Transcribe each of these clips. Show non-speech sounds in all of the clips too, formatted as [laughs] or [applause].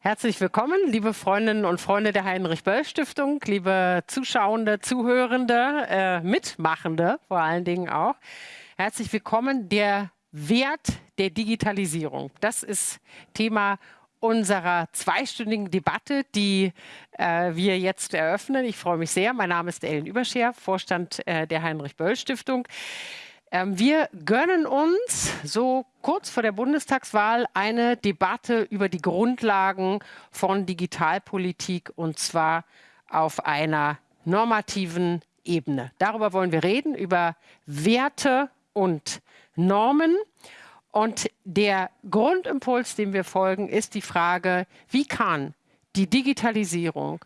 Herzlich willkommen, liebe Freundinnen und Freunde der Heinrich-Böll-Stiftung, liebe Zuschauende, Zuhörende, äh, Mitmachende vor allen Dingen auch. Herzlich willkommen. Der Wert der Digitalisierung, das ist Thema unserer zweistündigen Debatte, die äh, wir jetzt eröffnen. Ich freue mich sehr. Mein Name ist Ellen Überscher, Vorstand äh, der Heinrich-Böll-Stiftung. Ähm, wir gönnen uns so kurz vor der Bundestagswahl eine Debatte über die Grundlagen von Digitalpolitik und zwar auf einer normativen Ebene. Darüber wollen wir reden, über Werte und Normen. Und der Grundimpuls, dem wir folgen, ist die Frage, wie kann die Digitalisierung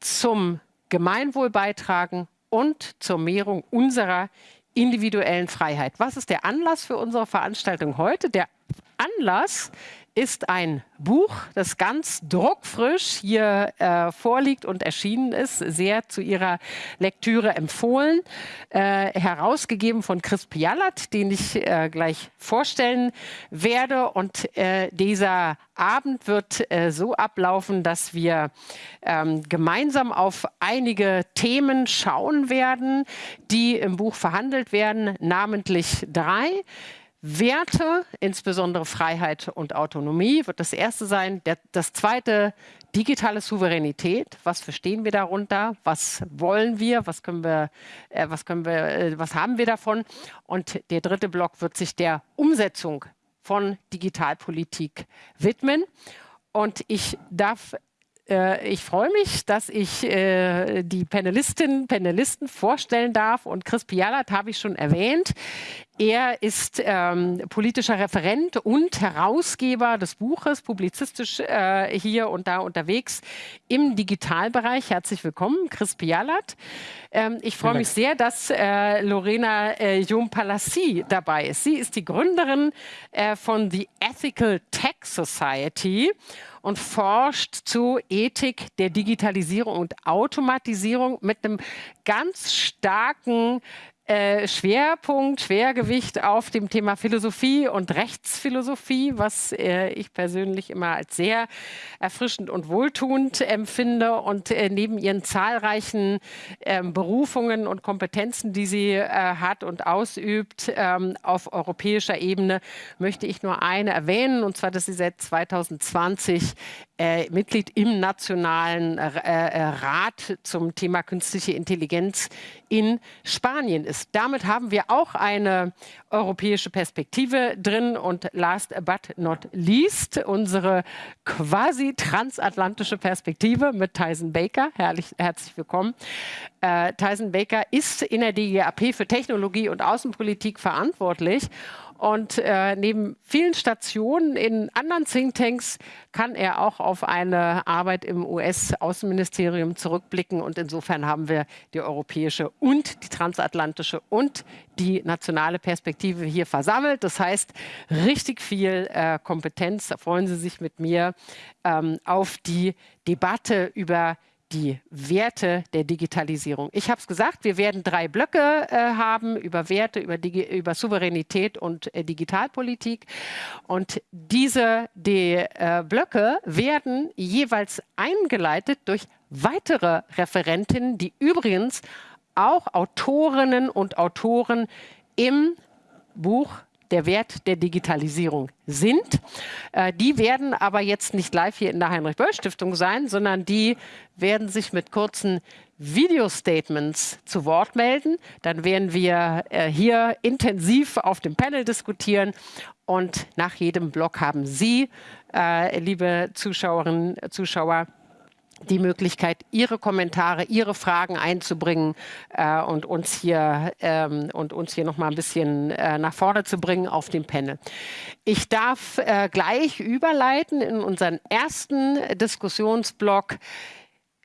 zum Gemeinwohl beitragen und zur Mehrung unserer individuellen Freiheit. Was ist der Anlass für unsere Veranstaltung heute? Der Anlass ist ein Buch, das ganz druckfrisch hier äh, vorliegt und erschienen ist, sehr zu Ihrer Lektüre empfohlen, äh, herausgegeben von Chris Pialat, den ich äh, gleich vorstellen werde. Und äh, dieser Abend wird äh, so ablaufen, dass wir ähm, gemeinsam auf einige Themen schauen werden, die im Buch verhandelt werden, namentlich drei. Werte, insbesondere Freiheit und Autonomie, wird das erste sein. Der, das zweite, digitale Souveränität. Was verstehen wir darunter? Was wollen wir? Was können wir, äh, was können wir, äh, was haben wir davon? Und der dritte Block wird sich der Umsetzung von Digitalpolitik widmen. Und ich darf äh, ich freue mich, dass ich äh, die Panelistinnen, Panelisten vorstellen darf. Und Chris Pialat habe ich schon erwähnt. Er ist ähm, politischer Referent und Herausgeber des Buches, publizistisch äh, hier und da unterwegs im Digitalbereich. Herzlich willkommen, Chris Pialat. Ähm, ich freue mich sehr, dass äh, Lorena äh, Jom-Palassi dabei ist. Sie ist die Gründerin äh, von The Ethical Tech Society und forscht zu Ethik der Digitalisierung und Automatisierung mit einem ganz starken äh, Schwerpunkt, Schwergewicht auf dem Thema Philosophie und Rechtsphilosophie, was äh, ich persönlich immer als sehr erfrischend und wohltuend empfinde. Und äh, neben ihren zahlreichen ähm, Berufungen und Kompetenzen, die sie äh, hat und ausübt ähm, auf europäischer Ebene, möchte ich nur eine erwähnen, und zwar, dass sie seit 2020 äh, Mitglied im Nationalen äh, äh, Rat zum Thema künstliche Intelligenz in Spanien ist. Damit haben wir auch eine europäische Perspektive drin und last but not least unsere quasi transatlantische Perspektive mit Tyson Baker. Herrlich, herzlich willkommen. Äh, Tyson Baker ist in der DGAP für Technologie und Außenpolitik verantwortlich und äh, neben vielen Stationen in anderen Thinktanks kann er auch auf eine Arbeit im US-Außenministerium zurückblicken. Und insofern haben wir die europäische und die transatlantische und die nationale Perspektive hier versammelt. Das heißt, richtig viel äh, Kompetenz. Da freuen Sie sich mit mir ähm, auf die Debatte über die Werte der Digitalisierung. Ich habe es gesagt, wir werden drei Blöcke äh, haben über Werte, über, Digi über Souveränität und äh, Digitalpolitik. Und diese die, äh, Blöcke werden jeweils eingeleitet durch weitere Referentinnen, die übrigens auch Autorinnen und Autoren im Buch der Wert der Digitalisierung sind. Äh, die werden aber jetzt nicht live hier in der Heinrich-Böll-Stiftung sein, sondern die werden sich mit kurzen Video-Statements zu Wort melden. Dann werden wir äh, hier intensiv auf dem Panel diskutieren und nach jedem Block haben Sie, äh, liebe Zuschauerinnen, Zuschauer, die Möglichkeit, Ihre Kommentare, Ihre Fragen einzubringen äh, und uns hier ähm, und uns hier noch mal ein bisschen äh, nach vorne zu bringen auf dem Panel. Ich darf äh, gleich überleiten in unseren ersten Diskussionsblock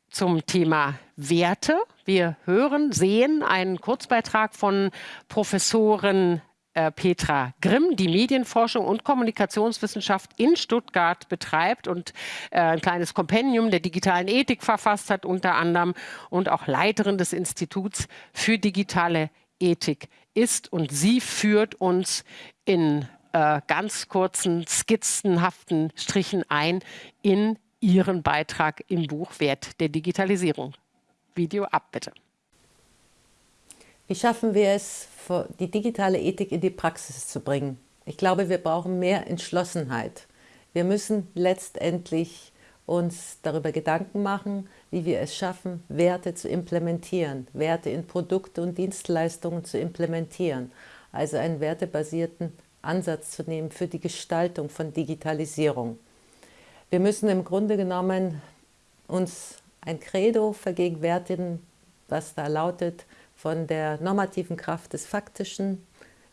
zum Thema Werte. Wir hören, sehen einen Kurzbeitrag von Professorin äh, Petra Grimm, die Medienforschung und Kommunikationswissenschaft in Stuttgart betreibt und äh, ein kleines Kompendium der digitalen Ethik verfasst hat unter anderem und auch Leiterin des Instituts für digitale Ethik ist. Und sie führt uns in äh, ganz kurzen, skizzenhaften Strichen ein in Ihren Beitrag im Buch Wert der Digitalisierung. Video ab, bitte. Wie schaffen wir es, die digitale Ethik in die Praxis zu bringen? Ich glaube, wir brauchen mehr Entschlossenheit. Wir müssen letztendlich uns darüber Gedanken machen, wie wir es schaffen, Werte zu implementieren, Werte in Produkte und Dienstleistungen zu implementieren, also einen wertebasierten Ansatz zu nehmen für die Gestaltung von Digitalisierung. Wir müssen im Grunde genommen uns ein Credo vergegenwärtigen, was da lautet, von der normativen Kraft des Faktischen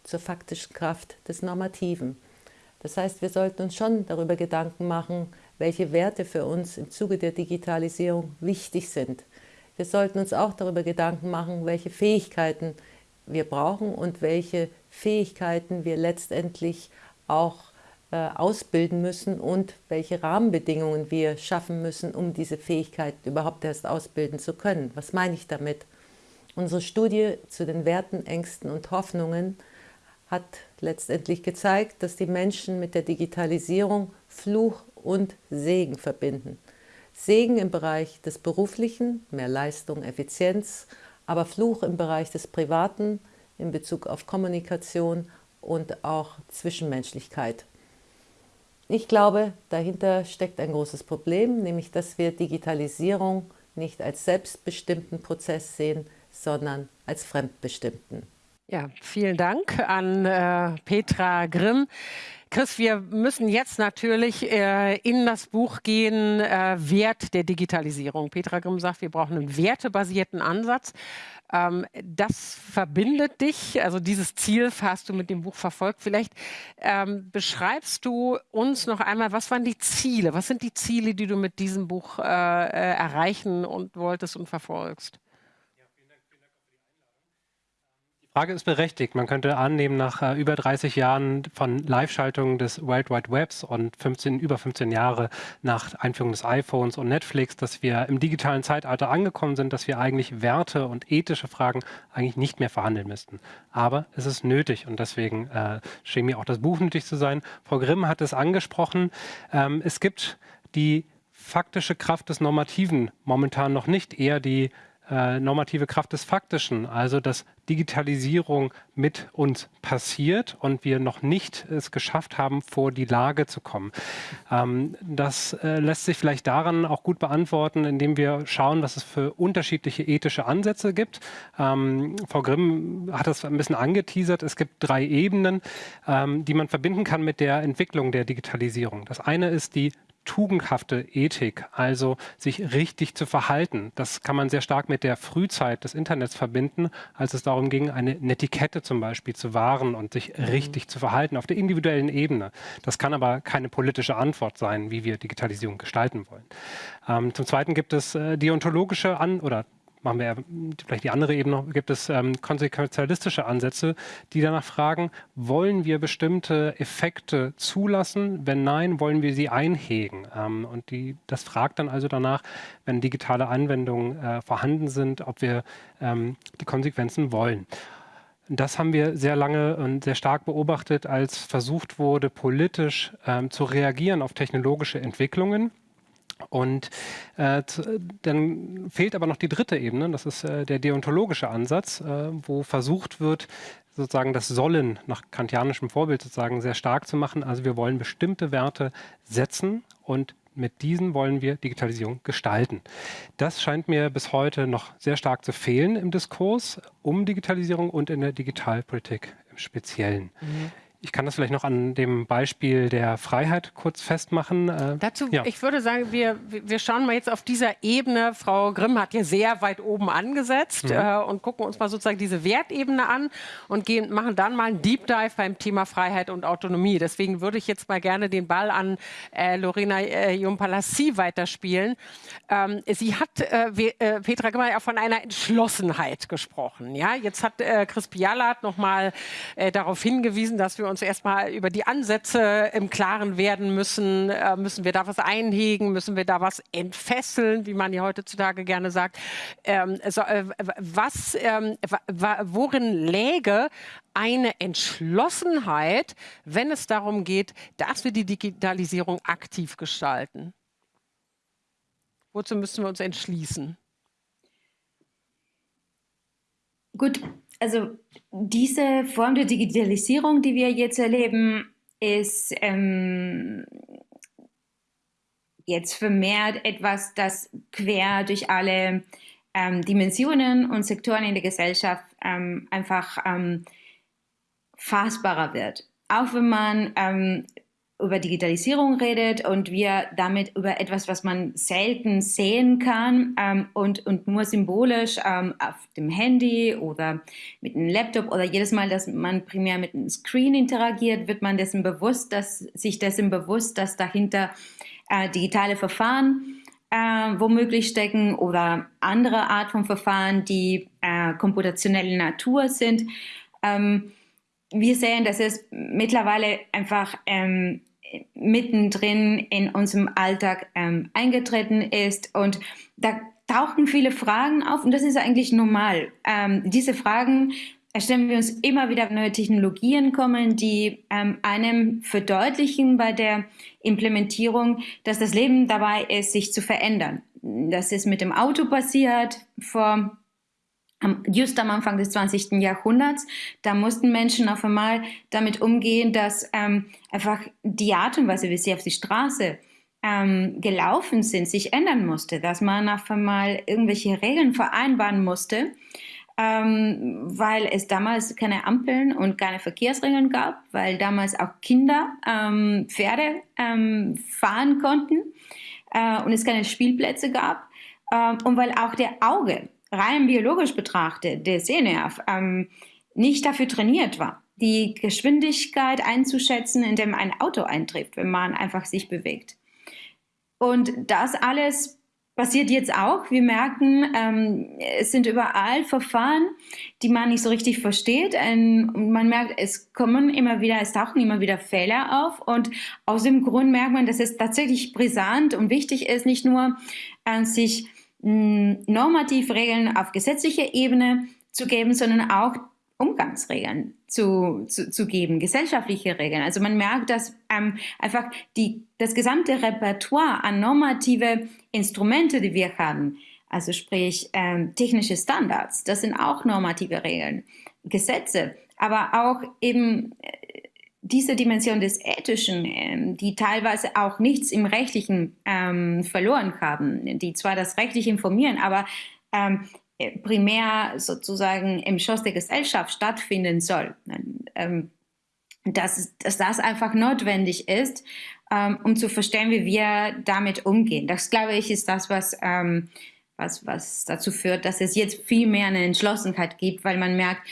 zur faktischen Kraft des Normativen. Das heißt, wir sollten uns schon darüber Gedanken machen, welche Werte für uns im Zuge der Digitalisierung wichtig sind. Wir sollten uns auch darüber Gedanken machen, welche Fähigkeiten wir brauchen und welche Fähigkeiten wir letztendlich auch äh, ausbilden müssen und welche Rahmenbedingungen wir schaffen müssen, um diese Fähigkeiten überhaupt erst ausbilden zu können. Was meine ich damit? Unsere Studie zu den Werten, Ängsten und Hoffnungen hat letztendlich gezeigt, dass die Menschen mit der Digitalisierung Fluch und Segen verbinden. Segen im Bereich des Beruflichen, mehr Leistung, Effizienz, aber Fluch im Bereich des Privaten in Bezug auf Kommunikation und auch Zwischenmenschlichkeit. Ich glaube, dahinter steckt ein großes Problem, nämlich dass wir Digitalisierung nicht als selbstbestimmten Prozess sehen, sondern als fremdbestimmten. Ja, vielen Dank an äh, Petra Grimm. Chris, wir müssen jetzt natürlich äh, in das Buch gehen, äh, Wert der Digitalisierung. Petra Grimm sagt, wir brauchen einen wertebasierten Ansatz. Ähm, das verbindet dich, also dieses Ziel hast du mit dem Buch verfolgt. Vielleicht ähm, beschreibst du uns noch einmal, was waren die Ziele? Was sind die Ziele, die du mit diesem Buch äh, äh erreichen und wolltest und verfolgst? Frage ist berechtigt. Man könnte annehmen, nach äh, über 30 Jahren von Live-Schaltung des World Wide Webs und 15, über 15 Jahre nach Einführung des iPhones und Netflix, dass wir im digitalen Zeitalter angekommen sind, dass wir eigentlich Werte und ethische Fragen eigentlich nicht mehr verhandeln müssten. Aber es ist nötig und deswegen äh, schien mir auch das Buch nötig zu sein. Frau Grimm hat es angesprochen. Ähm, es gibt die faktische Kraft des Normativen momentan noch nicht, eher die äh, normative Kraft des Faktischen, also dass Digitalisierung mit uns passiert und wir noch nicht es geschafft haben, vor die Lage zu kommen. Ähm, das äh, lässt sich vielleicht daran auch gut beantworten, indem wir schauen, was es für unterschiedliche ethische Ansätze gibt. Ähm, Frau Grimm hat das ein bisschen angeteasert. Es gibt drei Ebenen, ähm, die man verbinden kann mit der Entwicklung der Digitalisierung. Das eine ist die tugendhafte Ethik, also sich richtig zu verhalten. Das kann man sehr stark mit der Frühzeit des Internets verbinden, als es darum ging, eine Netiquette zum Beispiel zu wahren und sich mhm. richtig zu verhalten auf der individuellen Ebene. Das kann aber keine politische Antwort sein, wie wir Digitalisierung gestalten wollen. Ähm, zum Zweiten gibt es äh, deontologische An- oder machen wir vielleicht die andere Ebene, gibt es ähm, konsequenzialistische Ansätze, die danach fragen, wollen wir bestimmte Effekte zulassen? Wenn nein, wollen wir sie einhegen? Ähm, und die, das fragt dann also danach, wenn digitale Anwendungen äh, vorhanden sind, ob wir ähm, die Konsequenzen wollen. Das haben wir sehr lange und sehr stark beobachtet, als versucht wurde, politisch ähm, zu reagieren auf technologische Entwicklungen. Und äh, dann fehlt aber noch die dritte Ebene, das ist äh, der deontologische Ansatz, äh, wo versucht wird, sozusagen das Sollen nach kantianischem Vorbild sozusagen sehr stark zu machen. Also wir wollen bestimmte Werte setzen und mit diesen wollen wir Digitalisierung gestalten. Das scheint mir bis heute noch sehr stark zu fehlen im Diskurs um Digitalisierung und in der Digitalpolitik im Speziellen. Mhm. Ich kann das vielleicht noch an dem Beispiel der Freiheit kurz festmachen. Äh, Dazu, ja. ich würde sagen, wir, wir schauen mal jetzt auf dieser Ebene. Frau Grimm hat ja sehr weit oben angesetzt mhm. äh, und gucken uns mal sozusagen diese Wertebene an und gehen, machen dann mal einen Deep Dive beim Thema Freiheit und Autonomie. Deswegen würde ich jetzt mal gerne den Ball an äh, Lorena äh, Jumpalassi weiterspielen. Ähm, sie hat, äh, äh, Petra Grimm, ja von einer Entschlossenheit gesprochen. Ja? Jetzt hat äh, Chris Pialat noch mal äh, darauf hingewiesen, dass wir uns uns erstmal über die Ansätze im Klaren werden müssen. Äh, müssen wir da was einhegen? Müssen wir da was entfesseln, wie man ja heutzutage gerne sagt? Ähm, also, äh, was, ähm, worin läge eine Entschlossenheit, wenn es darum geht, dass wir die Digitalisierung aktiv gestalten? Wozu müssen wir uns entschließen? Gut, also diese Form der Digitalisierung, die wir jetzt erleben, ist ähm, jetzt vermehrt etwas, das quer durch alle ähm, Dimensionen und Sektoren in der Gesellschaft ähm, einfach ähm, fassbarer wird. Auch wenn man ähm, über Digitalisierung redet und wir damit über etwas, was man selten sehen kann ähm, und, und nur symbolisch ähm, auf dem Handy oder mit einem Laptop oder jedes Mal, dass man primär mit einem Screen interagiert, wird man dessen bewusst, dass sich dessen bewusst, dass dahinter äh, digitale Verfahren äh, womöglich stecken oder andere Art von Verfahren, die äh, computationelle Natur sind. Ähm, wir sehen, dass es mittlerweile einfach ähm, mittendrin in unserem Alltag ähm, eingetreten ist und da tauchen viele Fragen auf und das ist eigentlich normal. Ähm, diese Fragen stellen wir uns immer wieder neue Technologien kommen, die ähm, einem verdeutlichen bei der Implementierung, dass das Leben dabei ist, sich zu verändern. Das ist mit dem Auto passiert vor just am Anfang des 20. Jahrhunderts, da mussten Menschen auf einmal damit umgehen, dass ähm, einfach die Art und Weise, wie sie auf die Straße ähm, gelaufen sind, sich ändern musste, dass man auf einmal irgendwelche Regeln vereinbaren musste, ähm, weil es damals keine Ampeln und keine Verkehrsregeln gab, weil damals auch Kinder ähm, Pferde ähm, fahren konnten äh, und es keine Spielplätze gab äh, und weil auch der Auge rein biologisch betrachtet, der Sehnerv, ähm, nicht dafür trainiert war, die Geschwindigkeit einzuschätzen, in dem ein Auto eintrifft, wenn man einfach sich bewegt. Und das alles passiert jetzt auch. Wir merken, ähm, es sind überall Verfahren, die man nicht so richtig versteht. Ähm, und man merkt, es kommen immer wieder, es tauchen immer wieder Fehler auf. Und aus dem Grund merkt man, dass es tatsächlich brisant und wichtig ist, nicht nur äh, sich normativ Regeln auf gesetzlicher Ebene zu geben, sondern auch Umgangsregeln zu, zu, zu geben, gesellschaftliche Regeln. Also man merkt, dass ähm, einfach die, das gesamte Repertoire an normative Instrumente, die wir haben, also sprich ähm, technische Standards, das sind auch normative Regeln, Gesetze, aber auch eben diese Dimension des Ethischen, ähm, die teilweise auch nichts im Rechtlichen ähm, verloren haben, die zwar das Rechtliche informieren, aber ähm, primär sozusagen im Schoss der Gesellschaft stattfinden soll. Dass, dass das einfach notwendig ist, um zu verstehen, wie wir damit umgehen. Das, glaube ich, ist das, was, was, was dazu führt, dass es jetzt viel mehr eine Entschlossenheit gibt, weil man merkt,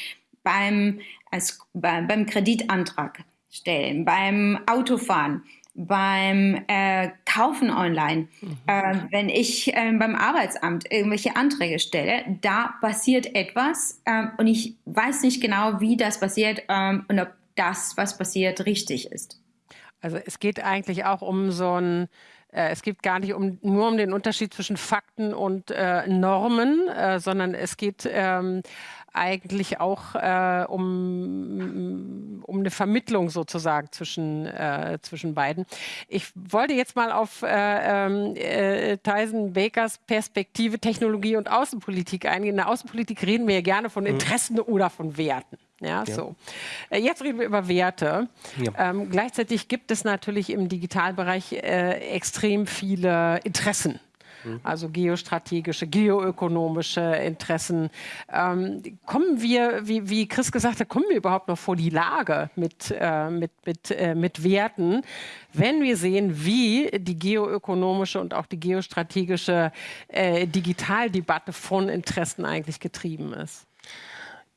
beim, als, beim Kreditantrag stellen, beim Autofahren, beim äh, Kaufen online, mhm. äh, wenn ich äh, beim Arbeitsamt irgendwelche Anträge stelle, da passiert etwas ähm, und ich weiß nicht genau, wie das passiert ähm, und ob das, was passiert, richtig ist. Also es geht eigentlich auch um so ein äh, es geht gar nicht um, nur um den Unterschied zwischen Fakten und äh, Normen, äh, sondern es geht ähm, eigentlich auch äh, um, um eine Vermittlung sozusagen zwischen, äh, zwischen beiden. Ich wollte jetzt mal auf äh, äh, Tyson Bakers Perspektive Technologie und Außenpolitik eingehen. In der Außenpolitik reden wir ja gerne von mhm. Interessen mhm. oder von Werten. Ja, ja, so. Äh, jetzt reden wir über Werte. Ja. Ähm, gleichzeitig gibt es natürlich im Digitalbereich äh, extrem viele Interessen. Mhm. also geostrategische, geoökonomische Interessen. Ähm, kommen wir, wie, wie, Chris gesagt hat, kommen wir überhaupt noch vor die Lage mit, äh, mit, mit, äh, mit Werten, wenn wir sehen, wie die geoökonomische und auch die geostrategische äh, Digitaldebatte von Interessen eigentlich getrieben ist?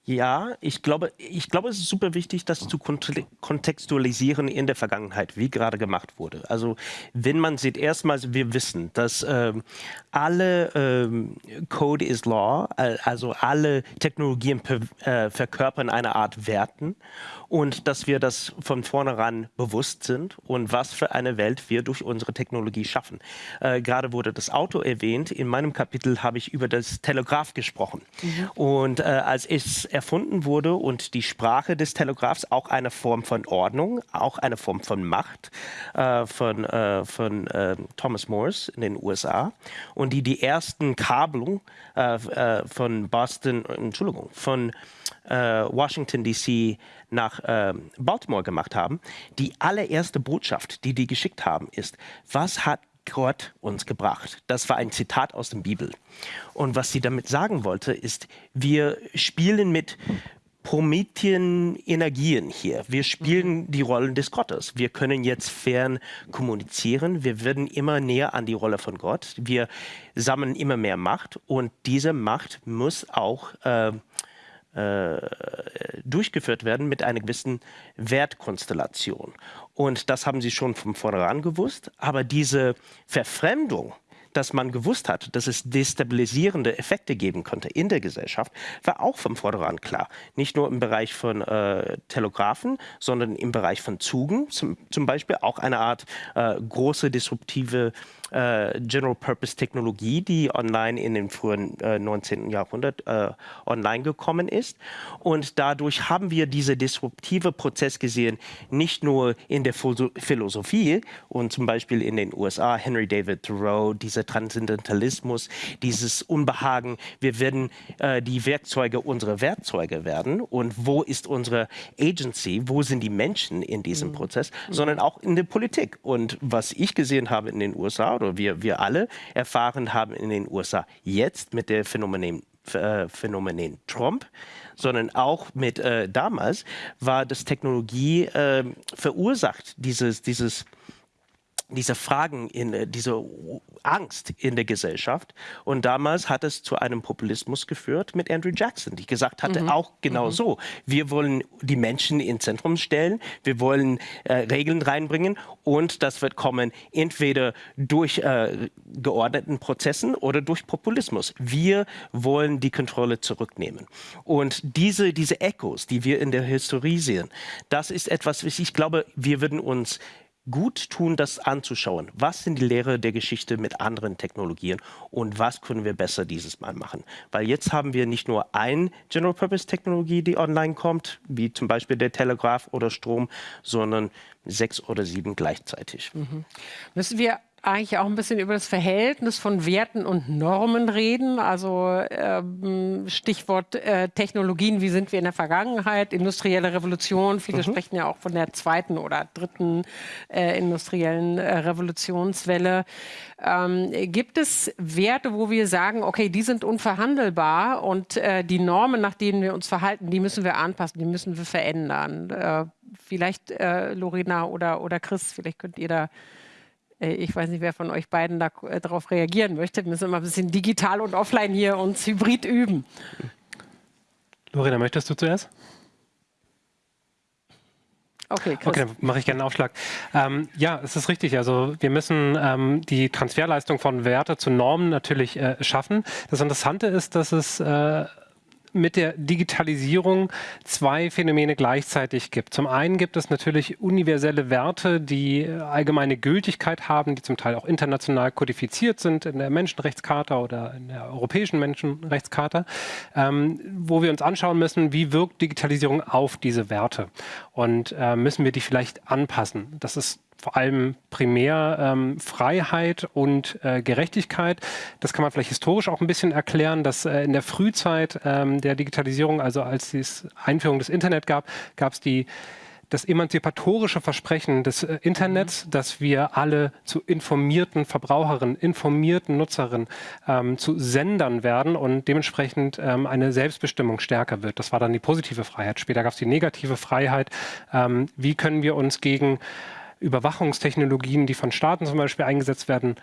Ja, ich glaube, ich glaube, es ist super wichtig, das zu kontextualisieren in der Vergangenheit, wie gerade gemacht wurde. Also wenn man sieht, erstmals, wir wissen, dass ähm, alle ähm, Code is Law, also alle Technologien äh, verkörpern eine Art Werten und dass wir das von vornherein bewusst sind und was für eine Welt wir durch unsere Technologie schaffen. Äh, gerade wurde das Auto erwähnt. In meinem Kapitel habe ich über das Telegraph gesprochen. Mhm. Und äh, als ich erfunden wurde und die Sprache des Telegraphs auch eine Form von Ordnung, auch eine Form von Macht äh, von, äh, von äh, Thomas Morse in den USA und die die ersten Kabelung äh, von Boston, Entschuldigung, von Washington DC nach Baltimore gemacht haben. Die allererste Botschaft, die die geschickt haben, ist, was hat Gott uns gebracht. Das war ein Zitat aus der Bibel. Und was sie damit sagen wollte, ist, wir spielen mit Promethean Energien hier. Wir spielen die Rollen des Gottes. Wir können jetzt fern kommunizieren. Wir werden immer näher an die Rolle von Gott. Wir sammeln immer mehr Macht und diese Macht muss auch äh, äh, durchgeführt werden mit einer gewissen Wertkonstellation. Und das haben sie schon von vornherein gewusst. Aber diese Verfremdung, dass man gewusst hat, dass es destabilisierende Effekte geben könnte in der Gesellschaft, war auch von vornherein klar. Nicht nur im Bereich von äh, Telegraphen, sondern im Bereich von Zügen, zum, zum Beispiel auch eine Art äh, große disruptive äh, General-Purpose-Technologie, die online in den frühen äh, 19. Jahrhundert äh, online gekommen ist. Und dadurch haben wir diesen disruptive Prozess gesehen, nicht nur in der Philosophie und zum Beispiel in den USA, Henry David Thoreau, dieser Transzendentalismus, dieses Unbehagen, wir werden äh, die Werkzeuge unsere Werkzeuge werden und wo ist unsere Agency, wo sind die Menschen in diesem mhm. Prozess, sondern auch in der Politik. Und was ich gesehen habe in den USA oder wir, wir alle erfahren haben in den USA jetzt mit der Phänomen, äh, Phänomen Trump, sondern auch mit äh, damals war das Technologie äh, verursacht, dieses, dieses diese Fragen, in, äh, diese Angst in der Gesellschaft. Und damals hat es zu einem Populismus geführt mit Andrew Jackson, die gesagt hatte, mhm. auch genau mhm. so. Wir wollen die Menschen ins Zentrum stellen, wir wollen äh, Regeln reinbringen und das wird kommen entweder durch äh, geordneten Prozessen oder durch Populismus. Wir wollen die Kontrolle zurücknehmen. Und diese, diese Echos, die wir in der Historie sehen, das ist etwas, ich glaube, wir würden uns gut tun, das anzuschauen. Was sind die Lehre der Geschichte mit anderen Technologien und was können wir besser dieses Mal machen? Weil jetzt haben wir nicht nur ein General-Purpose-Technologie, die online kommt, wie zum Beispiel der Telegraph oder Strom, sondern sechs oder sieben gleichzeitig. Mhm. Müssen wir eigentlich auch ein bisschen über das Verhältnis von Werten und Normen reden. Also ähm, Stichwort äh, Technologien, wie sind wir in der Vergangenheit, industrielle Revolution. Viele mhm. sprechen ja auch von der zweiten oder dritten äh, industriellen äh, Revolutionswelle. Ähm, gibt es Werte, wo wir sagen, okay, die sind unverhandelbar und äh, die Normen, nach denen wir uns verhalten, die müssen wir anpassen, die müssen wir verändern? Äh, vielleicht äh, Lorena oder, oder Chris, vielleicht könnt ihr da ich weiß nicht, wer von euch beiden äh, darauf reagieren möchte. Wir müssen immer ein bisschen digital und offline hier uns hybrid üben. Lorena, möchtest du zuerst? Okay, Chris. okay, dann mache ich gerne einen Aufschlag. Ähm, ja, es ist richtig. Also wir müssen ähm, die Transferleistung von Werte zu Normen natürlich äh, schaffen. Das Interessante ist, dass es äh, mit der Digitalisierung zwei Phänomene gleichzeitig gibt. Zum einen gibt es natürlich universelle Werte, die allgemeine Gültigkeit haben, die zum Teil auch international kodifiziert sind in der Menschenrechtscharta oder in der europäischen Menschenrechtscharta, ähm, wo wir uns anschauen müssen, wie wirkt Digitalisierung auf diese Werte und äh, müssen wir die vielleicht anpassen. Das ist vor allem primär ähm, Freiheit und äh, Gerechtigkeit. Das kann man vielleicht historisch auch ein bisschen erklären, dass äh, in der Frühzeit ähm, der Digitalisierung, also als es Einführung des Internet gab, gab es die das emanzipatorische Versprechen des äh, Internets, mhm. dass wir alle zu informierten Verbraucherinnen, informierten Nutzerinnen, ähm, zu Sendern werden und dementsprechend ähm, eine Selbstbestimmung stärker wird. Das war dann die positive Freiheit. Später gab es die negative Freiheit. Ähm, wie können wir uns gegen Überwachungstechnologien, die von Staaten zum Beispiel eingesetzt werden,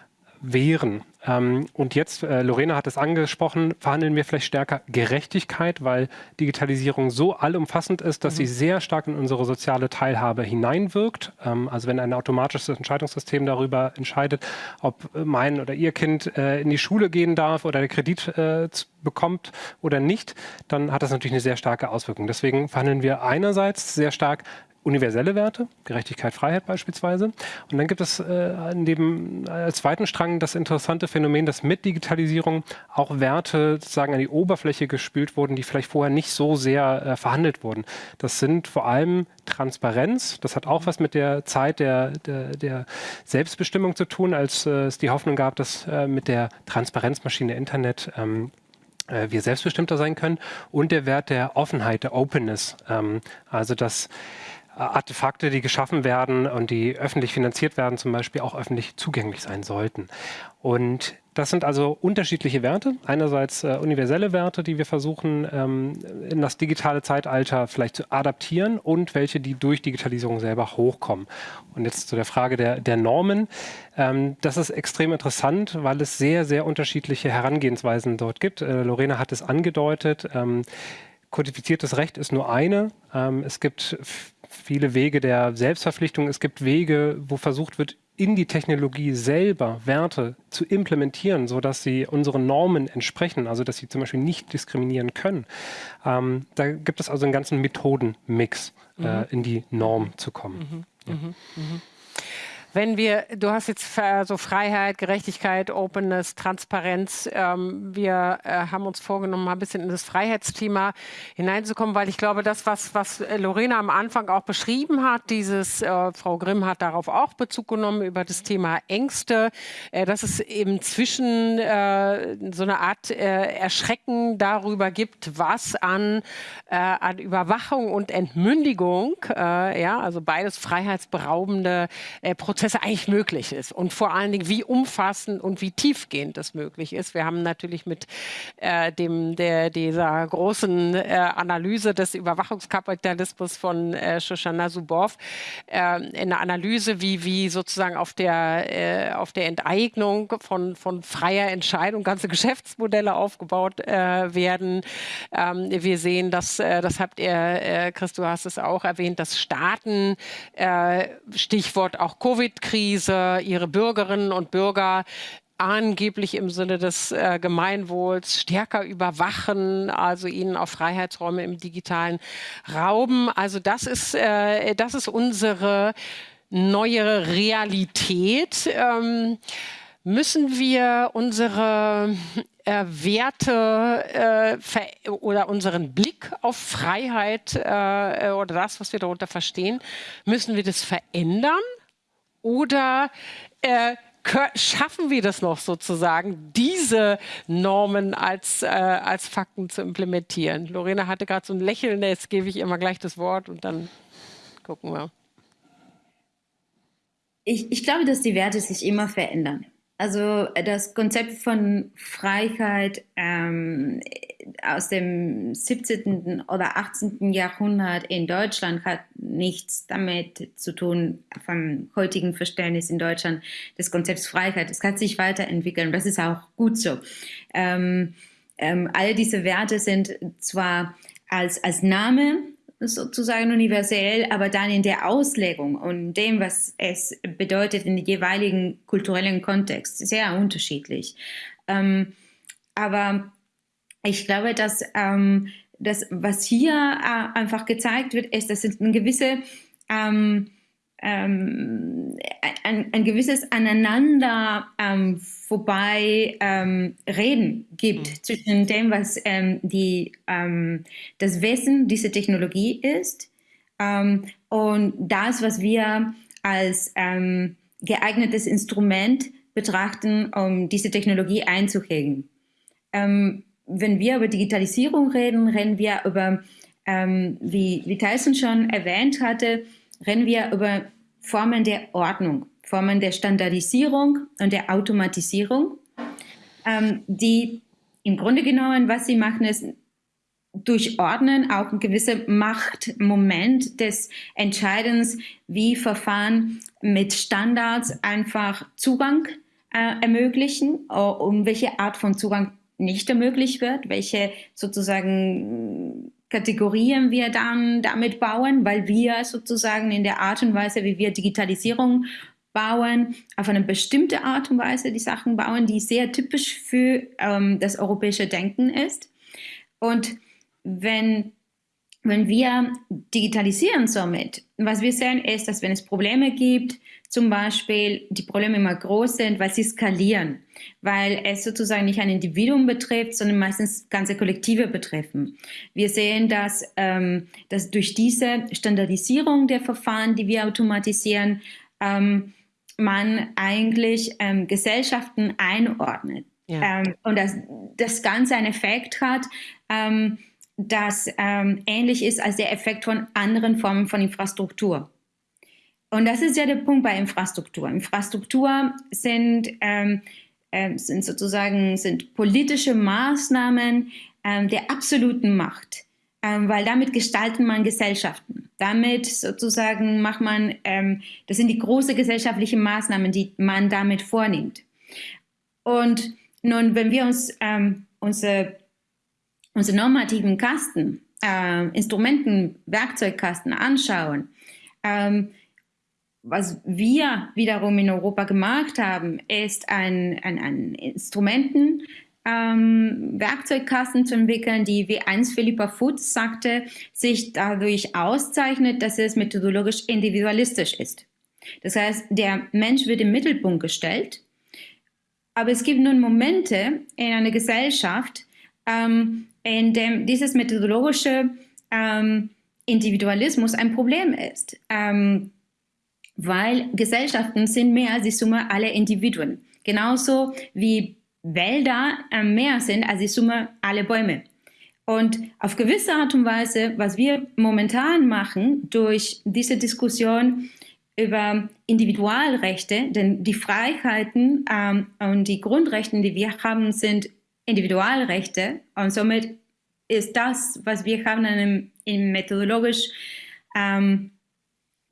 wehren. Ähm, und jetzt, äh, Lorena hat es angesprochen, verhandeln wir vielleicht stärker Gerechtigkeit, weil Digitalisierung so allumfassend ist, dass mhm. sie sehr stark in unsere soziale Teilhabe hineinwirkt. Ähm, also wenn ein automatisches Entscheidungssystem darüber entscheidet, ob mein oder ihr Kind äh, in die Schule gehen darf oder Kredit äh, bekommt oder nicht, dann hat das natürlich eine sehr starke Auswirkung. Deswegen verhandeln wir einerseits sehr stark universelle Werte, Gerechtigkeit, Freiheit beispielsweise. Und dann gibt es äh, in dem als zweiten Strang das interessante Phänomen, dass mit Digitalisierung auch Werte sozusagen an die Oberfläche gespült wurden, die vielleicht vorher nicht so sehr äh, verhandelt wurden. Das sind vor allem Transparenz. Das hat auch was mit der Zeit der, der, der Selbstbestimmung zu tun, als äh, es die Hoffnung gab, dass äh, mit der Transparenzmaschine Internet ähm, äh, wir selbstbestimmter sein können und der Wert der Offenheit, der Openness. Ähm, also dass Artefakte, die geschaffen werden und die öffentlich finanziert werden, zum Beispiel auch öffentlich zugänglich sein sollten. Und das sind also unterschiedliche Werte. Einerseits äh, universelle Werte, die wir versuchen ähm, in das digitale Zeitalter vielleicht zu adaptieren und welche, die durch Digitalisierung selber hochkommen. Und jetzt zu der Frage der, der Normen. Ähm, das ist extrem interessant, weil es sehr, sehr unterschiedliche Herangehensweisen dort gibt. Äh, Lorena hat es angedeutet. Ähm, kodifiziertes Recht ist nur eine. Ähm, es gibt viele Wege der Selbstverpflichtung. Es gibt Wege, wo versucht wird, in die Technologie selber Werte zu implementieren, sodass sie unseren Normen entsprechen, also dass sie zum Beispiel nicht diskriminieren können. Ähm, da gibt es also einen ganzen Methodenmix, äh, mhm. äh, in die Norm zu kommen. Mhm. Ja. Mhm. Wenn wir, du hast jetzt so Freiheit, Gerechtigkeit, Openness, Transparenz. Ähm, wir äh, haben uns vorgenommen, mal ein bisschen in das Freiheitsthema hineinzukommen, weil ich glaube, das, was, was Lorena am Anfang auch beschrieben hat, dieses, äh, Frau Grimm hat darauf auch Bezug genommen über das Thema Ängste, äh, dass es eben zwischen äh, so eine Art äh, Erschrecken darüber gibt, was an, äh, an Überwachung und Entmündigung, ja, also beides freiheitsberaubende Prozesse Prozesse eigentlich möglich ist und vor allen Dingen, wie umfassend und wie tiefgehend das möglich ist. Wir haben natürlich mit äh, dem, der, dieser großen äh, Analyse des Überwachungskapitalismus von äh, Shoshana Zuboff äh, eine Analyse, wie, wie sozusagen auf der, äh, auf der Enteignung von, von freier Entscheidung ganze Geschäftsmodelle aufgebaut äh, werden. Ähm, wir sehen, dass, das habt ihr, Chris, du hast es auch erwähnt, dass Staaten, Stichwort auch Covid, Covid-Krise ihre Bürgerinnen und Bürger angeblich im Sinne des äh, Gemeinwohls stärker überwachen, also ihnen auch Freiheitsräume im digitalen rauben. Also das ist, äh, das ist unsere neue Realität. Ähm, müssen wir unsere äh, Werte äh, oder unseren Blick auf Freiheit äh, oder das, was wir darunter verstehen, müssen wir das verändern? Oder äh, schaffen wir das noch sozusagen, diese Normen als, äh, als Fakten zu implementieren? Lorena hatte gerade so ein Lächeln, jetzt gebe ich ihr mal gleich das Wort und dann gucken wir. Ich, ich glaube, dass die Werte sich immer verändern. Also das Konzept von Freiheit ähm, aus dem 17. oder 18. Jahrhundert in Deutschland hat nichts damit zu tun, vom heutigen Verständnis in Deutschland des Konzepts Freiheit. Es kann sich weiterentwickeln, das ist auch gut so. Ähm, ähm, all diese Werte sind zwar als, als Name sozusagen universell, aber dann in der Auslegung und dem, was es bedeutet in dem jeweiligen kulturellen Kontext, sehr unterschiedlich. Ähm, aber ich glaube, dass ähm, das, was hier äh, einfach gezeigt wird, ist, dass es ein gewisse ähm, ähm, ein, ein, gewisses Aneinander ähm, vorbei ähm, Reden gibt mhm. zwischen dem, was ähm, die, ähm, das Wesen dieser Technologie ist ähm, und das, was wir als geeignetes Instrument betrachten, um diese Technologie einzuhegen. Wenn wir über Digitalisierung reden, reden wir über, wie, wie Tyson schon erwähnt hatte, reden wir über Formen der Ordnung, Formen der Standardisierung und der Automatisierung, ähm, die im Grunde genommen, was sie machen, ist durchordnen auch ein gewisser Machtmoment des Entscheidens, wie Verfahren mit Standards einfach Zugang äh, ermöglichen, um welche Art von Zugang nicht ermöglicht wird, welche sozusagen Kategorien wir dann damit bauen, weil wir sozusagen in der Art und Weise, wie wir Digitalisierung bauen, auf eine bestimmte Art und Weise die Sachen bauen, die sehr typisch für ähm, das europäische Denken ist. Und wenn wenn wir digitalisieren somit, was wir sehen ist, dass wenn es Probleme gibt, zum Beispiel die Probleme immer groß sind, weil sie skalieren, weil es sozusagen nicht ein Individuum betrifft, sondern meistens ganze Kollektive betreffen. Wir sehen, dass, ähm, dass durch diese Standardisierung der Verfahren, die wir automatisieren, ähm, man eigentlich ähm, Gesellschaften einordnet. Ja. Ähm, und dass das Ganze einen Effekt hat, ähm, das ähm, ähnlich ist als der Effekt von anderen Formen von Infrastruktur. Und das ist ja der Punkt bei Infrastruktur. Infrastruktur sind, ähm, äh, sind sozusagen sind politische Maßnahmen ähm, der absoluten Macht, ähm, weil damit gestaltet man Gesellschaften. Damit sozusagen macht man, ähm, das sind die großen gesellschaftlichen Maßnahmen, die man damit vornimmt. Und nun, wenn wir uns ähm, unsere unsere normativen Kasten, äh, Instrumenten, Werkzeugkasten anschauen, ähm, was wir wiederum in Europa gemacht haben, ist ein, ein, ein Instrumenten, ähm, Werkzeugkasten zu entwickeln, die, wie einst Philippa Foot sagte, sich dadurch auszeichnet, dass es methodologisch individualistisch ist. Das heißt, der Mensch wird im Mittelpunkt gestellt, aber es gibt nun Momente in einer Gesellschaft, ähm, in dem dieses methodologische ähm, Individualismus ein Problem ist, ähm, weil Gesellschaften sind mehr als die Summe aller Individuen. Genauso wie Wälder äh, mehr sind als die Summe aller Bäume. Und auf gewisse Art und Weise, was wir momentan machen durch diese Diskussion über Individualrechte, denn die Freiheiten ähm, und die Grundrechte, die wir haben, sind Individualrechte und somit ist das, was wir haben, eine, eine methodologisch ähm,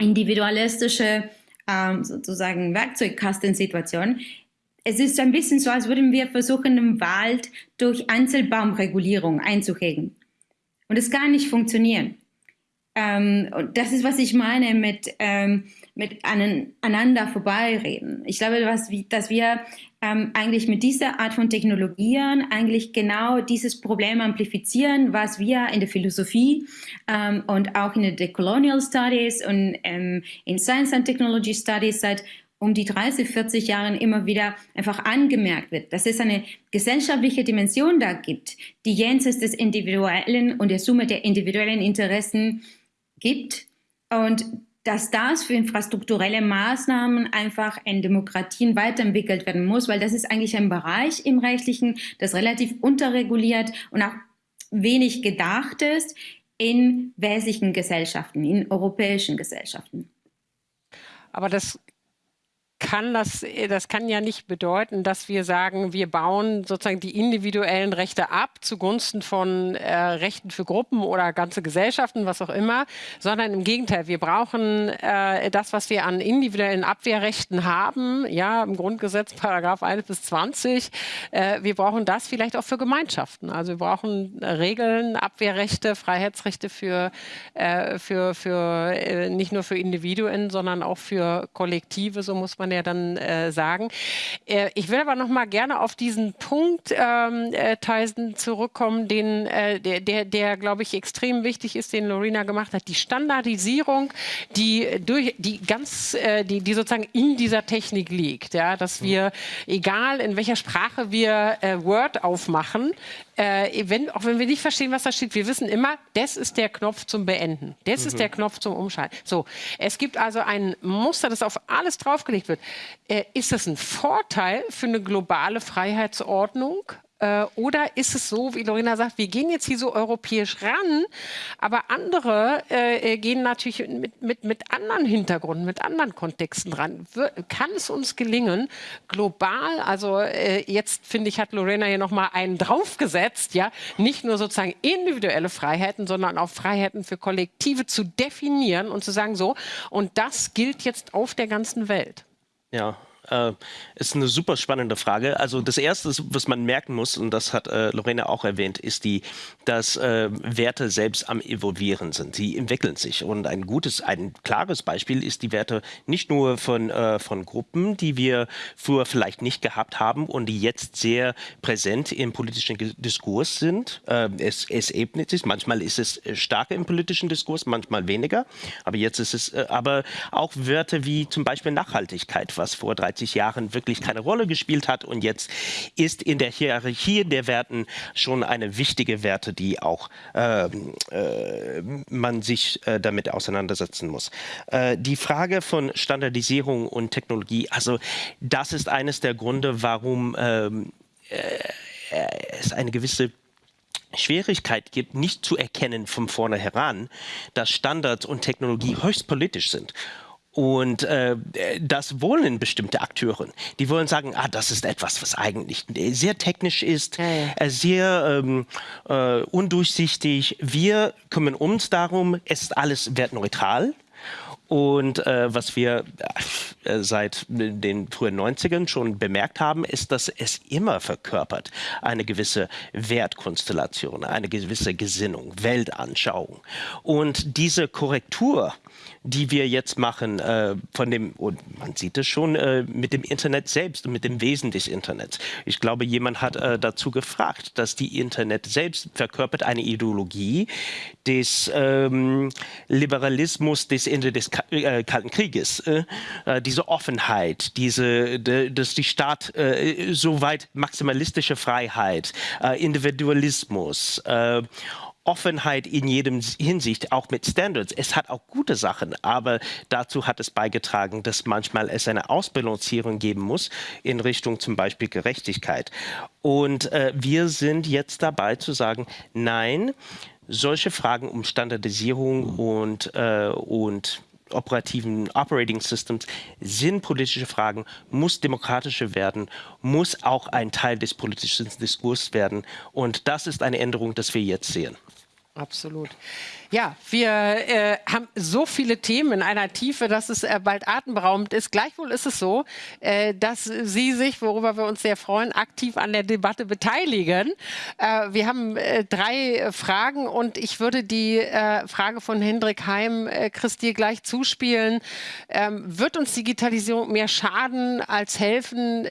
individualistische ähm, sozusagen Werkzeugkastensituation. Es ist ein bisschen so, als würden wir versuchen, den Wald durch Einzelbaumregulierung einzuhegen. Und das kann nicht funktionieren. Ähm, und das ist, was ich meine mit, ähm, mit aneinander vorbeireden. Ich glaube, was, dass wir ähm, eigentlich mit dieser Art von Technologien eigentlich genau dieses Problem amplifizieren, was wir in der Philosophie ähm, und auch in den Decolonial Studies und ähm, in Science and Technology Studies seit um die 30, 40 Jahren immer wieder einfach angemerkt wird, dass es eine gesellschaftliche Dimension da gibt, die jenseits des Individuellen und der Summe der individuellen Interessen gibt und dass das für infrastrukturelle Maßnahmen einfach in Demokratien weiterentwickelt werden muss, weil das ist eigentlich ein Bereich im Rechtlichen, das relativ unterreguliert und auch wenig gedacht ist in westlichen Gesellschaften, in europäischen Gesellschaften. Aber das kann das, äh, das kann ja nicht bedeuten, dass wir sagen, wir bauen sozusagen die individuellen Rechte ab zugunsten von äh, Rechten für Gruppen oder ganze Gesellschaften, was auch immer, sondern im Gegenteil, wir brauchen äh, das, was wir an individuellen Abwehrrechten haben, ja, im Grundgesetz Paragraph 1 bis 20, äh, wir brauchen das vielleicht auch für Gemeinschaften. Also wir brauchen Regeln, Abwehrrechte, Freiheitsrechte für, äh, für, für äh, nicht nur für Individuen, sondern auch für Kollektive, so muss man man ja dann äh, sagen. Äh, ich will aber noch mal gerne auf diesen Punkt, ähm, äh, Tyson, zurückkommen, den, äh, der, der, der glaube ich, extrem wichtig ist, den Lorena gemacht hat. Die Standardisierung, die, durch, die ganz, äh, die, die sozusagen in dieser Technik liegt. Ja? Dass wir, egal in welcher Sprache wir äh, Word aufmachen, äh, wenn, auch wenn wir nicht verstehen, was da steht, wir wissen immer, das ist der Knopf zum Beenden. Das mhm. ist der Knopf zum Umschalten. So, es gibt also ein Muster, das auf alles draufgelegt wird. Äh, ist das ein Vorteil für eine globale Freiheitsordnung? Äh, oder ist es so, wie Lorena sagt, wir gehen jetzt hier so europäisch ran, aber andere äh, gehen natürlich mit, mit, mit anderen Hintergründen, mit anderen Kontexten ran. Wir, kann es uns gelingen, global, also äh, jetzt finde ich, hat Lorena hier nochmal einen draufgesetzt, ja, nicht nur sozusagen individuelle Freiheiten, sondern auch Freiheiten für Kollektive zu definieren und zu sagen, so, und das gilt jetzt auf der ganzen Welt. Ja, Äh, ist eine super spannende Frage. Also das Erste, was man merken muss, und das hat äh, Lorena auch erwähnt, ist die, dass äh, Werte selbst am Evolvieren sind. Sie entwickeln sich. Und ein gutes, ein klares Beispiel ist die Werte nicht nur von, äh, von Gruppen, die wir früher vielleicht nicht gehabt haben und die jetzt sehr präsent im politischen Diskurs sind. Äh, es, es ebnet sich. Manchmal ist es äh, stärker im politischen Diskurs, manchmal weniger. Aber jetzt ist es, aber auch Werte wie zum Beispiel Nachhaltigkeit, was vor 13 30 Jahren wirklich keine Rolle gespielt hat und jetzt ist in der Hierarchie der Werten schon eine wichtige Werte, die auch äh, äh, man sich äh, damit auseinandersetzen muss. Äh, die Frage von Standardisierung und Technologie, also das ist eines der Gründe, warum ähm, äh, es eine gewisse Schwierigkeit gibt, nicht zu erkennen von vornherein, dass Standards und Technologie höchst politisch sind. Und äh, das wollen bestimmte Akteure. Die wollen sagen, ah, das ist etwas, was eigentlich sehr technisch ist, ja, ja. Äh, sehr ähm, äh, undurchsichtig. Wir kümmern uns darum, es ist alles wertneutral. Und äh, was wir äh, seit den frühen 90ern schon bemerkt haben, ist, dass es immer verkörpert eine gewisse Wertkonstellation, eine gewisse Gesinnung, Weltanschauung. Und diese Korrektur die wir jetzt machen, äh, von dem, und man sieht es schon äh, mit dem Internet selbst und mit dem Wesen des Internets. Ich glaube, jemand hat äh, dazu gefragt, dass die Internet selbst verkörpert eine Ideologie des ähm, Liberalismus des Ende des Ka äh, Kalten Krieges. Äh, äh, diese Offenheit, diese, de, dass die Staat soweit maximalistische Freiheit, Individualismus Offenheit in jedem Hinsicht, auch mit Standards. Es hat auch gute Sachen, aber dazu hat es beigetragen, dass manchmal es eine Ausbalancierung geben muss in Richtung zum Beispiel Gerechtigkeit. Und äh, wir sind jetzt dabei zu sagen, nein, solche Fragen um Standardisierung und, äh, und operativen Operating Systems sind politische Fragen, muss demokratischer werden, muss auch ein Teil des politischen Diskurses werden. Und das ist eine Änderung, die wir jetzt sehen. Absolut. Ja, wir äh, haben so viele Themen in einer Tiefe, dass es äh, bald atemberaubend ist. Gleichwohl ist es so, äh, dass Sie sich, worüber wir uns sehr freuen, aktiv an der Debatte beteiligen. Äh, wir haben äh, drei Fragen und ich würde die äh, Frage von Hendrik Heim, äh, Christi, gleich zuspielen. Ähm, wird uns Digitalisierung mehr schaden als helfen?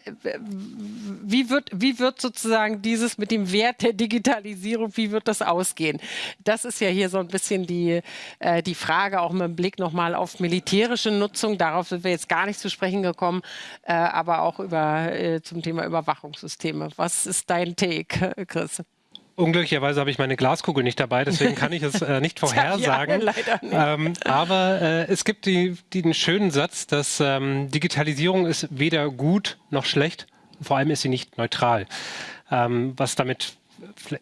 Wie wird, wie wird sozusagen dieses mit dem Wert der Digitalisierung, wie wird das ausgehen? Das ist ja hier so ein bisschen bisschen die, äh, die Frage auch mit dem Blick nochmal auf militärische Nutzung. Darauf sind wir jetzt gar nicht zu sprechen gekommen, äh, aber auch über, äh, zum Thema Überwachungssysteme. Was ist dein Take, Chris? Unglücklicherweise habe ich meine Glaskugel nicht dabei, deswegen kann ich es äh, nicht [laughs] vorhersagen. ja, leider nicht. Ähm, aber äh, es gibt die, die, den schönen Satz, dass ähm, Digitalisierung ist weder gut noch schlecht, vor allem ist sie nicht neutral. Ähm, was damit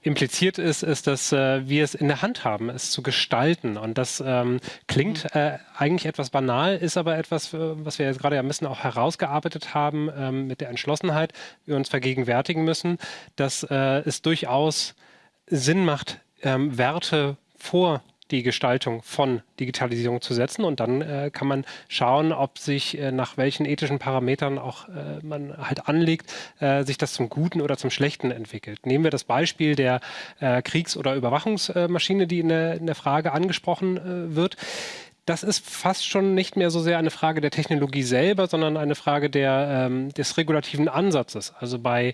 impliziert ist, ist, dass äh, wir es in der Hand haben, es zu gestalten. Und das ähm, klingt mhm. äh, eigentlich etwas banal, ist aber etwas, äh, was wir jetzt gerade ja ein bisschen auch herausgearbeitet haben ähm, mit der Entschlossenheit, wir uns vergegenwärtigen müssen, dass äh, es durchaus Sinn macht, ähm, Werte vor die Gestaltung von Digitalisierung zu setzen. Und dann äh, kann man schauen, ob sich äh, nach welchen ethischen Parametern auch äh, man halt anlegt, äh, sich das zum Guten oder zum Schlechten entwickelt. Nehmen wir das Beispiel der äh, Kriegs- oder Überwachungsmaschine, die in der, in der Frage angesprochen äh, wird das ist fast schon nicht mehr so sehr eine Frage der Technologie selber, sondern eine Frage der, ähm, des regulativen Ansatzes. Also bei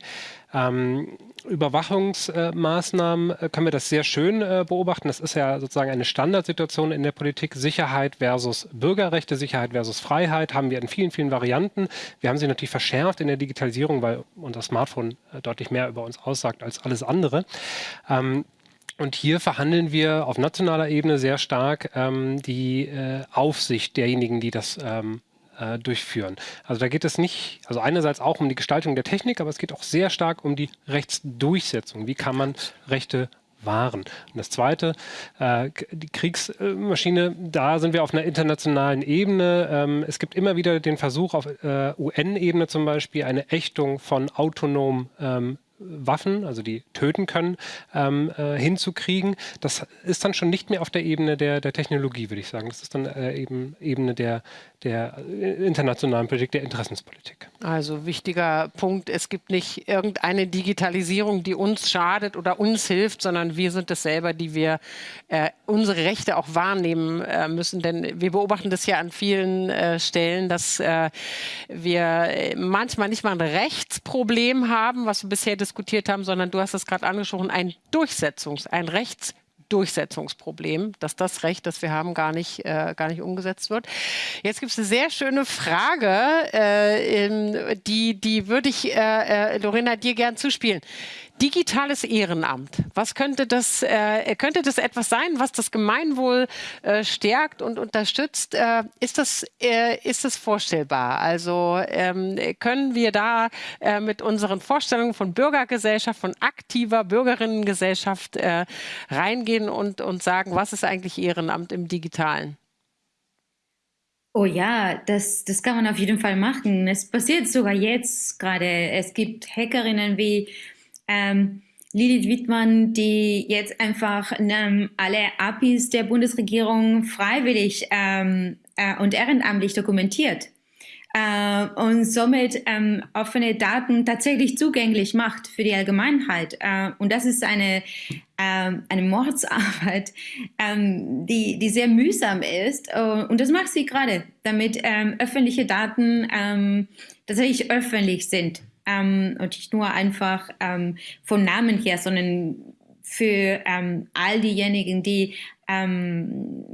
ähm, Überwachungsmaßnahmen äh, können wir das sehr schön äh, beobachten. Das ist ja sozusagen eine Standardsituation in der Politik. Sicherheit versus Bürgerrechte, Sicherheit versus Freiheit haben wir in vielen, vielen Varianten. Wir haben sie natürlich verschärft in der Digitalisierung, weil unser Smartphone äh, deutlich mehr über uns aussagt als alles andere. Ähm, und hier verhandeln wir auf nationaler Ebene sehr stark ähm, die äh, Aufsicht derjenigen, die das ähm, äh, durchführen. Also da geht es nicht, also einerseits auch um die Gestaltung der Technik, aber es geht auch sehr stark um die Rechtsdurchsetzung. Wie kann man Rechte wahren? Und das Zweite, äh, die Kriegsmaschine, da sind wir auf einer internationalen Ebene. Ähm, es gibt immer wieder den Versuch, auf äh, UN-Ebene zum Beispiel eine Ächtung von autonomen ähm, Waffen, also die töten können, ähm, äh, hinzukriegen. Das ist dann schon nicht mehr auf der Ebene der, der Technologie, würde ich sagen. Das ist dann äh, eben Ebene der, der äh, internationalen Politik, der Interessenspolitik. Also wichtiger Punkt, es gibt nicht irgendeine Digitalisierung, die uns schadet oder uns hilft, sondern wir sind es selber, die wir äh, unsere Rechte auch wahrnehmen äh, müssen. Denn wir beobachten das ja an vielen äh, Stellen, dass wir manchmal nicht mal ein Rechtsproblem haben, was wir bisher diskutiert haben, sondern du hast es gerade angesprochen, ein Durchsetzungs-, ein Rechts dass das Recht, das wir haben, gar nicht, äh, gar nicht umgesetzt wird. Jetzt gibt es eine sehr schöne Frage, äh, die, die würde ich, äh, äh Lorena, dir gern zuspielen. Digitales Ehrenamt. Was könnte das, äh, könnte das etwas sein, was das Gemeinwohl äh, stärkt und unterstützt? Äh, ist, das, äh, ist das vorstellbar? Also ähm, können wir da äh, mit unseren Vorstellungen von Bürgergesellschaft, von aktiver Bürgerinnengesellschaft äh, reingehen und, und sagen, was ist eigentlich Ehrenamt im Digitalen? Oh ja, das, das kann man auf jeden Fall machen. Es passiert sogar jetzt gerade. Es gibt Hackerinnen wie ähm, Lilith Wittmann, die jetzt einfach ähm, alle APIs der Bundesregierung freiwillig ähm, äh, und ehrenamtlich dokumentiert äh, und somit ähm, offene Daten tatsächlich zugänglich macht für die Allgemeinheit. Äh, und das ist eine, äh, eine Mordsarbeit, ähm, die, die sehr mühsam ist. Uh, und das macht sie gerade, damit ähm, öffentliche Daten ähm, tatsächlich öffentlich sind ähm, und nicht nur einfach ähm, vom Namen her, sondern für ähm, all diejenigen, die, ähm,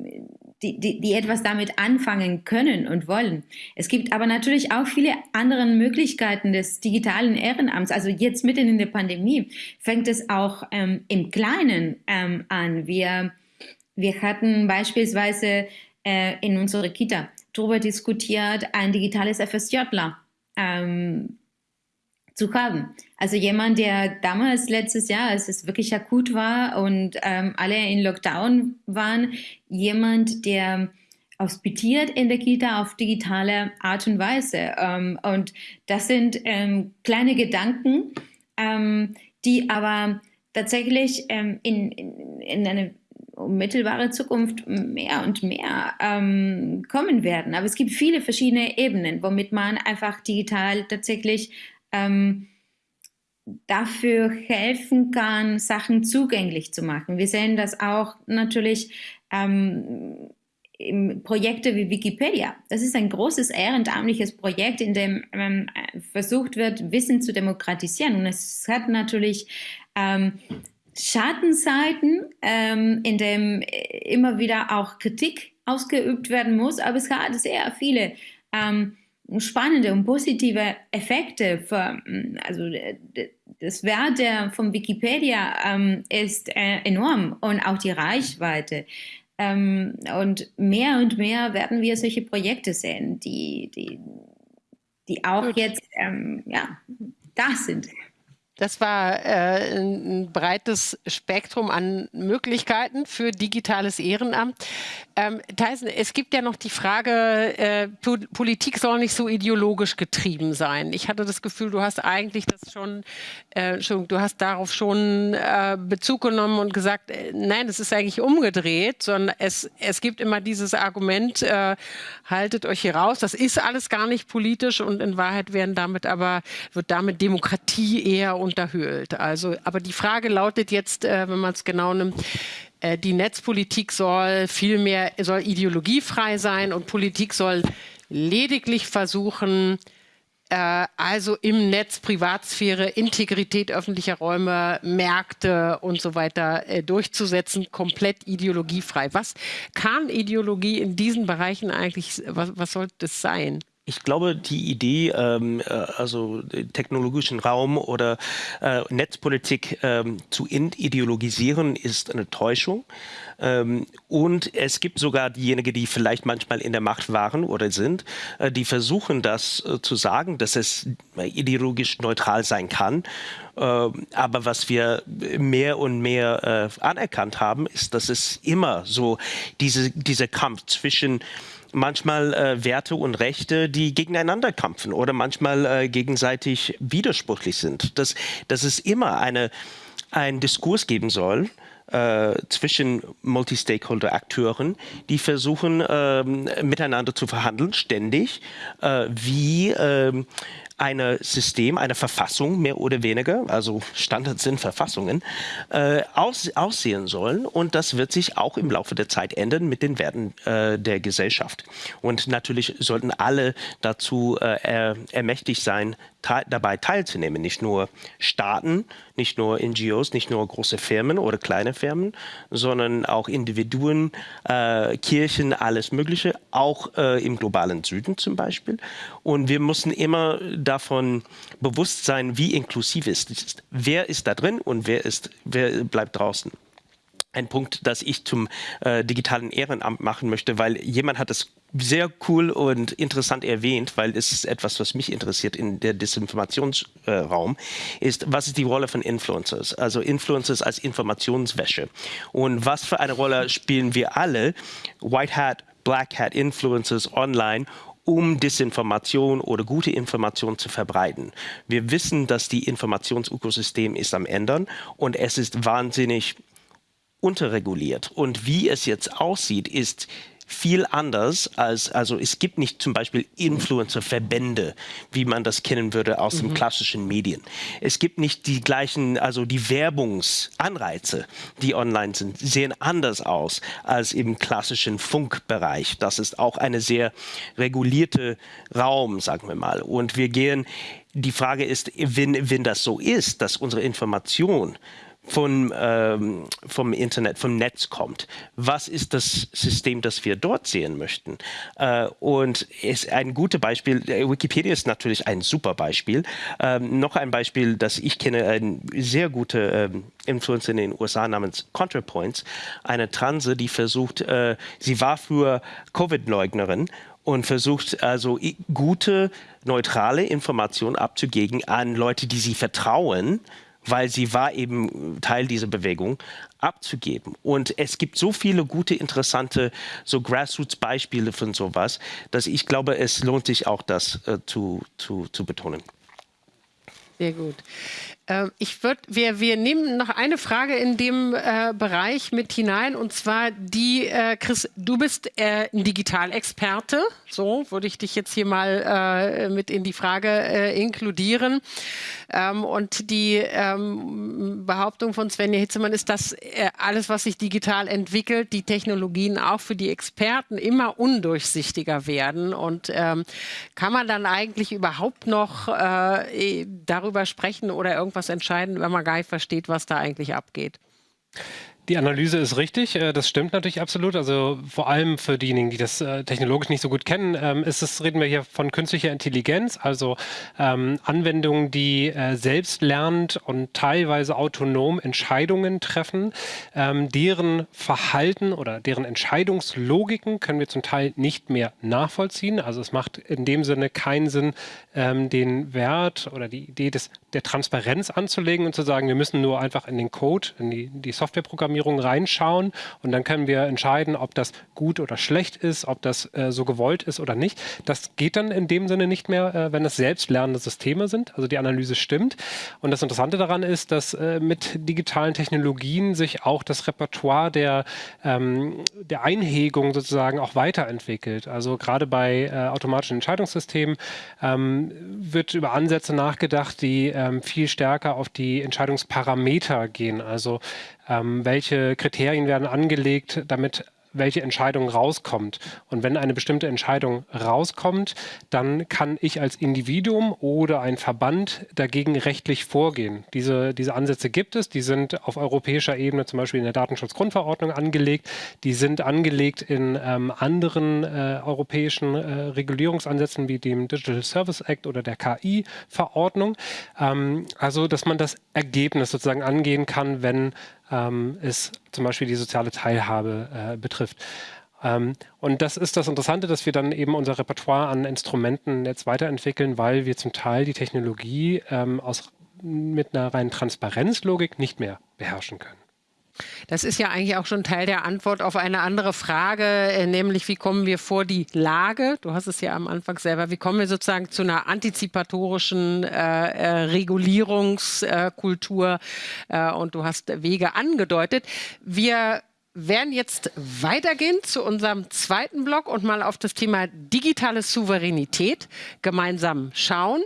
die, die, die, etwas damit anfangen können und wollen. Es gibt aber natürlich auch viele andere Möglichkeiten des digitalen Ehrenamts. Also jetzt mitten in der Pandemie fängt es auch ähm, im Kleinen ähm, an. Wir, wir hatten beispielsweise äh, in unserer Kita darüber diskutiert, ein digitales FSJler ähm, zu haben. Also jemand, der damals letztes Jahr, als es wirklich akut war und ähm, alle in Lockdown waren, jemand, der hospitiert in der Kita auf digitale Art und Weise. Ähm, und das sind ähm, kleine Gedanken, ähm, die aber tatsächlich ähm, in, in, in eine unmittelbare Zukunft mehr und mehr ähm, kommen werden. Aber es gibt viele verschiedene Ebenen, womit man einfach digital tatsächlich ähm, dafür helfen kann, Sachen zugänglich zu machen. Wir sehen das auch natürlich ähm, im Projekte wie Wikipedia. Das ist ein großes ehrenamtliches Projekt, in dem ähm, versucht wird, Wissen zu demokratisieren. Und es hat natürlich ähm, Schattenseiten, ähm, in dem immer wieder auch Kritik ausgeübt werden muss, aber es hat sehr viele ähm, spannende und positive Effekte. Für, also das Wert von Wikipedia ähm, ist äh, enorm und auch die Reichweite. Ähm, und mehr und mehr werden wir solche Projekte sehen, die, die, die auch jetzt ähm, ja, da sind. Das war äh, ein breites Spektrum an Möglichkeiten für digitales Ehrenamt. Ähm, Tyson, es gibt ja noch die Frage, äh, Politik soll nicht so ideologisch getrieben sein. Ich hatte das Gefühl, du hast eigentlich das schon, äh, du hast darauf schon äh, Bezug genommen und gesagt, äh, nein, es ist eigentlich umgedreht, sondern es, es gibt immer dieses Argument, äh, haltet euch hier raus, das ist alles gar nicht politisch und in Wahrheit werden damit aber, wird damit Demokratie eher unterhöhlt. Also, aber die Frage lautet jetzt, äh, wenn man es genau nimmt, äh, die Netzpolitik soll vielmehr soll ideologiefrei sein und Politik soll lediglich versuchen, äh, also im Netz Privatsphäre, Integrität öffentlicher Räume, Märkte und so weiter äh, durchzusetzen, komplett ideologiefrei. Was kann Ideologie in diesen Bereichen eigentlich, was, was sollte das sein? Ich glaube, die Idee, ähm, äh, also technologischen Raum oder äh, Netzpolitik ähm, zu ideologisieren, ist eine Täuschung. Ähm, und es gibt sogar diejenigen, die vielleicht manchmal in der Macht waren oder sind, äh, die versuchen das äh, zu sagen, dass es ideologisch neutral sein kann. Ähm, aber was wir mehr und mehr äh, anerkannt haben, ist, dass es immer so diese, dieser Kampf zwischen manchmal äh, Werte und Rechte, die gegeneinander kämpfen oder manchmal äh, gegenseitig widersprüchlich sind. Dass, dass es immer eine, einen Diskurs geben soll, äh, zwischen Multi-Stakeholder-Akteuren, die versuchen, äh, miteinander zu verhandeln, ständig, äh, wie ähm, ein System, eine Verfassung mehr oder weniger, also Standards sind Verfassungen, äh, aus, aussehen sollen. Und das wird sich auch im Laufe der Zeit ändern mit den Werten äh, der Gesellschaft. Und natürlich sollten alle dazu äh, ermächtigt sein, te dabei teilzunehmen. Nicht nur Staaten, nicht nur NGOs, nicht nur große Firmen oder kleine Firmen, sondern auch Individuen, äh, Kirchen, alles Mögliche, auch äh, im globalen Süden zum Beispiel. Und wir müssen immer davon bewusst sein, wie inklusiv es ist. Wer ist da drin und wer, ist, wer bleibt draußen ein Punkt, das ich zum äh, digitalen Ehrenamt machen möchte, weil jemand hat es sehr cool und interessant erwähnt, weil es ist etwas, was mich interessiert in der Desinformationsraum, äh, ist, was ist die Rolle von Influencers? Also Influencers als Informationswäsche. Und was für eine Rolle spielen wir alle, White Hat, Black Hat Influencers online, um Desinformation oder gute Information zu verbreiten. Wir wissen, dass die Informationsökosystem ist am Ändern und es ist wahnsinnig unterreguliert. Und wie es jetzt aussieht, ist viel anders als, also es gibt nicht zum Beispiel Influencer-Verbände, wie man das kennen würde aus mhm. den klassischen Medien. Es gibt nicht die gleichen, also die Werbungsanreize, die online sind, sehen anders aus als im klassischen Funkbereich. Das ist auch eine sehr regulierte Raum, sagen wir mal. Und wir gehen, die Frage ist, wenn, wenn das so ist, dass unsere Information von, ähm, vom Internet, vom Netz kommt. Was ist das System, das wir dort sehen möchten? Äh, und ist ein gutes Beispiel, äh, Wikipedia ist natürlich ein super Beispiel. Ähm, noch ein Beispiel, das ich kenne, ein sehr guter ähm, Influencer in den USA namens ContraPoints, eine Transe, die versucht, äh, sie war früher Covid-Leugnerin und versucht also gute, neutrale Informationen abzugeben an Leute, die sie vertrauen, weil sie war eben Teil dieser Bewegung, abzugeben. Und es gibt so viele gute, interessante, so Grassroots-Beispiele von sowas, dass ich glaube, es lohnt sich auch, das äh, zu, zu, zu betonen. Sehr gut. Ähm, ich würde, wir, wir nehmen noch eine Frage in dem äh, Bereich mit hinein und zwar die, äh, Chris, du bist äh, ein Digitalexperte, so würde ich dich jetzt hier mal äh, mit in die Frage äh, inkludieren. Ähm, und die ähm, Behauptung von Svenja Hitzemann ist, dass äh, alles, was sich digital entwickelt, die Technologien auch für die Experten immer undurchsichtiger werden. Und ähm, kann man dann eigentlich überhaupt noch darüber sprechen oder irgendwas was entscheiden, wenn man gar nicht versteht, was da eigentlich abgeht. Die Analyse ist richtig, äh, das stimmt natürlich absolut. Also vor allem für diejenigen, die das äh, technologisch nicht so gut kennen, ähm, ist es, reden wir hier von künstlicher Intelligenz, also ähm, Anwendungen, die äh, selbstlernend und teilweise autonom Entscheidungen treffen. Ähm, deren Verhalten oder deren Entscheidungslogiken können wir zum Teil nicht mehr nachvollziehen. Also es macht in dem Sinne keinen Sinn, den Wert oder die Idee des, der Transparenz anzulegen und zu sagen, wir müssen nur einfach in den Code, in die, die Softwareprogrammierung Programmierung reinschauen und dann können wir entscheiden, ob das gut oder schlecht ist, ob das äh, so gewollt ist oder nicht. Das geht dann in dem Sinne nicht mehr, äh, wenn es selbstlernende Systeme sind. Also die Analyse stimmt. Und das Interessante daran ist, dass äh, mit digitalen Technologien sich auch das Repertoire der, ähm, der Einhegung sozusagen auch weiterentwickelt. Also gerade bei äh, automatischen Entscheidungssystemen ähm, wird über Ansätze nachgedacht, die ähm, viel stärker auf die Entscheidungsparameter gehen. Also ähm, welche Kriterien werden angelegt, damit welche Entscheidung rauskommt. Und wenn eine bestimmte Entscheidung rauskommt, dann kann ich als Individuum oder ein Verband dagegen rechtlich vorgehen. Diese, diese Ansätze gibt es, die sind auf europäischer Ebene zum Beispiel in der Datenschutzgrundverordnung angelegt, die sind angelegt in ähm, anderen äh, europäischen äh, Regulierungsansätzen wie dem Digital Service Act oder der KI-Verordnung. Ähm, also, dass man das Ergebnis sozusagen angehen kann, wenn ähm, es zum Beispiel die soziale Teilhabe äh, betrifft. Ähm, und das ist das Interessante, dass wir dann eben unser Repertoire an Instrumenten jetzt weiterentwickeln, weil wir zum Teil die Technologie ähm, aus, mit einer reinen Transparenzlogik nicht mehr beherrschen können. Das ist ja eigentlich auch schon Teil der Antwort auf eine andere Frage, äh, nämlich wie kommen wir vor die Lage? Du hast es ja am Anfang selber. Wie kommen wir sozusagen zu einer antizipatorischen äh, äh, Regulierungskultur? Äh, und du hast Wege angedeutet. Wir werden jetzt weitergehen zu unserem zweiten Block und mal auf das Thema digitale Souveränität gemeinsam schauen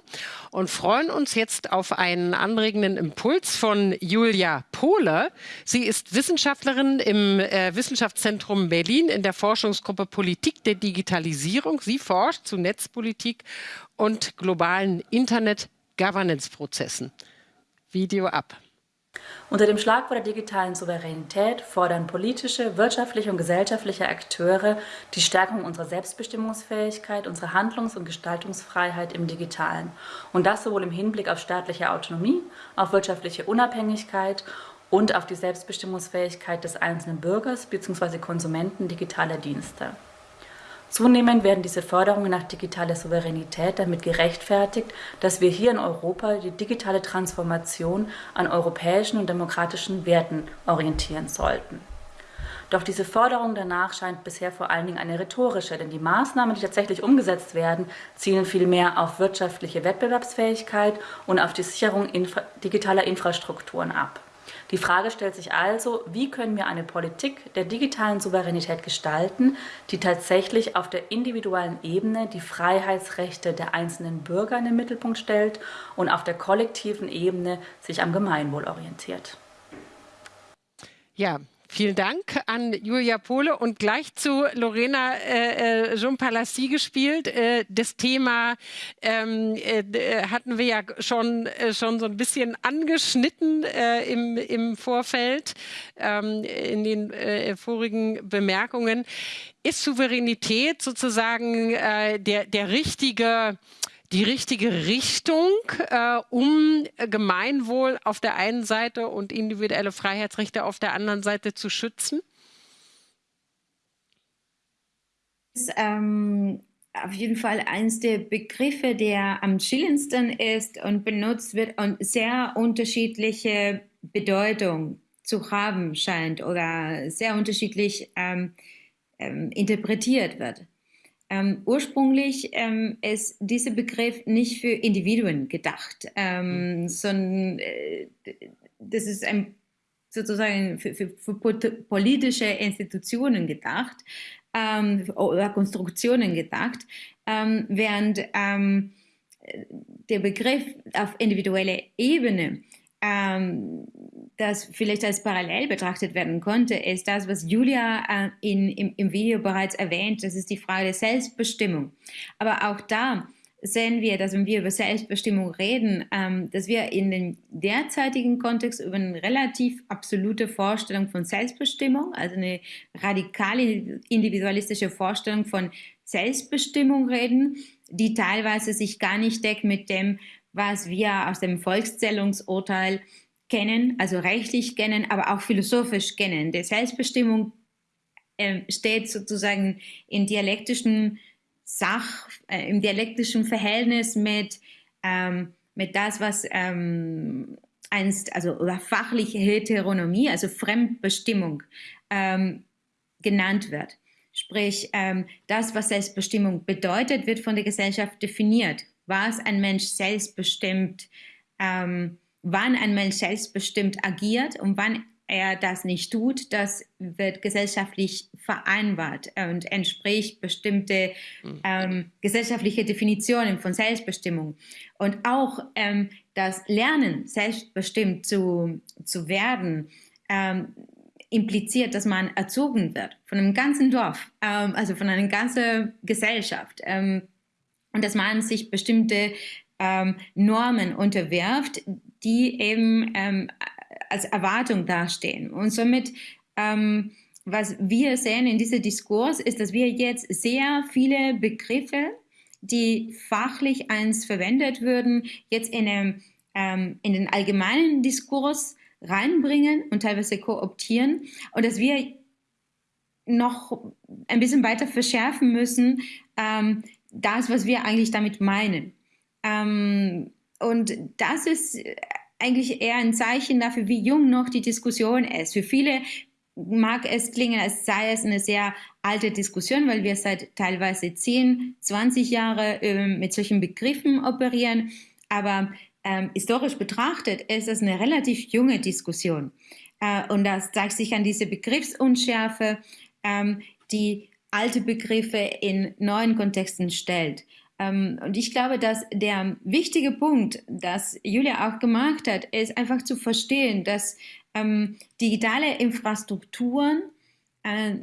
und freuen uns jetzt auf einen anregenden Impuls von Julia Pohle. Sie ist Wissenschaftlerin im äh, Wissenschaftszentrum Berlin in der Forschungsgruppe Politik der Digitalisierung. Sie forscht zu Netzpolitik und globalen Internet-Governance-Prozessen. Video ab. Unter dem Schlagwort der digitalen Souveränität fordern politische, wirtschaftliche und gesellschaftliche Akteure die Stärkung unserer Selbstbestimmungsfähigkeit, unserer Handlungs- und Gestaltungsfreiheit im Digitalen. Und das sowohl im Hinblick auf staatliche Autonomie, auf wirtschaftliche Unabhängigkeit und auf die Selbstbestimmungsfähigkeit des einzelnen Bürgers bzw. Konsumenten digitaler Dienste. Zunehmend werden diese Forderungen nach digitaler Souveränität damit gerechtfertigt, dass wir hier in Europa die digitale Transformation an europäischen und demokratischen Werten orientieren sollten. Doch diese Forderung danach scheint bisher vor allen Dingen eine rhetorische, denn die Maßnahmen, die tatsächlich umgesetzt werden, zielen vielmehr auf wirtschaftliche Wettbewerbsfähigkeit und auf die Sicherung infra digitaler Infrastrukturen ab. Die Frage stellt sich also, wie können wir eine Politik der digitalen Souveränität gestalten, die tatsächlich auf der individuellen Ebene die Freiheitsrechte der einzelnen Bürger in den Mittelpunkt stellt und auf der kollektiven Ebene sich am Gemeinwohl orientiert. Ja, Vielen Dank an Julia Pohle und gleich zu Lorena äh, äh Jean Palassi gespielt. Äh, das Thema ähm, äh, hatten wir ja schon, äh, schon so ein bisschen angeschnitten äh, im, im Vorfeld ähm, in den vorigen Bemerkungen. Ist Souveränität sozusagen der, der richtige die richtige Richtung, äh, um Gemeinwohl auf der einen Seite und individuelle Freiheitsrechte auf der anderen Seite zu schützen? Ist ähm, auf jeden Fall eines der Begriffe, der am chillensten ist und benutzt wird und sehr unterschiedliche Bedeutung zu haben scheint oder sehr unterschiedlich ähm, ähm, interpretiert wird. Ähm, ursprünglich ähm, ist dieser Begriff nicht für Individuen gedacht, ähm, mhm. sondern äh, das ist ein, sozusagen für, für, für, politische Institutionen gedacht ähm, oder Konstruktionen gedacht, ähm, während ähm, der Begriff auf individueller Ebene das vielleicht als parallel betrachtet werden konnte, ist das, was Julia äh, in, im, im Video bereits erwähnt, das ist die Frage der Selbstbestimmung. Aber auch da sehen wir, dass wenn wir über Selbstbestimmung reden, ähm, dass wir in dem derzeitigen Kontext über eine relativ absolute Vorstellung von Selbstbestimmung, also eine radikale individualistische Vorstellung von Selbstbestimmung reden, die teilweise sich gar nicht deckt mit dem, was wir aus dem Volkszählungsurteil kennen, also rechtlich kennen, aber auch philosophisch kennen. Die Selbstbestimmung äh, steht sozusagen in dialektischen Sach, äh, im dialektischen Verhältnis mit, ähm, mit das, was ähm, einst, also oder fachliche Heteronomie, also Fremdbestimmung ähm, genannt wird. Sprich, ähm, das, was Selbstbestimmung bedeutet, wird von der Gesellschaft definiert was ein Mensch selbstbestimmt, ähm, wann ein Mensch selbstbestimmt agiert und wann er das nicht tut, das wird gesellschaftlich vereinbart und entspricht bestimmte mhm. ähm, gesellschaftliche Definitionen von Selbstbestimmung. Und auch ähm, das Lernen, selbstbestimmt zu, zu werden, ähm, impliziert, dass man erzogen wird von einem ganzen Dorf, ähm, also von einer ganzen Gesellschaft. Ähm, und dass man sich bestimmte ähm, Normen unterwirft, die eben ähm, als Erwartung dastehen. Und somit, ähm, was wir sehen in diesem Diskurs, ist, dass wir jetzt sehr viele Begriffe, die fachlich eins verwendet würden, jetzt in, einem, ähm, in den allgemeinen Diskurs reinbringen und teilweise kooptieren und dass wir noch ein bisschen weiter verschärfen müssen, ähm, das, was wir eigentlich damit meinen. Ähm, und das ist eigentlich eher ein Zeichen dafür, wie jung noch die Diskussion ist. Für viele mag es klingen, als sei es eine sehr alte Diskussion, weil wir seit teilweise 10, 20 Jahre äh, mit solchen Begriffen operieren. Aber ähm, historisch betrachtet ist es eine relativ junge Diskussion. Äh, und das zeigt sich an dieser Begriffsunschärfe, ähm, die alte Begriffe in neuen Kontexten stellt. Ähm, und ich glaube, dass der wichtige Punkt, das Julia auch gemacht hat, ist einfach zu verstehen, dass ähm, digitale Infrastrukturen, äh,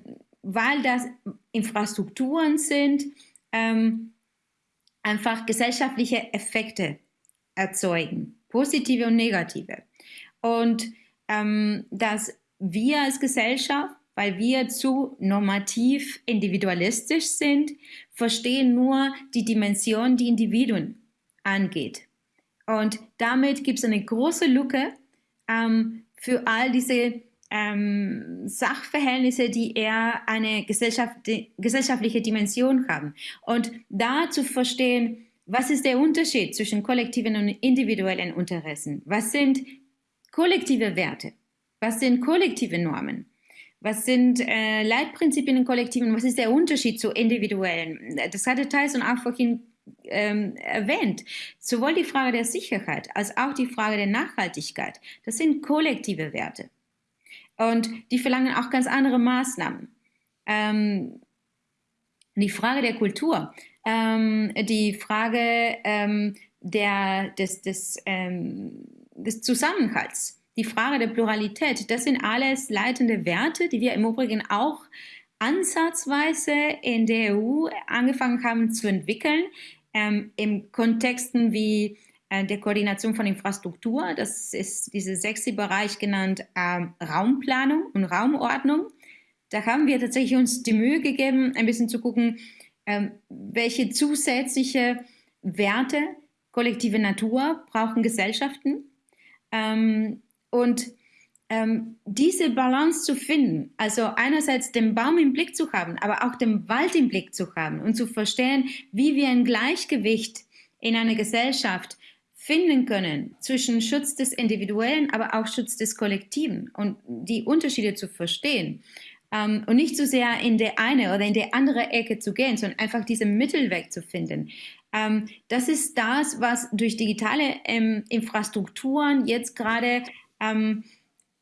weil das Infrastrukturen sind, ähm, einfach gesellschaftliche Effekte erzeugen, positive und negative. Und ähm, dass wir als Gesellschaft, weil wir zu normativ individualistisch sind, verstehen nur die Dimension, die Individuen angeht. Und damit gibt es eine große Lücke ähm, für all diese ähm, Sachverhältnisse, die eher eine Gesellschaft, gesellschaftliche Dimension haben. Und da zu verstehen, was ist der Unterschied zwischen kollektiven und individuellen Interessen? Was sind kollektive Werte? Was sind kollektive Normen? Was sind äh, Leitprinzipien in Kollektiven? Was ist der Unterschied zu individuellen? Das hatte Tyson auch vorhin ähm, erwähnt. Sowohl die Frage der Sicherheit als auch die Frage der Nachhaltigkeit. Das sind kollektive Werte. Und die verlangen auch ganz andere Maßnahmen. Ähm, die Frage der Kultur, ähm, die Frage ähm, der, des, des, ähm, des Zusammenhalts, die Frage der Pluralität, das sind alles leitende Werte, die wir im Übrigen auch ansatzweise in der EU angefangen haben zu entwickeln, ähm, in Kontexten wie äh, der Koordination von Infrastruktur, das ist dieser sexy Bereich genannt ähm, Raumplanung und Raumordnung. Da haben wir tatsächlich uns die Mühe gegeben, ein bisschen zu gucken, ähm, welche zusätzliche Werte kollektive Natur brauchen Gesellschaften. Ähm, und ähm, diese Balance zu finden, also einerseits den Baum im Blick zu haben, aber auch den Wald im Blick zu haben und zu verstehen, wie wir ein Gleichgewicht in einer Gesellschaft finden können zwischen Schutz des Individuellen, aber auch Schutz des Kollektiven und die Unterschiede zu verstehen. Ähm, und nicht so sehr in der eine oder in der andere Ecke zu gehen, sondern einfach diesen Mittelweg zu finden. Ähm, das ist das, was durch digitale ähm, Infrastrukturen jetzt gerade ähm,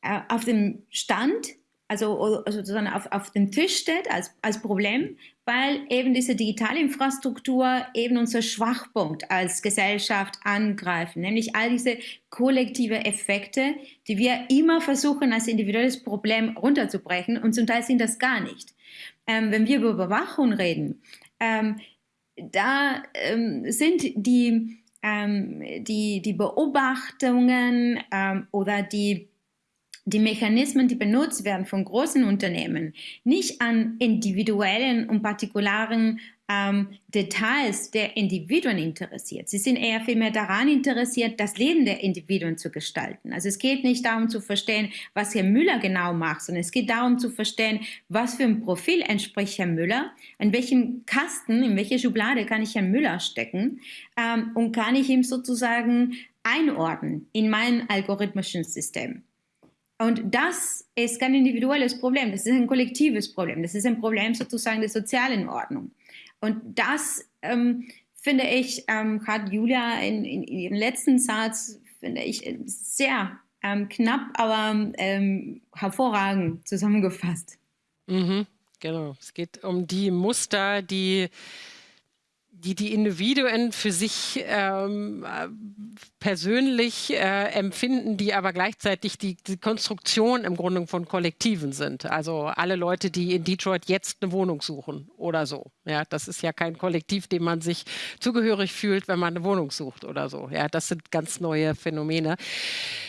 äh, auf dem Stand, also, also sozusagen auf, auf dem Tisch steht als, als Problem, weil eben diese digitale Infrastruktur eben unser Schwachpunkt als Gesellschaft angreifen, nämlich all diese kollektive Effekte, die wir immer versuchen als individuelles Problem runterzubrechen und zum Teil sind das gar nicht. Ähm, wenn wir über Überwachung reden, ähm, da ähm, sind die, ähm, die, die Beobachtungen ähm, oder die die Mechanismen, die benutzt werden von großen Unternehmen, nicht an individuellen und partikularen ähm, Details der Individuen interessiert. Sie sind eher vielmehr daran interessiert, das Leben der Individuen zu gestalten. Also es geht nicht darum zu verstehen, was Herr Müller genau macht, sondern es geht darum zu verstehen, was für ein Profil entspricht Herr Müller, in welchen Kasten, in welche Schublade kann ich Herrn Müller stecken ähm, und kann ich ihm sozusagen einordnen in mein algorithmischen System. Und das ist kein individuelles Problem, das ist ein kollektives Problem, das ist ein Problem sozusagen der sozialen Ordnung. Und das, ähm, finde ich, ähm, hat Julia in, in, in, ihrem letzten Satz, finde ich, sehr ähm, knapp, aber ähm, hervorragend zusammengefasst. Mhm, genau, es geht um die Muster, die die die Individuen für sich ähm, persönlich äh, empfinden, die aber gleichzeitig die, die, Konstruktion im Grunde von Kollektiven sind. Also alle Leute, die in Detroit jetzt eine Wohnung suchen oder so. Ja, das ist ja kein Kollektiv, dem man sich zugehörig fühlt, wenn man eine Wohnung sucht oder so. Ja, das sind ganz neue Phänomene.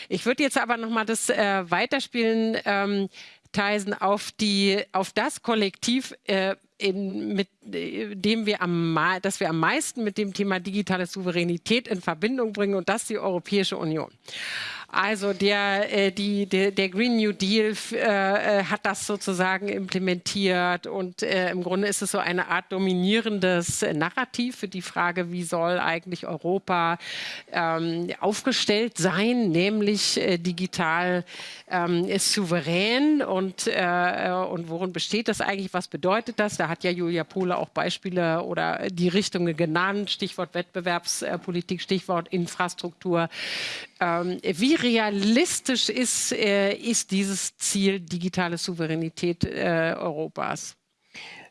Ich würde jetzt aber noch mal das äh, weiterspielen. Ähm, Theisen auf die auf das Kollektiv äh, in, mit äh, dem wir am, dass wir am meisten mit dem Thema digitale Souveränität in Verbindung bringen und das die Europäische Union. Also der, äh, die, der, der, Green New Deal äh, äh, hat das sozusagen implementiert und äh, im Grunde ist es so eine Art dominierendes Narrativ für die Frage, wie soll eigentlich Europa ähm, aufgestellt sein, nämlich äh, digital ähm, ist souverän und, äh, und worin besteht das eigentlich, was bedeutet das? Da hat ja Julia Pohle auch Beispiele oder die Richtungen genannt, Stichwort Wettbewerbspolitik, Stichwort Infrastruktur. Ähm, wie realistisch ist, äh, ist dieses Ziel digitale Souveränität äh, Europas?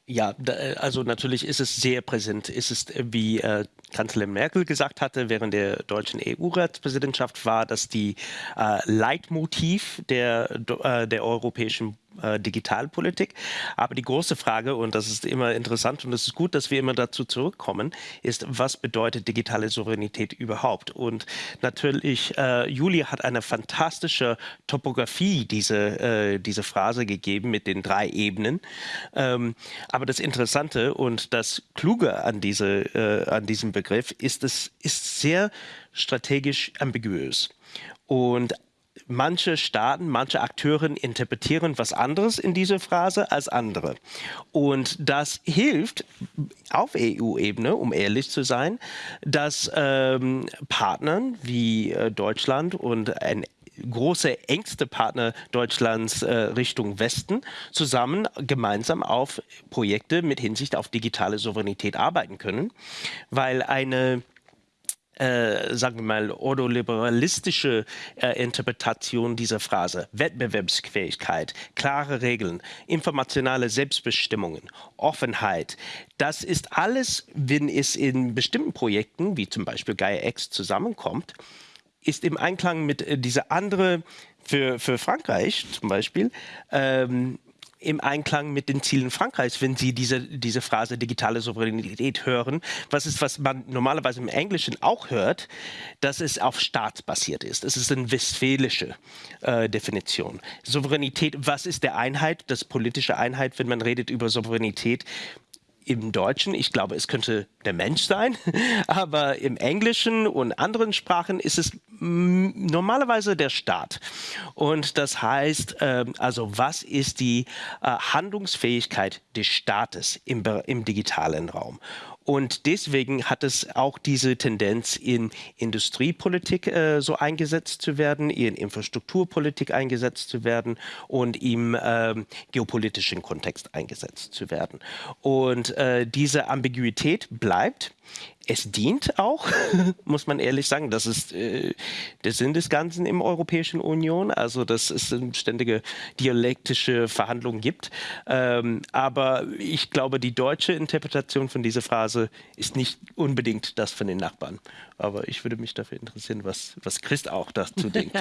Ja, da, also natürlich ist es sehr präsent. Ist es, wie äh, Kanzlerin Merkel gesagt hatte während der deutschen EU-Ratspräsidentschaft, war, dass die äh, Leitmotiv der, äh, der europäischen äh, Digitalpolitik. Aber die große Frage, und das ist immer interessant und es ist gut, dass wir immer dazu zurückkommen, ist, was bedeutet digitale Souveränität überhaupt? Und natürlich, äh, Juli hat eine fantastische Topografie diese, äh, diese Phrase gegeben mit den drei Ebenen. Ähm, aber das Interessante und das Kluge an, diese, äh, an diesem Begriff ist, es ist sehr strategisch ambiguös. Und manche Staaten, manche Akteure interpretieren was anderes in dieser Phrase als andere. Und das hilft auf EU-Ebene, um ehrlich zu sein, dass ähm, Partnern wie äh, Deutschland und ein große, engste Partner Deutschlands äh, Richtung Westen zusammen gemeinsam auf Projekte mit Hinsicht auf digitale Souveränität arbeiten können, weil eine äh, sagen wir mal, ordoliberalistische äh, Interpretation dieser Phrase. Wettbewerbsfähigkeit, klare Regeln, informationale Selbstbestimmungen, Offenheit. Das ist alles, wenn es in bestimmten Projekten, wie zum Beispiel Gaia X, zusammenkommt, ist im Einklang mit äh, dieser andere, für, für Frankreich zum Beispiel, ähm, im Einklang mit den Zielen Frankreichs, wenn Sie diese, diese Phrase digitale Souveränität hören. Was ist, was man normalerweise im Englischen auch hört, dass es auf Staat basiert ist. Es ist eine westfälische äh, Definition. Souveränität, was ist der Einheit, das politische Einheit, wenn man redet über Souveränität? Im Deutschen, ich glaube, es könnte der Mensch sein, [laughs] aber im Englischen und anderen Sprachen ist es normalerweise der Staat. Und das heißt, ähm, also was ist die äh, Handlungsfähigkeit des Staates im, im digitalen Raum? Und deswegen hat es auch diese Tendenz, in Industriepolitik äh, so eingesetzt zu werden, in Infrastrukturpolitik eingesetzt zu werden und im äh, geopolitischen Kontext eingesetzt zu werden. Und äh, diese Ambiguität bleibt es dient auch, [laughs] muss man ehrlich sagen. Das ist äh, der Sinn des Ganzen im Europäischen Union, also dass es ständige dialektische Verhandlungen gibt. Ähm, aber ich glaube, die deutsche Interpretation von dieser Phrase ist nicht unbedingt das von den Nachbarn. Aber ich würde mich dafür interessieren, was, was Christ auch dazu [laughs] denkt.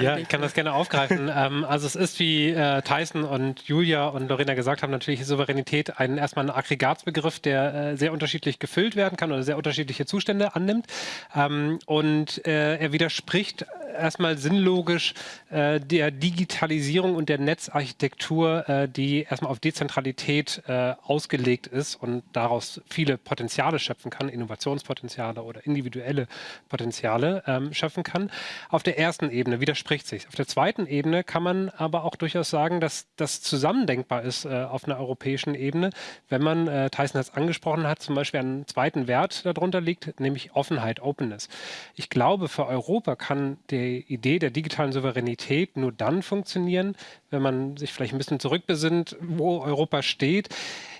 ja, ich kann das gerne aufgreifen. [laughs] ähm, also es ist, wie äh, Tyson und Julia und Lorena gesagt haben, natürlich Souveränität ein, erstmal ein Aggregatsbegriff, der äh, sehr unterschiedlich gefüllt werden kann oder sehr unterschiedliche Zustände annimmt. Ähm, und äh, er widerspricht erstmal sinnlogisch äh, der Digitalisierung und der Netzarchitektur, äh, die erstmal auf Dezentralität äh, ausgelegt ist und daraus viele Potenziale schöpfen kann, Innovationspotenziale oder individuelle Potenziale ähm, schöpfen kann. Auf der ersten Ebene widerspricht sich. Auf der zweiten Ebene kann man aber auch durchaus sagen, dass das zusammendenkbar ist äh, auf einer europäischen Ebene, wenn man, äh, Tyson hat es angesprochen hat, zum Beispiel einen zweiten Wert darunter liegt, nämlich Offenheit, Openness. Ich glaube, für Europa kann die Idee der digitalen Souveränität nur dann funktionieren, wenn man sich vielleicht ein bisschen zurückbesinnt, wo Europa steht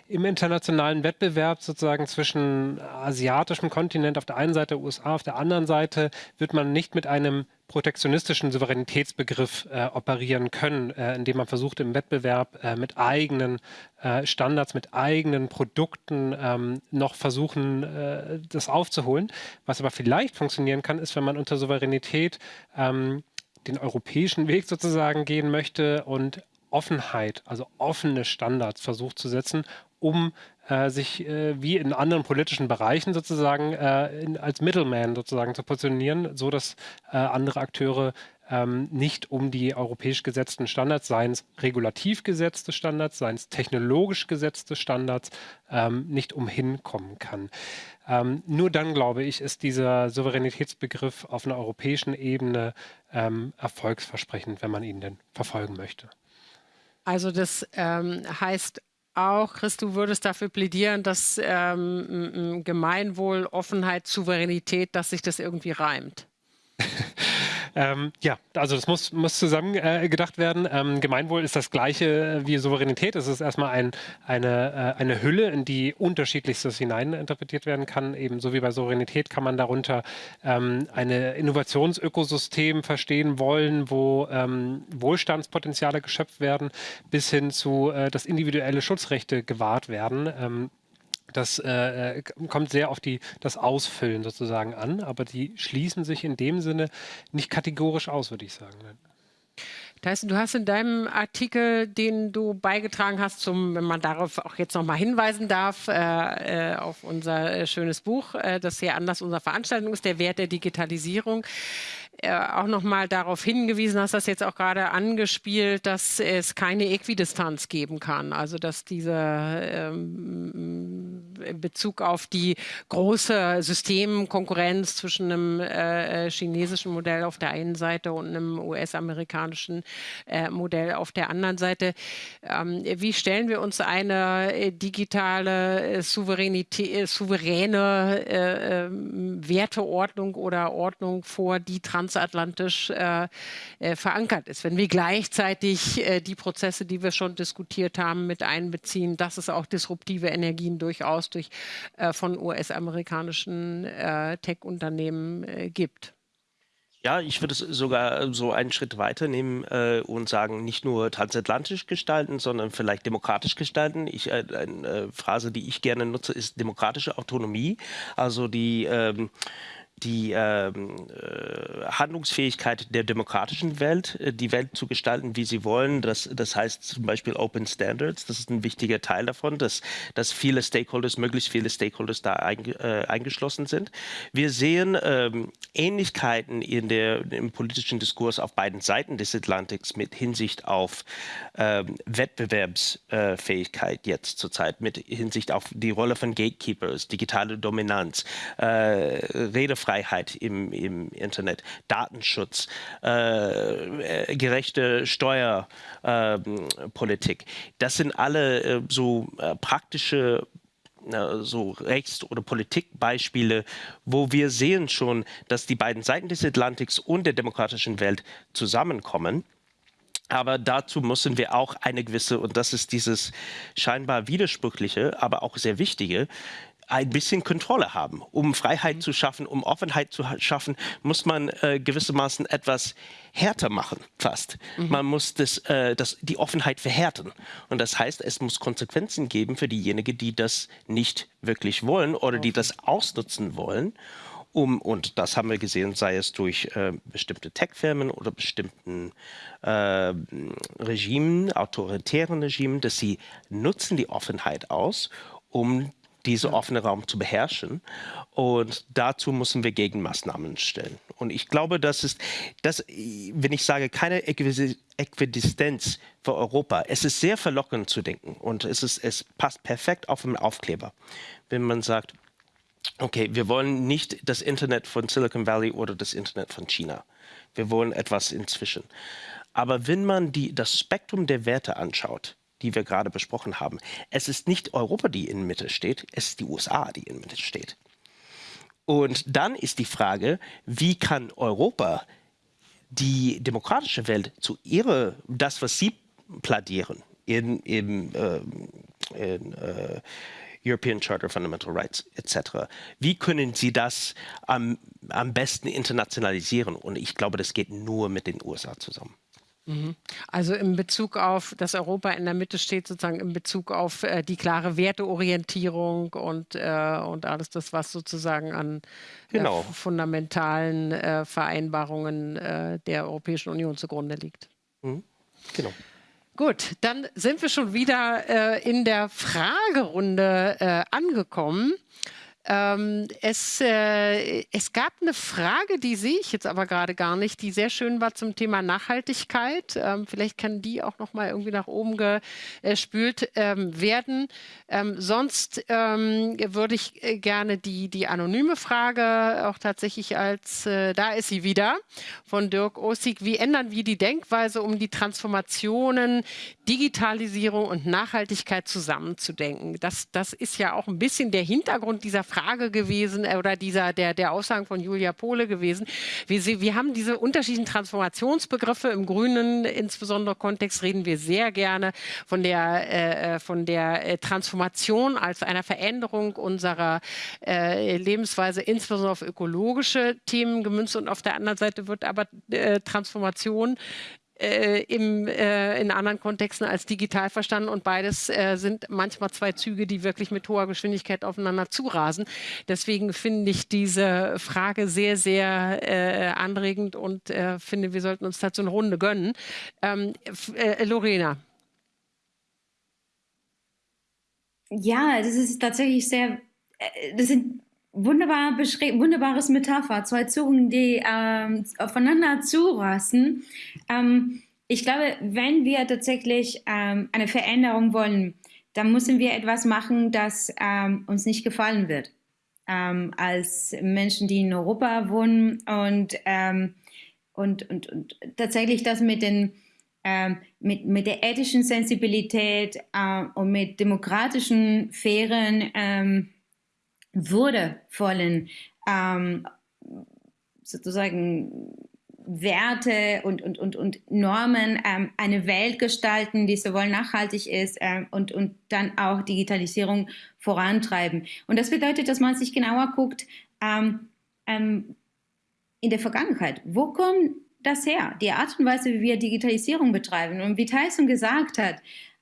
im internationalen Wettbewerb sozusagen zwischen asiatischem Kontinent auf der einen Seite, USA auf der anderen Seite, wird man nicht mit einem protektionistischen Souveränitätsbegriff äh, operieren können, äh, indem man versucht, im Wettbewerb äh, mit eigenen äh, Standards, mit eigenen Produkten ähm, noch versuchen, äh, das aufzuholen. Was aber vielleicht funktionieren kann, ist, wenn man unter Souveränität ähm, den europäischen Weg sozusagen gehen möchte und Offenheit, also offene Standards versucht zu setzen, um äh, sich äh, wie in anderen politischen Bereichen sozusagen äh, in, als Middleman sozusagen zu positionieren, so dass äh, andere Akteure ähm, nicht um die europäisch gesetzten Standards, seien es regulativ gesetzte Standards, seien es technologisch gesetzte Standards, ähm, nicht umhin kommen kann. Ähm, nur dann, glaube ich, ist dieser Souveränitätsbegriff auf einer europäischen Ebene ähm, erfolgsversprechend, wenn man ihn denn verfolgen möchte. Also das ähm, heißt auch, Chris, du würdest dafür plädieren, dass ähm, Gemeinwohl, Offenheit, Souveränität, dass sich das irgendwie reimt. [laughs] Ähm, ja, also das muss, muss zusammen äh, gedacht werden. Ähm, Gemeinwohl ist das gleiche wie Souveränität. Es ist erstmal ein, eine, äh, eine Hülle, in die unterschiedlichstes hineininterpretiert werden kann. Ebenso wie bei Souveränität kann man darunter ähm, eine Innovationsökosystem verstehen wollen, wo ähm, Wohlstandspotenziale geschöpft werden, bis hin zu, äh, dass individuelle Schutzrechte gewahrt werden. Das äh, äh, kommt sehr auf die, das Ausfüllen sozusagen an, aber die schließen sich in dem Sinne nicht kategorisch aus, würde ich sagen. Tyson, du hast in deinem Artikel, den du beigetragen hast, zum, wenn man darauf auch jetzt nochmal hinweisen darf, äh, äh, auf unser äh, schönes Buch, äh, das sehr anders unserer Veranstaltung ist, der Wert der Digitalisierung, äh, auch nochmal darauf hingewiesen, hast das jetzt auch gerade angespielt, dass es keine Äquidistanz geben kann. Also dass diese ähm, in Bezug auf die große Systemkonkurrenz zwischen einem äh, chinesischen Modell auf der einen Seite und einem US-amerikanischen äh, Modell auf der anderen Seite. Ähm, wie stellen wir uns eine äh, digitale äh, Souveränität, äh, souveräne ähm, Werteordnung oder Ordnung vor, die trans transatlantisch äh, äh, verankert ist. Wenn wir gleichzeitig äh, die Prozesse, die wir schon diskutiert haben, mit einbeziehen, dass es auch disruptive Energien durchaus durch äh, von US-amerikanischen äh, Tech-Unternehmen gibt. Ja, ich würde es sogar so einen Schritt weiter nehmen äh, und sagen, nicht nur transatlantisch gestalten, sondern vielleicht demokratisch gestalten. Ich, äh, eine Phrase, die ich gerne nutze, ist demokratische Autonomie. Also die ähm, die ähm, äh, Handlungsfähigkeit der demokratischen Welt, äh, die Welt zu gestalten, wie sie wollen. Das, das heißt zum Beispiel Open Standards, das ist ein wichtiger Teil davon, dass, dass viele Stakeholders, möglichst viele Stakeholders da ein, äh, eingeschlossen sind. Wir sehen ähm, Ähnlichkeiten in der, im politischen Diskurs auf beiden Seiten des Atlantiks mit Hinsicht auf ähm, Wettbewerbsfähigkeit jetzt zurzeit, mit Hinsicht auf die Rolle von Gatekeepers, digitale Dominanz, äh, Rede Freiheit im, im Internet, Datenschutz, äh, äh, gerechte Steuerpolitik. Das sind alle äh, so äh, praktische so Rechts- oder Politikbeispiele, wo wir sehen schon, dass die beiden Seiten des Atlantiks und der demokratischen Welt zusammenkommen. Aber dazu müssen wir auch eine gewisse, und das ist dieses scheinbar widersprüchliche, aber auch sehr wichtige, ein bisschen Kontrolle haben. Um Freiheit mhm. zu schaffen, um Offenheit zu schaffen, muss man äh, gewissermaßen etwas härter machen, fast. Mhm. Man muss das, äh, das, die Offenheit verhärten. Und das heißt, es muss Konsequenzen geben für diejenigen, die das nicht wirklich wollen oder die das ausnutzen wollen. Um, und das haben wir gesehen, sei es durch äh, bestimmte Tech-Firmen oder bestimmten äh, Regimen, autoritären Regimen, dass sie nutzen die Offenheit aus, um diesen offenen Raum zu beherrschen. Und dazu müssen wir Gegenmaßnahmen stellen. Und ich glaube, das ist, das, wenn ich sage, keine Äquidistenz für Europa, es ist sehr verlockend zu denken und es, ist, es passt perfekt auf den Aufkleber, wenn man sagt, okay, wir wollen nicht das Internet von Silicon Valley oder das Internet von China. Wir wollen etwas inzwischen. Aber wenn man die, das Spektrum der Werte anschaut, die wir gerade besprochen haben. Es ist nicht Europa, die in Mitte steht, es ist die USA, die in Mitte steht. Und dann ist die Frage, wie kann Europa die demokratische Welt zu ihrer, das, was sie pladieren, in, in, äh, in äh, European Charter of Fundamental Rights etc. Wie können Sie das am, am besten internationalisieren? Und ich glaube, das geht nur mit den USA zusammen. Mhm. Also in Bezug auf, dass Europa in der Mitte steht, sozusagen in Bezug auf äh, die klare Werteorientierung und, äh, und alles das, was sozusagen an äh, genau. äh, fundamentalen äh, Vereinbarungen äh, der Europäischen Union zugrunde liegt. Mhm. Genau. Gut, dann sind wir schon wieder in der Fragerunde angekommen. Ähm, es, äh, es gab eine Frage, die sehe ich jetzt aber gerade gar nicht, die sehr schön war zum Thema Nachhaltigkeit. Ähm, vielleicht kann die auch noch mal irgendwie nach oben gespült ähm, werden. Ähm, sonst ähm, würde ich äh, gerne die, die anonyme Frage auch tatsächlich als, äh, da ist sie wieder, von Dirk Osig. Wie ändern wir die Denkweise, um die Transformationen, Digitalisierung und Nachhaltigkeit zusammenzudenken? Das, das ist ja auch ein bisschen der Hintergrund dieser Frage gewesen äh, oder dieser, der, der Aussagen von Julia Pohle gewesen. Wir, wir haben diese unterschiedlichen Transformationsbegriffe im grünen, insbesondere Kontext, reden wir sehr gerne von der, äh, äh von der äh, Transformation als einer Veränderung unserer äh, Lebensweise, insbesondere auf ökologische Themen gemünzt. Und auf der anderen Seite wird aber äh, Transformation äh, im, äh, in anderen Kontexten als digital verstanden und beides äh, sind manchmal zwei Züge, die wirklich mit hoher Geschwindigkeit aufeinander zurasen. Deswegen finde ich diese Frage sehr, sehr äh, anregend und äh, finde, wir sollten uns dazu eine Runde gönnen. Ähm, äh, Lorena. Ja, das ist tatsächlich sehr, das sind wunderbar wunderbares Metapher, zwei Zungen, die ähm, aufeinander zurasten. Ähm, ich glaube, wenn wir tatsächlich ähm, eine Veränderung wollen, dann müssen wir etwas machen, das ähm, uns nicht gefallen wird. Ähm, als Menschen, die in Europa wohnen und, ähm, und, und, und tatsächlich das mit den mit, mit der ethischen Sensibilität äh, und mit demokratischen, fairen würdevollen ähm, sozusagen Werte und, und, und, und Normen ähm, eine Welt gestalten, die sowohl nachhaltig ist ähm, und, und dann auch Digitalisierung vorantreiben. Und das bedeutet, dass man sich genauer guckt ähm, ähm in der Vergangenheit. Wo kommt das her? Die Art und Weise, wie wir Digitalisierung betreiben. Und wie Tyson gesagt hat,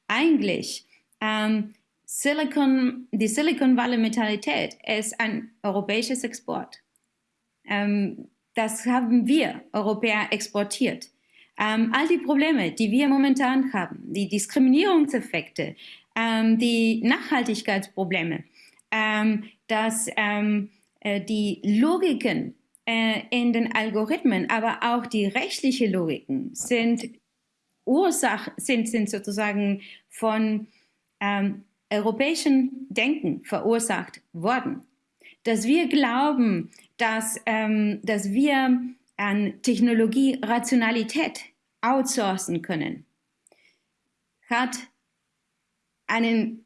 eigentlich ähm, Silicon, die Silicon Valley Mentalität ist ein europäisches Export. Ähm, das haben wir Europäer exportiert. Ähm, all die Probleme, die wir momentan haben, die Diskriminierungseffekte, ähm, die Nachhaltigkeitsprobleme, ähm, dass ähm, äh, die Logiken äh, in den Algorithmen, aber auch die rechtliche Logiken sind Ursach, sind, sind sozusagen von ähm, europäischen Denken verursacht worden. Dass wir glauben, dass, ähm, dass wir an Technologie Rationalität outsourcen können, hat einen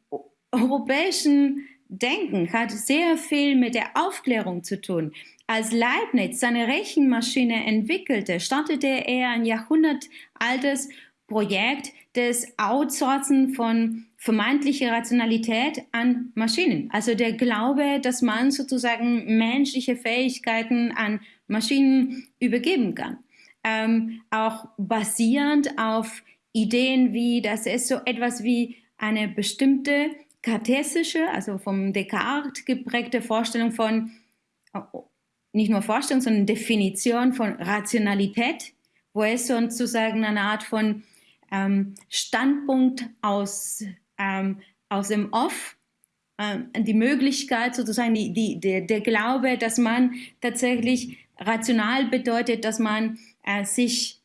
europäischen Denken, hat sehr viel mit der Aufklärung zu tun. Als Leibniz seine Rechenmaschine entwickelte, startete er ein jahrhundertaltes Projekt des Outsourcen von vermeintlicher Rationalität an Maschinen. Also der Glaube, dass man sozusagen menschliche Fähigkeiten an Maschinen übergeben kann. Ähm, auch basierend auf Ideen wie, dass es so etwas wie eine bestimmte kartesische, also vom Descartes geprägte Vorstellung von, nicht nur Vorstellung, sondern Definition von Rationalität, wo es sozusagen eine Art von ähm, Standpunkt aus, ähm, aus dem Off, ähm, die Möglichkeit sozusagen, die, die, der, der Glaube, dass man tatsächlich rational bedeutet, dass man äh, sich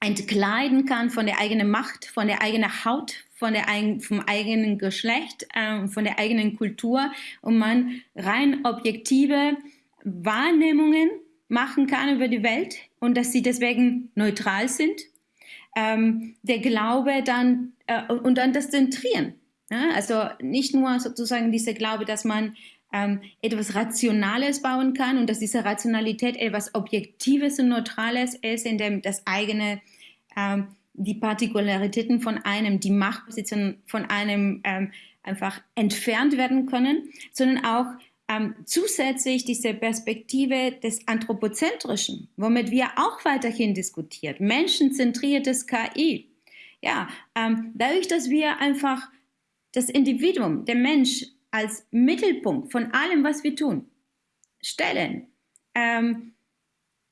entkleiden kann von der eigenen Macht, von der eigenen Haut, von der, vom eigenen Geschlecht, äh, von der eigenen Kultur und man rein objektive Wahrnehmungen machen kann über die Welt und dass sie deswegen neutral sind ähm, der Glaube dann äh, und dann das Zentrieren. Ja? Also nicht nur sozusagen dieser Glaube, dass man ähm, etwas Rationales bauen kann und dass diese Rationalität etwas Objektives und Neutrales ist, in dem das eigene, ähm, die Partikularitäten von einem, die Machtposition von einem ähm, einfach entfernt werden können, sondern auch ähm, zusätzlich diese Perspektive des Anthropozentrischen, womit wir auch weiterhin diskutiert, menschenzentriertes KI. Ja, ähm, dadurch, dass wir einfach das Individuum, der Mensch als Mittelpunkt von allem, was wir tun, stellen, ähm,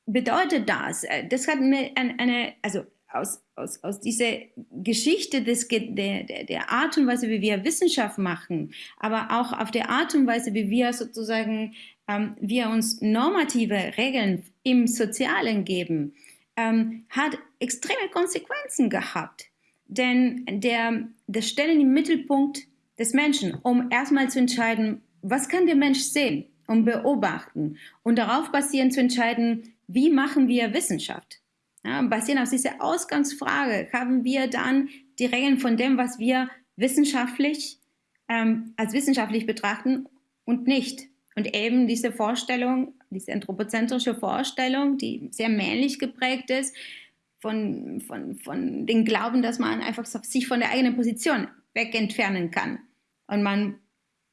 bedeutet das, äh, das hat eine, eine, also aus, aus, aus dieser Geschichte des, der, der, der Art und Weise, wie wir Wissenschaft machen, aber auch auf der Art und Weise, wie wir sozusagen, ähm, wir uns normative Regeln im Sozialen geben, ähm, hat extreme Konsequenzen gehabt. Denn der, das Stellen im Mittelpunkt des Menschen, um erstmal zu entscheiden, was kann der Mensch sehen und beobachten und darauf basierend zu entscheiden, wie machen wir Wissenschaft. Ja, basierend auf dieser Ausgangsfrage haben wir dann die Regeln von dem, was wir wissenschaftlich ähm, als wissenschaftlich betrachten und nicht. Und eben diese Vorstellung, diese anthropozentrische Vorstellung, die sehr männlich geprägt ist, von, von, von den Glauben, dass man einfach sich von der eigenen Position weg entfernen kann und man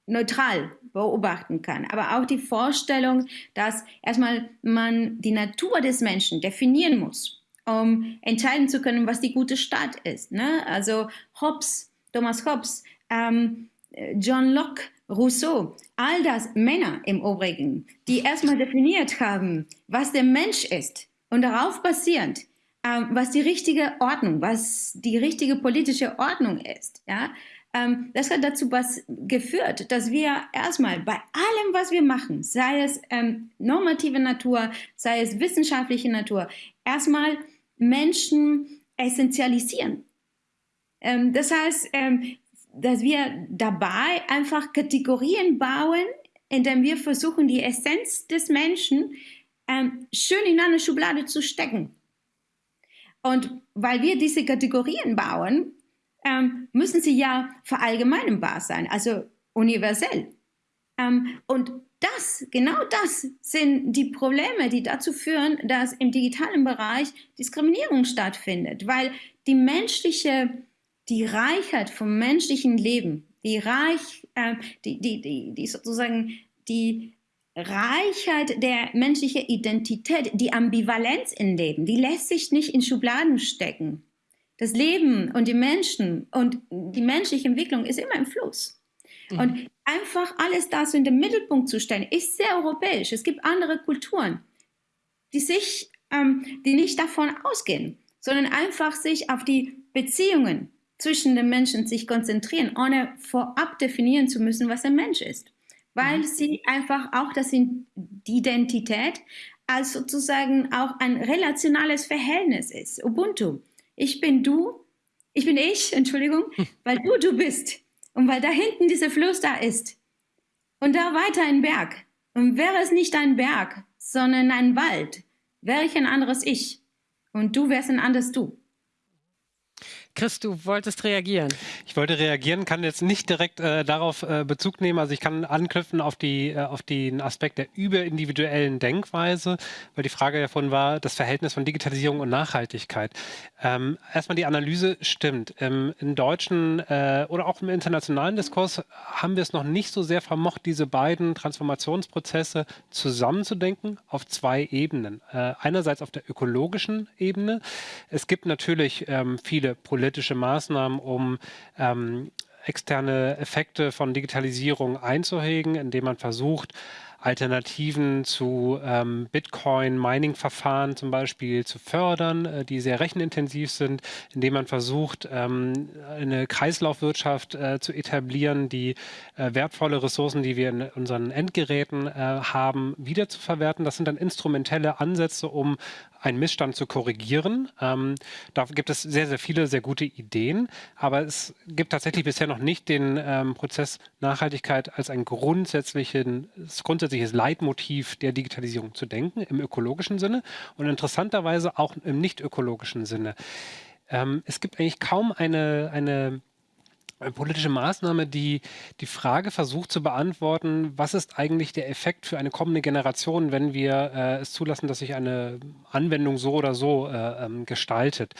neutral beobachten kann. Aber auch die Vorstellung, dass erstmal man die Natur des Menschen definieren muss um entscheiden zu können, was die gute Stadt ist. Ne? Also Hobbes, Thomas Hobbes, ähm, John Locke, Rousseau, all das Männer im Übrigen, die erstmal definiert haben, was der Mensch ist und darauf basierend, ähm, was die richtige Ordnung, was die richtige politische Ordnung ist. Ja? Ähm, das hat dazu geführt, dass wir erstmal bei allem, was wir machen, sei es ähm, normative Natur, sei es wissenschaftliche Natur, erstmal Menschen essentialisieren. Ähm, das heißt, ähm, dass wir dabei einfach Kategorien bauen, indem wir versuchen, die Essenz des Menschen ähm, schön in eine Schublade zu stecken. Und weil wir diese Kategorien bauen, ähm, müssen sie ja verallgemeinbar sein, also universell. Ähm, und das, genau das sind die Probleme, die dazu führen, dass im digitalen Bereich Diskriminierung stattfindet, weil die menschliche, die Reichheit vom menschlichen Leben, die Reich, äh, die, die, die, die sozusagen die Reichheit der menschlichen Identität, die Ambivalenz im Leben, die lässt sich nicht in Schubladen stecken. Das Leben und die Menschen und die menschliche Entwicklung ist immer im Fluss. Mhm. Und einfach alles das in den Mittelpunkt zu stellen, ist sehr europäisch. Es gibt andere Kulturen, die sich, ähm, die nicht davon ausgehen, sondern einfach sich auf die Beziehungen zwischen den Menschen sich konzentrieren, ohne vorab definieren zu müssen, was ein Mensch ist. Weil mhm. sie einfach auch das in die Identität als sozusagen auch ein relationales Verhältnis ist. Ubuntu. Ich bin du, ich bin ich, [laughs] Entschuldigung, weil du du bist. Und weil da hinten dieser Fluss da ist und da weiter ein Berg. Und wäre es nicht ein Berg, sondern ein Wald, wäre ich ein anderes Ich. Und du wärst ein anderes Du. Chris, du wolltest reagieren. Ich wollte reagieren, kann jetzt nicht direkt äh, darauf äh, Bezug nehmen. Also ich kann anknüpfen auf, die, äh, auf den Aspekt der überindividuellen Denkweise, weil die Frage davon war, das Verhältnis von Digitalisierung und Nachhaltigkeit. Ähm, erstmal die Analyse stimmt. Ähm, Im deutschen äh, oder auch im internationalen Diskurs haben wir es noch nicht so sehr vermocht, diese beiden Transformationsprozesse zusammenzudenken auf zwei Ebenen. Äh, einerseits auf der ökologischen Ebene. Es gibt natürlich ähm, viele Probleme politische Maßnahmen, um ähm, externe Effekte von Digitalisierung einzuhegen, indem man versucht, Alternativen zu ähm, Bitcoin-Mining-Verfahren zum Beispiel zu fördern, äh, die sehr rechenintensiv sind, indem man versucht, ähm, eine Kreislaufwirtschaft äh, zu etablieren, die äh, wertvolle Ressourcen, die wir in unseren Endgeräten äh, haben, wiederzuverwerten. Das sind dann instrumentelle Ansätze, um einen Missstand zu korrigieren. Ähm, da gibt es sehr, sehr viele sehr gute Ideen, aber es gibt tatsächlich bisher noch nicht den ähm, Prozess Nachhaltigkeit als ein grundsätzliches, grundsätzliches Leitmotiv der Digitalisierung zu denken, im ökologischen Sinne und interessanterweise auch im nicht ökologischen Sinne. Ähm, es gibt eigentlich kaum eine, eine politische Maßnahme, die die Frage versucht zu beantworten, was ist eigentlich der Effekt für eine kommende Generation, wenn wir äh, es zulassen, dass sich eine Anwendung so oder so äh, ähm, gestaltet.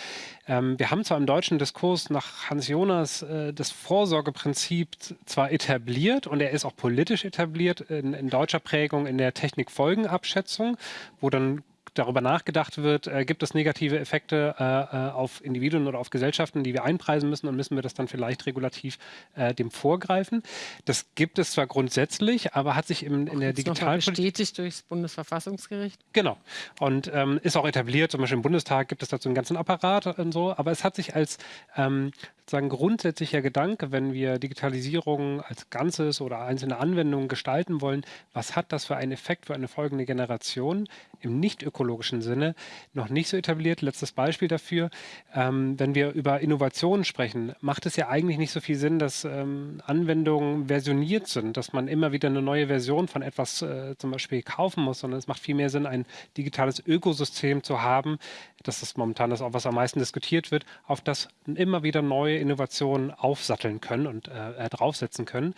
Ähm, wir haben zwar im deutschen Diskurs nach Hans Jonas äh, das Vorsorgeprinzip zwar etabliert und er ist auch politisch etabliert in, in deutscher Prägung in der Technikfolgenabschätzung, wo dann darüber nachgedacht wird, äh, gibt es negative Effekte äh, äh, auf Individuen oder auf Gesellschaften, die wir einpreisen müssen und müssen wir das dann vielleicht regulativ äh, dem vorgreifen. Das gibt es zwar grundsätzlich, aber hat sich im, in der Digitalpolitik... bestätigt durchs Bundesverfassungsgericht. Genau. Und ähm, ist auch etabliert, zum Beispiel im Bundestag gibt es dazu einen ganzen Apparat und so, aber es hat sich als ähm, sozusagen grundsätzlicher Gedanke, wenn wir Digitalisierung als Ganzes oder einzelne Anwendungen gestalten wollen, was hat das für einen Effekt für eine folgende Generation im nicht ökologischen Sinne, noch nicht so etabliert. Letztes Beispiel dafür, ähm, wenn wir über Innovationen sprechen, macht es ja eigentlich nicht so viel Sinn, dass ähm, Anwendungen versioniert sind, dass man immer wieder eine neue Version von etwas äh, zum Beispiel kaufen muss, sondern es macht viel mehr Sinn, ein digitales Ökosystem zu haben, das ist momentan das auch, was am meisten diskutiert wird, auf das immer wieder neue Innovationen aufsatteln können und äh, äh draufsetzen können.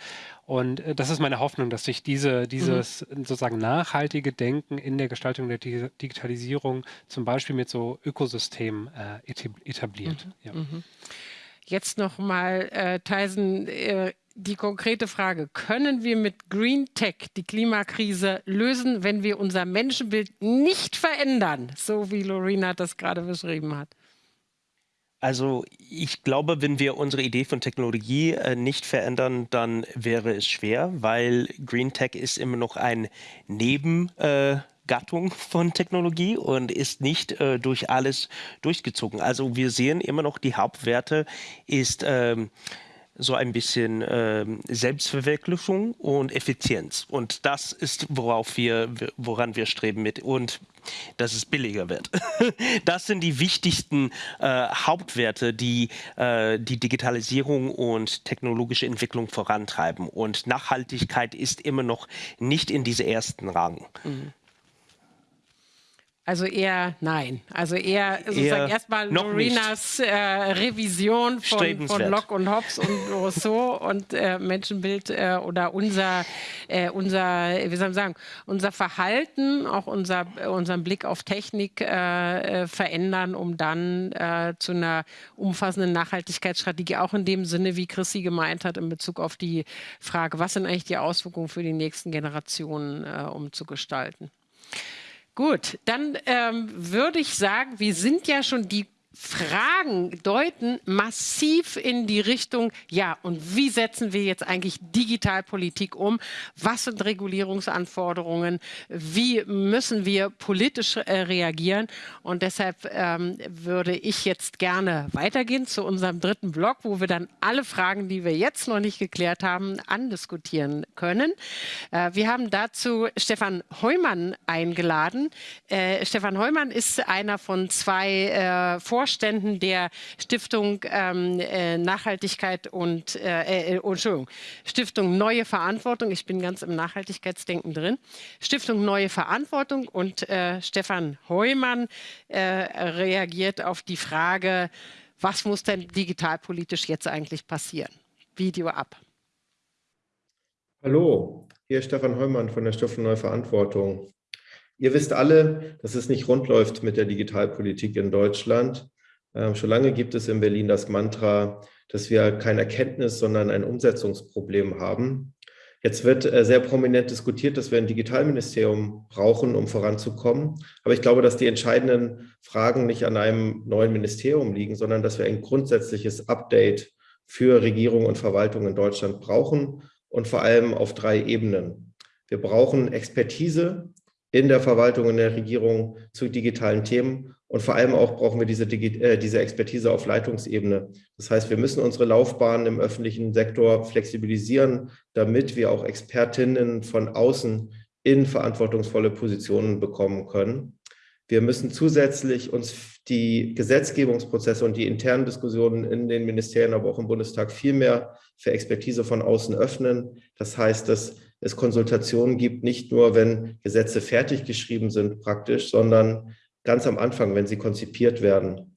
Und äh, das ist meine Hoffnung, dass sich diese, dieses mhm. sozusagen nachhaltige Denken in der Gestaltung der Di Digitalisierung zum Beispiel mit so Ökosystemen äh, etabliert. Mhm. Ja. Mhm. Jetzt nochmal, äh, Tyson, äh, die konkrete Frage, können wir mit Green Tech die Klimakrise lösen, wenn wir unser Menschenbild nicht verändern, so wie Lorena das gerade beschrieben hat? Also ich glaube, wenn wir unsere Idee von Technologie äh, nicht verändern, dann wäre es schwer, weil Green Tech ist immer noch ein Nebengattung äh, von Technologie und ist nicht äh, durch alles durchgezogen. Also wir sehen immer noch, die Hauptwerte ist ähm, so ein bisschen ähm, Selbstverwirklichung und Effizienz. Und das ist, worauf wir, woran wir streben mit. Und dass es billiger wird. [laughs] Das sind die wichtigsten äh, Hauptwerte, die äh, die Digitalisierung und technologische Entwicklung vorantreiben. Und Nachhaltigkeit ist immer noch nicht in diese ersten Rang. Mhm. Also eher nein. Also eher sozusagen erstmal Lorinas äh, Revision von, von Locke und Hobbes und [laughs] Rousseau und äh, Menschenbild äh, oder unser, äh, unser, wie soll man sagen, unser Verhalten, auch unser, unseren Blick auf Technik äh, äh, verändern, um dann zu einer umfassenden Nachhaltigkeitsstrategie, auch in dem Sinne, wie Chrissy gemeint hat, in Bezug auf die Frage, was sind eigentlich die Auswirkungen für die nächsten Generationen umzugestalten. Gut, dann ähm, würde ich sagen, wir sind ja schon die Fragen deuten massiv in die Richtung, ja, und wie setzen wir jetzt eigentlich Digitalpolitik um? Was sind Regulierungsanforderungen? Wie müssen wir politisch äh, reagieren? Und deshalb ähm, würde ich jetzt gerne weitergehen zu unserem dritten Block, wo wir dann alle Fragen, die wir jetzt noch nicht geklärt haben, andiskutieren können. Äh, wir haben dazu Stefan Heumann eingeladen. Äh, Stefan Heumann ist einer von zwei äh, Vorständen der Stiftung ähm, äh, Nachhaltigkeit und äh, äh, Entschuldigung, Stiftung Neue Verantwortung. Ich bin ganz im Nachhaltigkeitsdenken drin. Stiftung Neue Verantwortung und äh, Stefan Heumann äh, reagiert auf die Frage, was muss denn digitalpolitisch jetzt eigentlich passieren? Video ab. Hallo, hier ist Stefan Heumann von der Stiftung Neue Verantwortung. Ihr wisst alle, dass es nicht rund läuft mit der Digitalpolitik in Deutschland. Ähm, schon lange gibt es in Berlin das Mantra, dass wir kein Erkenntnis, sondern ein Umsetzungsproblem haben. Jetzt wird äh, sehr prominent diskutiert, dass wir ein Digitalministerium brauchen, um voranzukommen. Aber ich glaube, dass die entscheidenden Fragen nicht an einem neuen Ministerium liegen, sondern dass wir ein grundsätzliches Update für Regierung und Verwaltung in Deutschland brauchen und vor allem auf drei Ebenen. Wir brauchen Expertise in der Verwaltung, in der Regierung zu digitalen Themen. Und vor allem auch brauchen wir diese, äh, diese Expertise auf Leitungsebene. Das heißt, wir müssen unsere Laufbahnen im öffentlichen Sektor flexibilisieren, damit wir auch Expertinnen von außen in verantwortungsvolle Positionen bekommen können. Wir müssen zusätzlich uns die Gesetzgebungsprozesse und die internen Diskussionen in den Ministerien, aber auch im Bundestag viel mehr für Expertise von außen öffnen. Das heißt, dass es Konsultationen gibt, nicht nur, wenn Gesetze fertig geschrieben sind praktisch, sondern ganz am Anfang, wenn sie konzipiert werden.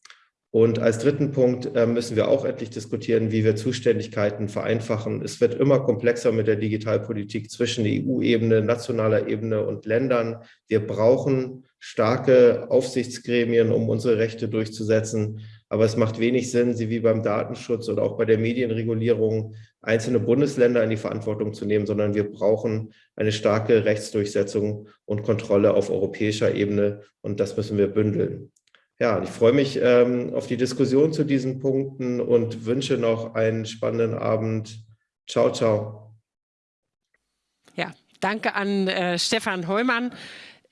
Und als dritten Punkt äh, müssen wir auch endlich diskutieren, wie wir Zuständigkeiten vereinfachen. Es wird immer komplexer mit der Digitalpolitik zwischen EU-Ebene, nationaler Ebene und Ländern. Wir brauchen starke Aufsichtsgremien, um unsere Rechte durchzusetzen. Aber es macht wenig Sinn, sie wie beim Datenschutz oder auch bei der Medienregulierung einzelne Bundesländer in die Verantwortung zu nehmen, sondern wir brauchen eine starke Rechtsdurchsetzung und Kontrolle auf europäischer Ebene und das müssen wir bündeln. Ja, ich freue mich ähm, auf die Diskussion zu diesen Punkten und wünsche noch einen spannenden Abend. Ciao, ciao. Ja, danke an äh, Stefan Heumann.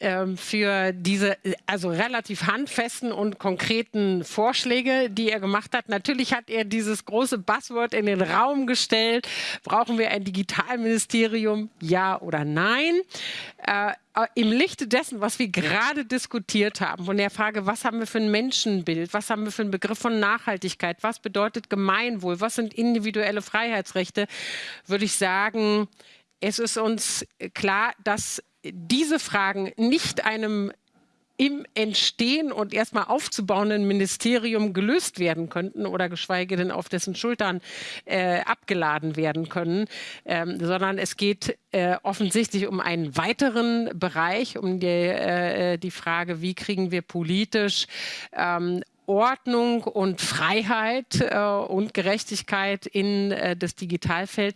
Ähm, für diese also relativ handfesten und konkreten Vorschläge, die er gemacht hat. Natürlich hat er dieses große Buzzword in den Raum gestellt. Brauchen wir ein Digitalministerium? Ja oder nein? Äh, im Lichte dessen, was wir gerade diskutiert haben, von der Frage, was haben wir für ein Menschenbild, was haben wir für einen Begriff von Nachhaltigkeit, was bedeutet Gemeinwohl, was sind individuelle Freiheitsrechte, würde ich sagen, es ist uns klar, dass diese Fragen nicht einem im Entstehen und erstmal aufzubauenden Ministerium gelöst werden könnten oder geschweige denn auf dessen Schultern äh, abgeladen werden können, ähm, sondern es geht äh, offensichtlich um einen weiteren Bereich, um die, äh, die Frage, wie kriegen wir politisch ähm, Ordnung und Freiheit äh, und Gerechtigkeit in äh, das Digitalfeld.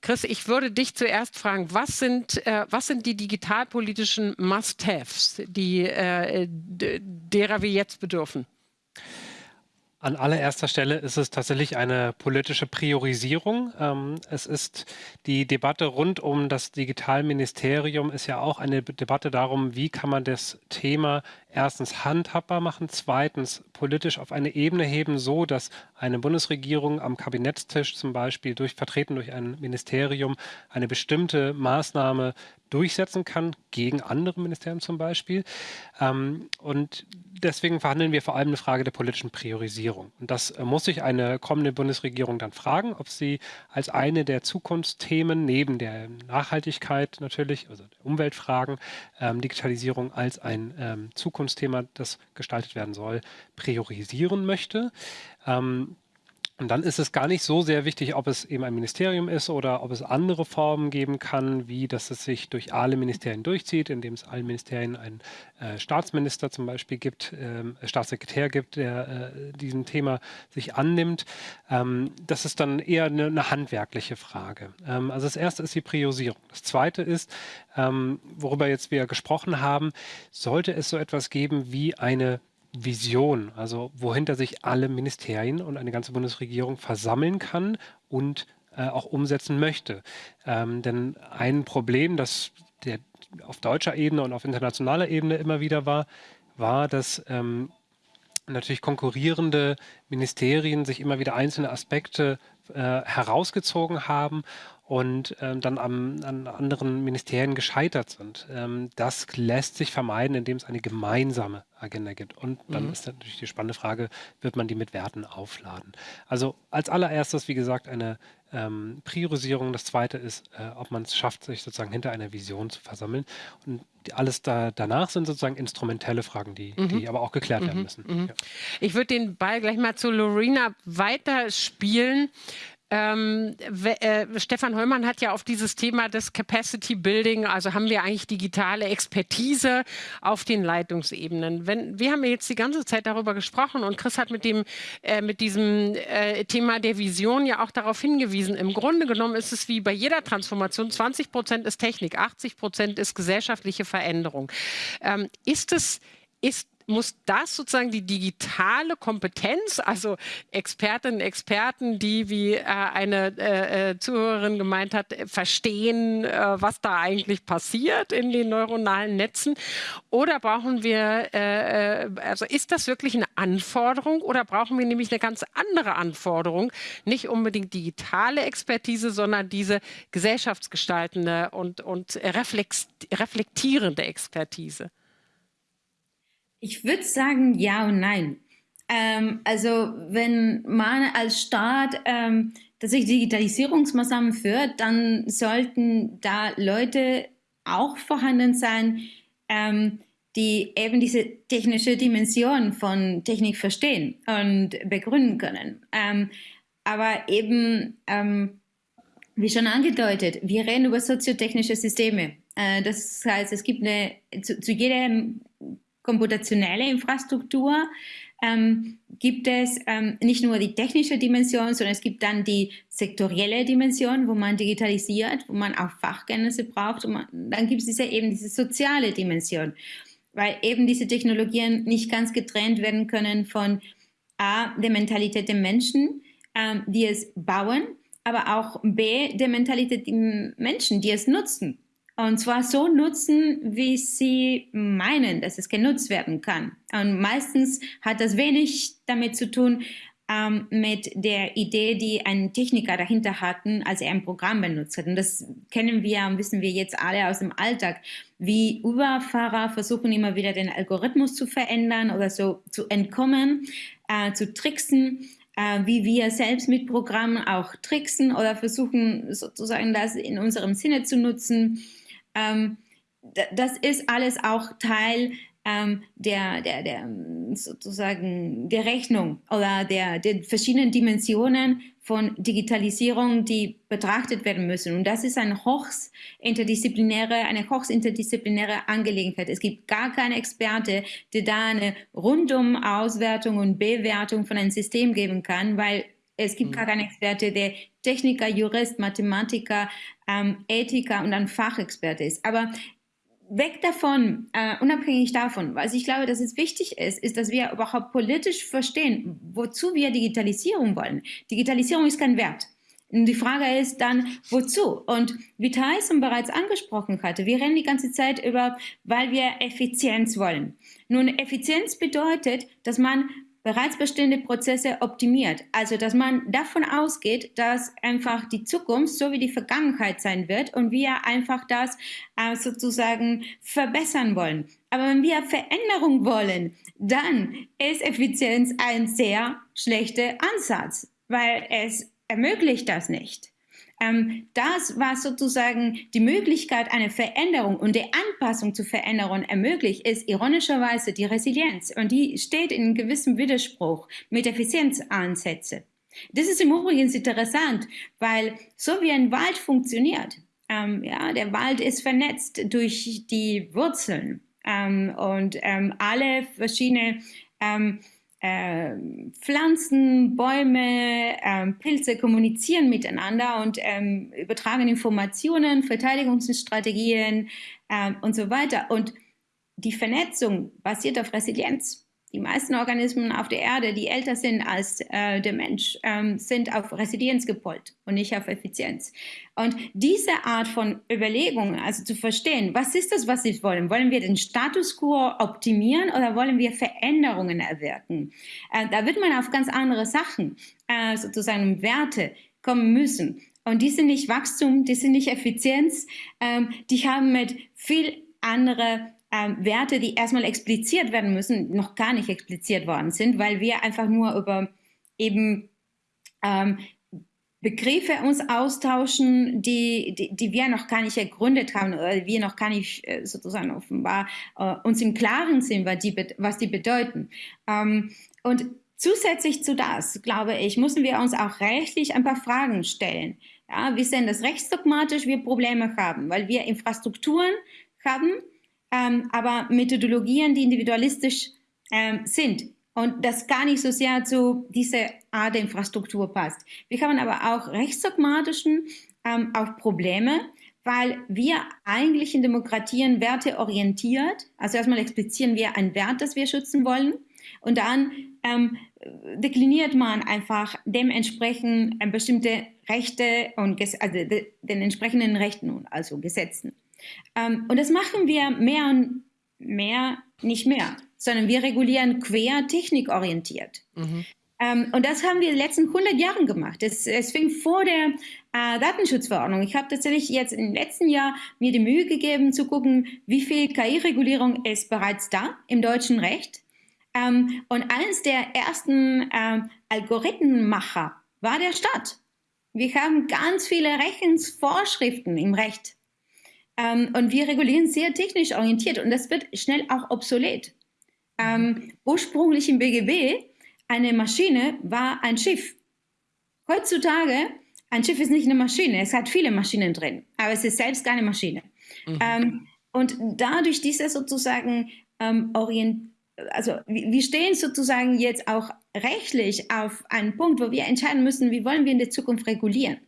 Chris, ich würde dich zuerst fragen, was sind, äh, was sind die digitalpolitischen Must-Haves, die, äh, derer wir jetzt bedürfen? An allererster Stelle ist es tatsächlich eine politische Priorisierung. Ähm, es ist die Debatte rund um das Digitalministerium ist ja auch eine Debatte darum, wie kann man das Thema erstens handhabbar machen, zweitens politisch auf eine Ebene heben, so dass eine Bundesregierung am Kabinettstisch zum Beispiel durch vertreten durch ein Ministerium eine bestimmte Maßnahme durchsetzen kann, gegen andere Ministerien zum Beispiel. Ähm, und deswegen verhandeln wir vor allem eine Frage der politischen Priorisierung. Und das äh, muss sich eine kommende Bundesregierung dann fragen, ob sie als eine der Zukunftsthemen neben der Nachhaltigkeit natürlich, also der Umweltfragen, ähm, Digitalisierung als ein ähm, Zukunftsthema, das gestaltet werden soll, priorisieren möchte. Ähm, und dann ist es gar nicht so sehr wichtig, ob es eben ein Ministerium ist oder ob es andere Formen geben kann, wie dass es sich durch alle Ministerien durchzieht, indem es allen Ministerien einen äh, Staatsminister zum Beispiel gibt, ähm, äh, Staatssekretär gibt, der äh, diesem Thema sich annimmt. Ähm, das ist dann eher eine, eine handwerkliche Frage. Ähm, also das erste ist die Priorisierung. Das zweite ist, ähm, worüber jetzt wir gesprochen haben, sollte es so etwas geben wie eine Vision, also wohinter sich alle Ministerien und eine ganze Bundesregierung versammeln kann und äh, auch umsetzen möchte. Ähm, denn ein Problem, das der, auf deutscher Ebene und auf internationaler Ebene immer wieder war, war, dass ähm, natürlich konkurrierende Ministerien sich immer wieder einzelne Aspekte äh, herausgezogen haben und ähm, dann am, an anderen Ministerien gescheitert sind. Ähm, das lässt sich vermeiden, indem es eine gemeinsame Agenda gibt. Und dann mhm. ist natürlich die spannende Frage, wird man die mit Werten aufladen? Also als allererstes, wie gesagt, eine ähm, Priorisierung. Das zweite ist, äh, ob man es schafft, sich sozusagen hinter einer Vision zu versammeln. Und alles da, danach sind sozusagen instrumentelle Fragen, die, mhm. die aber auch geklärt mhm. werden müssen. Mhm. Ja. Ich würde den Ball gleich mal zu Lorena weiterspielen. Ähm, äh, Stefan Heumann hat ja auf dieses Thema des Capacity Building, also haben wir eigentlich digitale Expertise auf den Leitungsebenen. Wenn, wir haben jetzt die ganze Zeit darüber gesprochen und Chris hat mit, dem, äh, mit diesem äh, Thema der Vision ja auch darauf hingewiesen. Im Grunde genommen ist es wie bei jeder Transformation, 20 Prozent ist Technik, 80 Prozent ist gesellschaftliche Veränderung. Ähm, ist es, ist muss das sozusagen die digitale Kompetenz, also Expertinnen, Experten, die, wie äh, eine äh, äh, Zuhörerin gemeint hat, verstehen, äh, was da eigentlich passiert in den neuronalen Netzen? Oder brauchen wir, äh, äh, also ist das wirklich eine Anforderung oder brauchen wir nämlich eine ganz andere Anforderung? Nicht unbedingt digitale Expertise, sondern diese gesellschaftsgestaltende und, und reflektierende Expertise. Ich würde sagen ja und nein. Ähm, also wenn man als Staat ähm, tatsächlich Digitalisierungsmaßnahmen führt, dann sollten da Leute auch vorhanden sein, ähm, die eben diese technische Dimension von Technik verstehen und begründen können. Ähm, aber eben, ähm, wie schon angedeutet, wir reden über soziotechnische Systeme. Äh, das heißt, es gibt eine, zu, zu jedem komputationelle Infrastruktur ähm, gibt es ähm, nicht nur die technische Dimension, sondern es gibt dann die sektorielle Dimension, wo man digitalisiert, wo man auch Fachkenntnisse braucht. Und man, dann gibt es diese, eben diese soziale Dimension, weil eben diese Technologien nicht ganz getrennt werden können von A, der Mentalität der Menschen, ähm, die es bauen, aber auch B, der Mentalität der Menschen, die es nutzen. Und zwar so nutzen, wie sie meinen, dass es genutzt werden kann. Und meistens hat das wenig damit zu tun, ähm, mit der Idee, die ein Techniker dahinter hatten, als er ein Programm benutzt hat. Und das kennen wir und wissen wir jetzt alle aus dem Alltag, wie Uberfahrer versuchen immer wieder den Algorithmus zu verändern oder so zu entkommen, äh, zu tricksen äh, wie wir selbst mit Programmen auch tricksen oder versuchen sozusagen das in unserem Sinne zu nutzen. Ähm, das ist alles auch Teil ähm, der, der, der sozusagen der Rechnung oder der, der verschiedenen Dimensionen von Digitalisierung, die betrachtet werden müssen. Und das ist eine hochst interdisziplinäre, eine hochst interdisziplinäre Angelegenheit. Es gibt gar keine Experte, der da eine rundum Auswertung und Bewertung von einem System geben kann, weil es gibt mhm. gar keinen Experte, der Techniker, Jurist, Mathematiker, ähm, Ethiker und ein Fachexperte ist. Aber weg davon, äh, unabhängig davon, was ich glaube, dass es wichtig ist, ist, dass wir überhaupt politisch verstehen, wozu wir Digitalisierung wollen. Digitalisierung ist kein Wert. Und die Frage ist dann, wozu? Und wie Tyson bereits angesprochen hatte, wir rennen die ganze Zeit über, weil wir Effizienz wollen. Nun, Effizienz bedeutet, dass man bereits bestehende Prozesse optimiert. Also, dass man davon ausgeht, dass einfach die Zukunft so wie die Vergangenheit sein wird und wir einfach das äh, sozusagen verbessern wollen. Aber wenn wir Veränderung wollen, dann ist Effizienz ein sehr schlechter Ansatz, weil es ermöglicht das nicht ähm, das, was sozusagen die Möglichkeit einer Veränderung und der Anpassung zu Veränderungen ermöglicht, ist ironischerweise die Resilienz. Und die steht in gewissem Widerspruch mit Effizienzansätzen. Das ist im Übrigen interessant, weil so wie ein Wald funktioniert, ähm, ja, der Wald ist vernetzt durch die Wurzeln ähm, und ähm, alle verschiedenen ähm, äh, Pflanzen, Bäume, äh, Pilze kommunizieren miteinander und ähm, übertragen Informationen, Verteidigungsstrategien und so weiter. Und die Vernetzung basiert auf Resilienz. Die meisten Organismen auf der Erde, die älter sind als äh, der Mensch, ähm, sind auf Resilienz gepolt und nicht auf Effizienz. Und diese Art von Überlegung, also zu verstehen, was ist das, was wir wollen? Wollen wir den Status quo optimieren oder wollen wir Veränderungen erwirken? Äh, da wird man auf ganz andere Sachen, äh, sozusagen Werte kommen müssen. Und die sind nicht Wachstum, die sind nicht Effizienz, ähm, die haben mit viel andere ähm, Werte, die erstmal expliziert werden müssen, noch gar nicht expliziert worden sind, weil wir einfach nur über eben ähm, Begriffe uns austauschen, die, die, die, wir noch gar nicht ergründet haben oder wir noch gar nicht äh, sozusagen offenbar äh, uns im Klaren sind, was die, was die bedeuten. Ähm, und zusätzlich zu das, glaube ich, müssen wir uns auch rechtlich ein paar Fragen stellen. Ja, wir sehen das rechtsdogmatisch, wir Probleme haben, weil wir Infrastrukturen haben, ähm, aber Methodologien, die individualistisch ähm, sind und das gar nicht so sehr zu dieser Art der Infrastruktur passt. Wir haben aber auch rechtsdogmatischen ähm, auch Probleme, weil wir eigentlich in Demokratien werteorientiert, also erstmal explizieren wir einen Wert, das wir schützen wollen und dann ähm, dekliniert man einfach dementsprechend äh, bestimmte Rechte und also den entsprechenden Rechten, also Gesetzen. Ähm, und das machen wir mehr und mehr nicht mehr, sondern wir regulieren quer technikorientiert. Mhm. Ähm, und das haben wir in den letzten 100 Jahren gemacht. Es, es fing vor der äh, Datenschutzverordnung. Ich habe tatsächlich jetzt im letzten Jahr mir die Mühe gegeben zu gucken, wie viel KI-Regulierung ist bereits da im deutschen Recht. Ähm, und eines der ersten ähm, Algorithmenmacher war der Staat. Wir haben ganz viele Rechtsvorschriften im Recht. Ähm, und wir regulieren sehr technisch orientiert und das wird schnell auch obsolet. Ähm, ursprünglich im BGB, eine Maschine war ein Schiff. Heutzutage, ein Schiff ist nicht eine Maschine, es hat viele Maschinen drin, aber es ist selbst keine Maschine. Mhm. Ähm, Und dadurch diese sozusagen ähm, orient also wir stehen sozusagen jetzt auch rechtlich auf einen Punkt, wo wir entscheiden müssen, wie wollen wir in der Zukunft regulieren.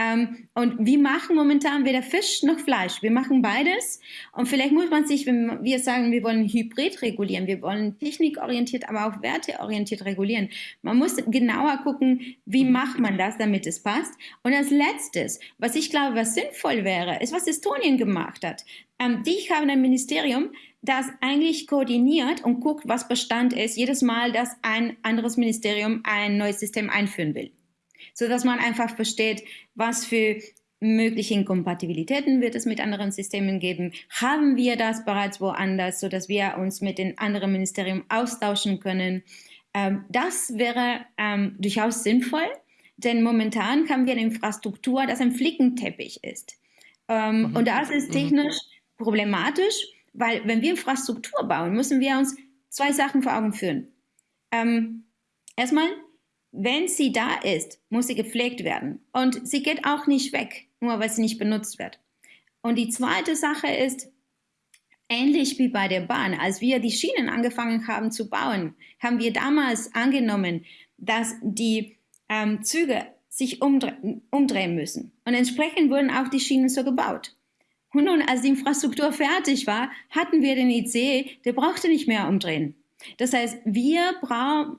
Ähm, und wir machen momentan weder Fisch noch Fleisch. Wir machen beides. Und vielleicht muss man sich, wenn wir sagen, wir wollen hybrid regulieren, wir wollen technikorientiert, aber auch werteorientiert regulieren. Man muss genauer gucken, wie macht man das, damit es passt. Und als letztes, was ich glaube, was sinnvoll wäre, ist, was Estonien gemacht hat. Ähm, die haben ein Ministerium, das eigentlich koordiniert und guckt, was Bestand ist, jedes Mal, dass ein anderes Ministerium ein neues System einführen will so dass man einfach versteht, was für mögliche Inkompatibilitäten wird es mit anderen Systemen geben. Haben wir das bereits woanders, so dass wir uns mit den anderen Ministerien austauschen können? Ähm, das wäre ähm, durchaus sinnvoll, denn momentan haben wir eine Infrastruktur, das ein Flickenteppich ist. Ähm, mhm. Und das ist mhm. technisch mhm. problematisch, weil wenn wir Infrastruktur bauen, müssen wir uns zwei Sachen vor Augen führen. Ähm, erstmal, wenn sie da ist, muss sie gepflegt werden. Und sie geht auch nicht weg, nur weil sie nicht benutzt wird. Und die zweite Sache ist, ähnlich wie bei der Bahn, als wir die Schienen angefangen haben zu bauen, haben wir damals angenommen, dass die ähm, Züge sich umdre umdrehen müssen. Und entsprechend wurden auch die Schienen so gebaut. Und nun, als die Infrastruktur fertig war, hatten wir den IC, der brauchte nicht mehr umdrehen. Das heißt, wir,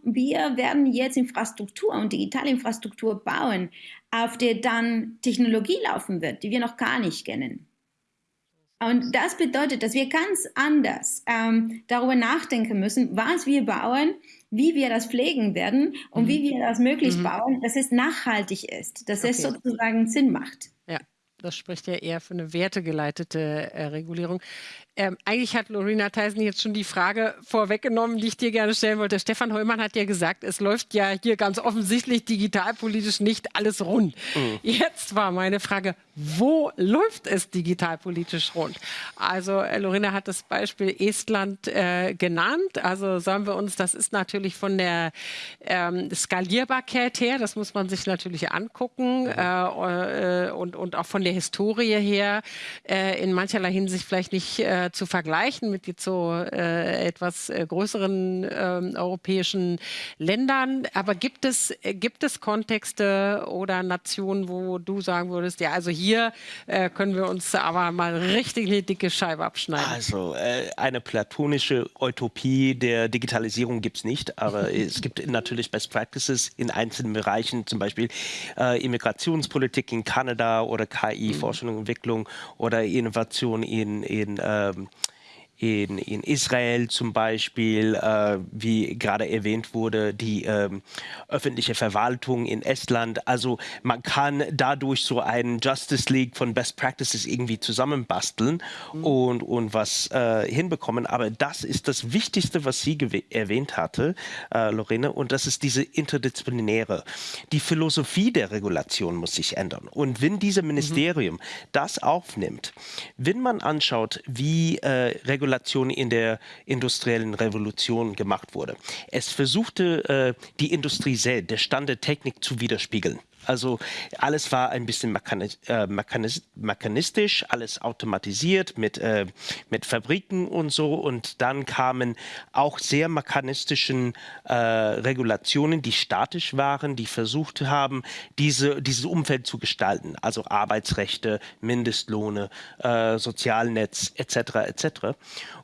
wir werden jetzt Infrastruktur und digitale Infrastruktur bauen, auf der dann Technologie laufen wird, die wir noch gar nicht kennen. Und das bedeutet, dass wir ganz anders ähm, darüber nachdenken müssen, was wir bauen, wie wir das pflegen werden und mhm. wie wir das möglichst mhm. bauen, dass es nachhaltig ist, dass okay. es sozusagen Sinn macht. Ja, das spricht ja eher für eine wertegeleitete äh, Regulierung. Ähm, eigentlich hat Lorena Theisen jetzt schon die Frage vorweggenommen, die ich dir gerne stellen wollte. Stefan Heumann hat ja gesagt, es läuft ja hier ganz offensichtlich digitalpolitisch nicht alles rund. Mhm. Jetzt war meine Frage, wo läuft es digitalpolitisch rund? Also äh, Lorena hat das Beispiel Estland äh, genannt. Also sagen wir uns, das ist natürlich von der ähm, Skalierbarkeit her, das muss man sich natürlich angucken mhm. äh, äh, und, und auch von der Historie her äh, in mancherlei Hinsicht vielleicht nicht äh, äh, zu vergleichen mit jetzt so äh, etwas äh, größeren ähm, europäischen Ländern. Aber gibt es, äh, gibt es Kontexte oder Nationen, wo du sagen würdest, ja, also hier äh, können wir uns aber mal richtig eine dicke Scheibe abschneiden? Also eine platonische Utopie der Digitalisierung gibt es nicht, aber [laughs] es gibt natürlich Best Practices in einzelnen Bereichen, zum Beispiel Immigrationspolitik in Kanada oder KI, mhm. Forschung und Entwicklung oder Innovation in, in äh, ähm, in, in Israel zum Beispiel, äh, wie gerade erwähnt wurde, die ähm, öffentliche Verwaltung in Estland. Also man kann dadurch so einen Justice League von Best Practices irgendwie zusammenbasteln mhm. und, und was äh, hinbekommen. Aber das ist das Wichtigste, was sie erwähnt hatte, äh, Lorena, und das ist diese interdisziplinäre. Die Philosophie der Regulation muss sich ändern. Und wenn dieses Ministerium mhm. das aufnimmt, wenn man anschaut, wie äh, Regulation Spekulation in der industriellen Revolution gemacht wurde. Es versuchte, äh, die Industrie selbst, der Stand der Technik zu widerspiegeln. Also alles war ein bisschen äh, mechanis mechanistisch, alles automatisiert mit, äh, mit Fabriken und so. Und dann kamen auch sehr mechanistischen äh, Regulationen, die statisch waren, die versucht haben, diese, dieses Umfeld zu gestalten. Also Arbeitsrechte, Mindestlohne, äh, Sozialnetz etc. etc.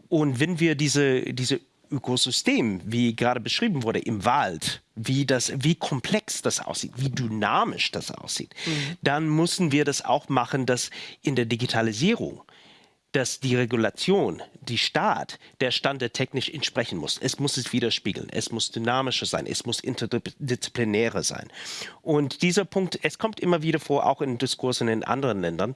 Und wenn wir diese, diese Ökosystem, wie gerade beschrieben wurde, im Wald, wie, das, wie komplex das aussieht, wie dynamisch das aussieht, mhm. dann müssen wir das auch machen, dass in der Digitalisierung dass die Regulation, die Staat, der Stand der technisch entsprechen muss. Es muss es widerspiegeln, es muss dynamischer sein, es muss interdisziplinärer sein. Und dieser Punkt, es kommt immer wieder vor, auch in Diskursen in anderen Ländern,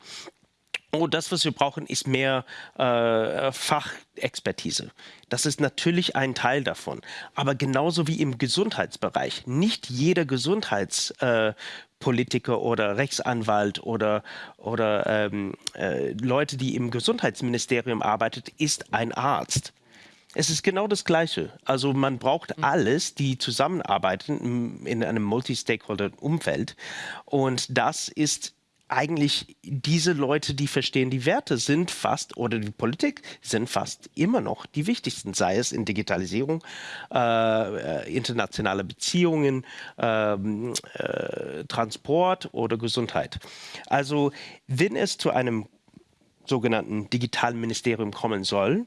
Oh, das, was wir brauchen, ist mehr äh, Fachexpertise. Das ist natürlich ein Teil davon. Aber genauso wie im Gesundheitsbereich. Nicht jeder Gesundheitspolitiker äh, oder Rechtsanwalt oder, oder ähm, äh, Leute, die im Gesundheitsministerium arbeitet, ist ein Arzt. Es ist genau das Gleiche. Also man braucht mhm. alles, die zusammenarbeiten in einem Multi-Stakeholder-Umfeld. Und das ist eigentlich diese Leute, die verstehen die Werte, sind fast, oder die Politik, sind fast immer noch die wichtigsten, sei es in Digitalisierung, äh, äh internationale Beziehungen, ähm, äh, Transport oder Gesundheit. Also wenn es zu einem sogenannten digitalen Ministerium kommen soll,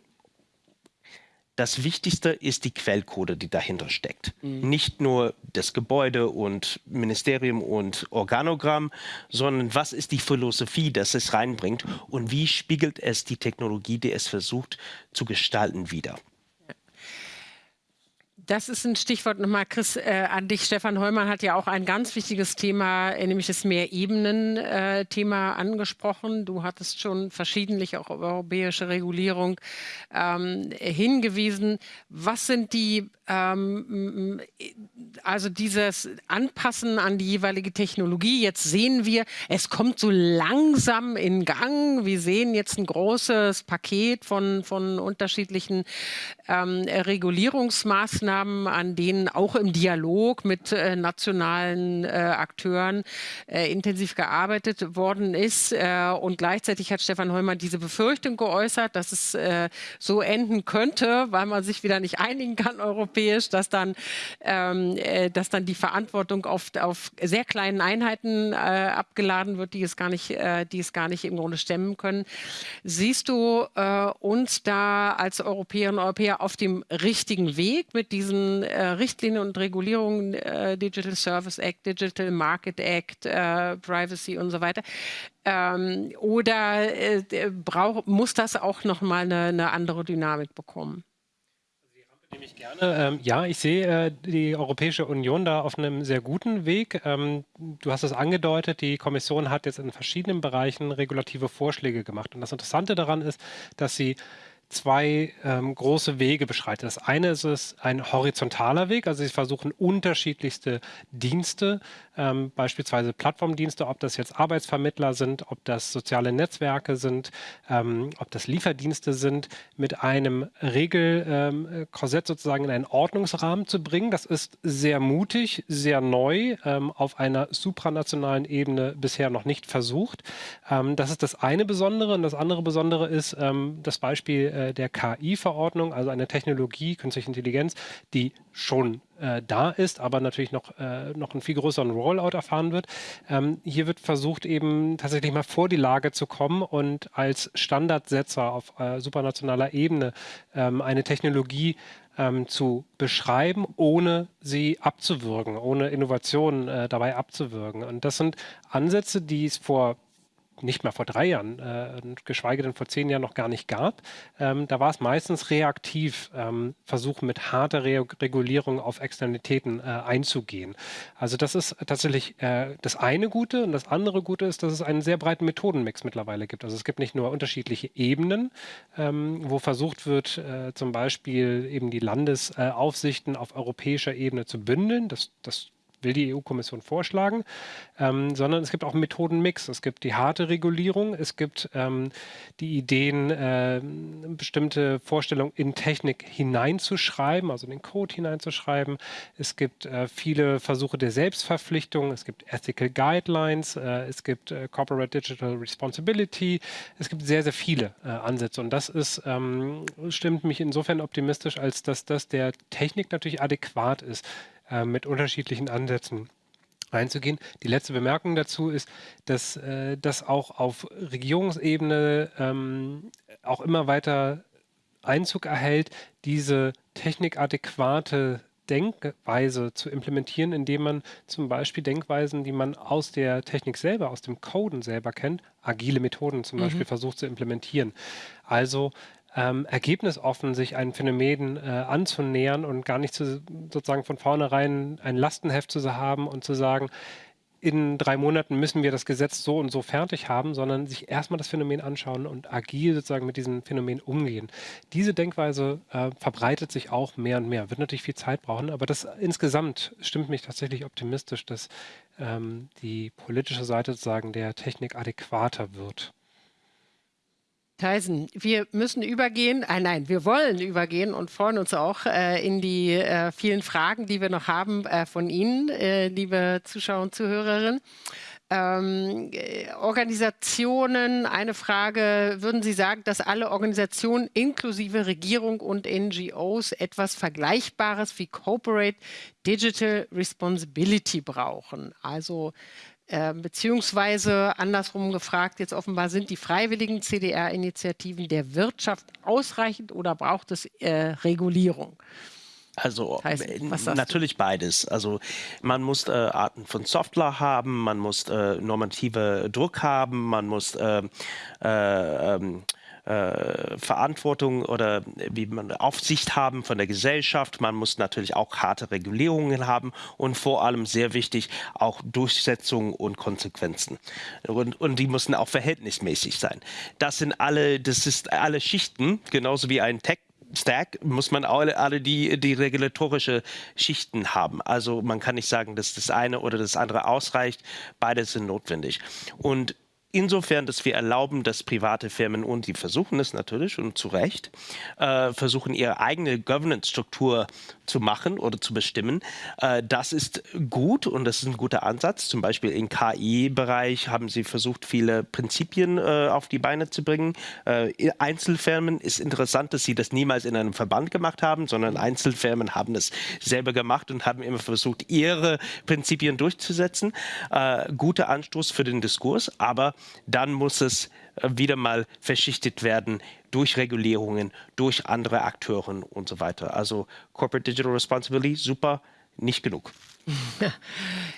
das Wichtigste ist die Quellcode, die dahinter steckt. Mhm. Nicht nur das Gebäude und Ministerium und Organogramm, sondern was ist die Philosophie, das es reinbringt und wie spiegelt es die Technologie, die es versucht zu gestalten, wider. Das ist ein Stichwort nochmal, Chris, äh, an dich. Stefan Heumann hat ja auch ein ganz wichtiges Thema, äh, nämlich das Mehrebenen-Thema äh, angesprochen. Du hattest schon verschiedentlich auch auf europäische Regulierung ähm, hingewiesen. Was sind die, ähm, also dieses Anpassen an die jeweilige Technologie? Jetzt sehen wir, es kommt so langsam in Gang. Wir sehen jetzt ein großes Paket von, von unterschiedlichen ähm, Regulierungsmaßnahmen Maßnahmen, an denen auch im Dialog mit äh, nationalen äh, Akteuren äh, intensiv gearbeitet worden ist. Äh, und gleichzeitig hat Stefan Heumann diese Befürchtung geäußert, dass es äh, so enden könnte, weil man sich wieder nicht einigen kann europäisch, dass dann, ähm, äh, dass dann die Verantwortung auf, auf sehr kleinen Einheiten abgeladen wird, die es gar nicht, die es gar nicht im Grunde stemmen können. Siehst du uns da als Europäerinnen und Europäer auf dem richtigen Weg mit diesen äh, Richtlinien und Regulierungen, äh, Digital Service Act, Digital Market Act, äh, Privacy und so weiter? Ähm, oder äh, brauch, muss das auch nochmal eine, eine andere Dynamik bekommen? Ich gerne. Ähm, ja, ich sehe äh, die Europäische Union da auf einem sehr guten Weg. Ähm, du hast es angedeutet, die Kommission hat jetzt in verschiedenen Bereichen regulative Vorschläge gemacht. Und das Interessante daran ist, dass sie zwei ähm, große Wege beschreitet. Das eine ist es ein horizontaler Weg, also sie versuchen unterschiedlichste Dienste, ähm, beispielsweise Plattformdienste, ob das jetzt Arbeitsvermittler sind, ob das soziale Netzwerke sind, ähm, ob das Lieferdienste sind, mit einem Regelkorsett ähm, sozusagen in einen Ordnungsrahmen zu bringen. Das ist sehr mutig, sehr neu, ähm, auf einer supranationalen Ebene bisher noch nicht versucht. Ähm, das ist das eine Besondere und das andere Besondere ist das Beispiel äh, der KI-Verordnung, also eine Technologie, künstliche Intelligenz, die schon äh, da ist, aber natürlich noch, äh, noch einen viel größeren Rollout erfahren wird. Ähm, hier wird versucht, eben tatsächlich mal vor die Lage zu kommen und als Standardsetzer auf äh, supranationaler Ebene ähm, eine Technologie ähm, zu beschreiben, ohne sie abzuwürgen, ohne Innovationen äh, dabei abzuwürgen. Und das sind Ansätze, die es vor nicht mehr vor drei Jahren, äh, geschweige denn vor zehn Jahren noch gar nicht gab. Ähm, da war es meistens reaktiv, ähm, versuchen mit harter Re Regulierung auf Externalitäten äh, einzugehen. Also das ist tatsächlich äh, das eine Gute und das andere Gute ist, dass es einen sehr breiten Methodenmix mittlerweile gibt. Also es gibt nicht nur unterschiedliche Ebenen, ähm, wo versucht wird, äh, zum Beispiel eben die Landesaufsichten auf europäischer Ebene zu bündeln. Das, das will die EU-Kommission vorschlagen, ähm, sondern es gibt auch einen Methodenmix. Es gibt die harte Regulierung, es gibt ähm, die Ideen, äh, bestimmte Vorstellungen in Technik hineinzuschreiben, also in den Code hineinzuschreiben. Es gibt äh, viele Versuche der Selbstverpflichtung, es gibt Ethical Guidelines, äh, es gibt äh, Corporate Digital Responsibility, es gibt sehr, sehr viele äh, Ansätze und das ist, ähm, stimmt mich insofern optimistisch, als dass das der Technik natürlich adäquat ist äh, mit unterschiedlichen Ansätzen einzugehen. Die letzte Bemerkung dazu ist, dass äh, das auch auf Regierungsebene ähm, auch immer weiter Einzug erhält, diese technikadäquate Denkweise zu implementieren, indem man zum Beispiel Denkweisen, die man aus der Technik selber, aus dem Coden selber kennt, agile Methoden zum mhm. Beispiel versucht zu implementieren. Also ähm, ergebnisoffen sich ein Phänomen äh, anzunähern und gar nicht zu, sozusagen von vornherein ein Lastenheft zu haben und zu sagen, in drei Monaten müssen wir das Gesetz so und so fertig haben, sondern sich erstmal das Phänomen anschauen und agil sozusagen mit diesem Phänomen umgehen. Diese Denkweise äh, verbreitet sich auch mehr und mehr, wird natürlich viel Zeit brauchen, aber das insgesamt stimmt mich tatsächlich optimistisch, dass ähm, die politische Seite sozusagen der Technik adäquater wird. Theisen, wir müssen übergehen, äh, nein, wir wollen übergehen und freuen uns auch äh, in die äh, vielen Fragen, die wir noch haben äh, von Ihnen, äh, liebe Zuschauer und Zuhörerinnen. Ähm, äh, Organisationen, eine Frage, würden Sie sagen, dass alle Organisationen inklusive Regierung und NGOs etwas Vergleichbares wie Corporate Digital Responsibility brauchen? Also äh, beziehungsweise andersrum gefragt, jetzt offenbar sind die freiwilligen CDR-Initiativen der Wirtschaft ausreichend oder braucht es äh, Regulierung? Also natürlich du? beides. Also man muss äh, Arten von Software haben, man muss äh, normative Druck haben, man muss äh, äh ähm, äh, Verantwortung oder wie man Aufsicht haben von der Gesellschaft. Man muss natürlich auch harte Regulierungen haben und vor allem sehr wichtig auch Durchsetzung und Konsequenzen. Und, und die müssen auch verhältnismäßig sein. Das sind alle, das ist alle Schichten, genauso wie ein Tech Stack muss man alle, alle die, die regulatorische Schichten haben. Also man kann nicht sagen, dass das eine oder das andere ausreicht. Beide sind notwendig. Und insofern, dass wir erlauben, dass private Firmen, und die versuchen es natürlich und zu Recht, äh, versuchen ihre eigene Governance-Struktur zu machen oder zu bestimmen. Äh, das ist gut und das ist ein guter Ansatz. Zum Beispiel im KI-Bereich haben sie versucht, viele Prinzipien äh, auf die Beine zu bringen. Äh, Einzelfirmen ist interessant, dass sie das niemals in einem Verband gemacht haben, sondern Einzelfirmen haben es selber gemacht und haben immer versucht, ihre Prinzipien durchzusetzen. Äh, guter Anstoß für den Diskurs, aber dann muss es äh, wieder mal verschichtet werden durch Regulierungen, durch andere Akteure und so weiter. Also Corporate Digital Responsibility, super, nicht genug. [laughs]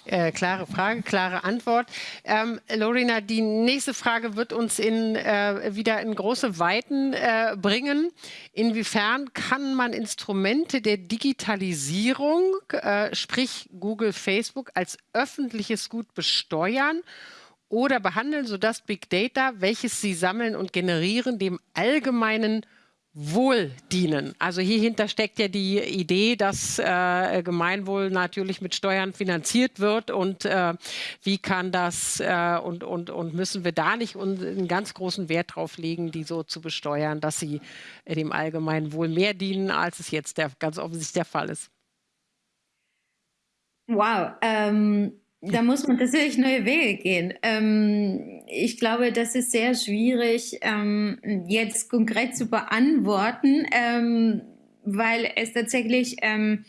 äh, klare Frage, klare Antwort. Ähm, Lorena, die nächste Frage wird uns in, äh, wieder in große Weiten äh, bringen. Inwiefern kann man Instrumente der Digitalisierung, äh, sprich Google, Facebook, als öffentliches Gut besteuern oder behandeln, sodass Big Data, welches sie sammeln und generieren, dem allgemeinen Wohl dienen. Also hierhinter steckt ja die Idee, dass äh, Gemeinwohl natürlich mit Steuern finanziert wird und äh, wie kann das äh, und, und, und müssen wir da nicht einen ganz großen Wert drauf legen, die so zu besteuern, dass sie dem allgemeinen Wohl mehr dienen, als es jetzt der, ganz offensichtlich der Fall ist. Wow, ähm, da muss man tatsächlich neue Wege gehen. Ähm, ich glaube, das ist sehr schwierig, ähm, jetzt konkret zu beantworten, ähm, weil es tatsächlich, ähm,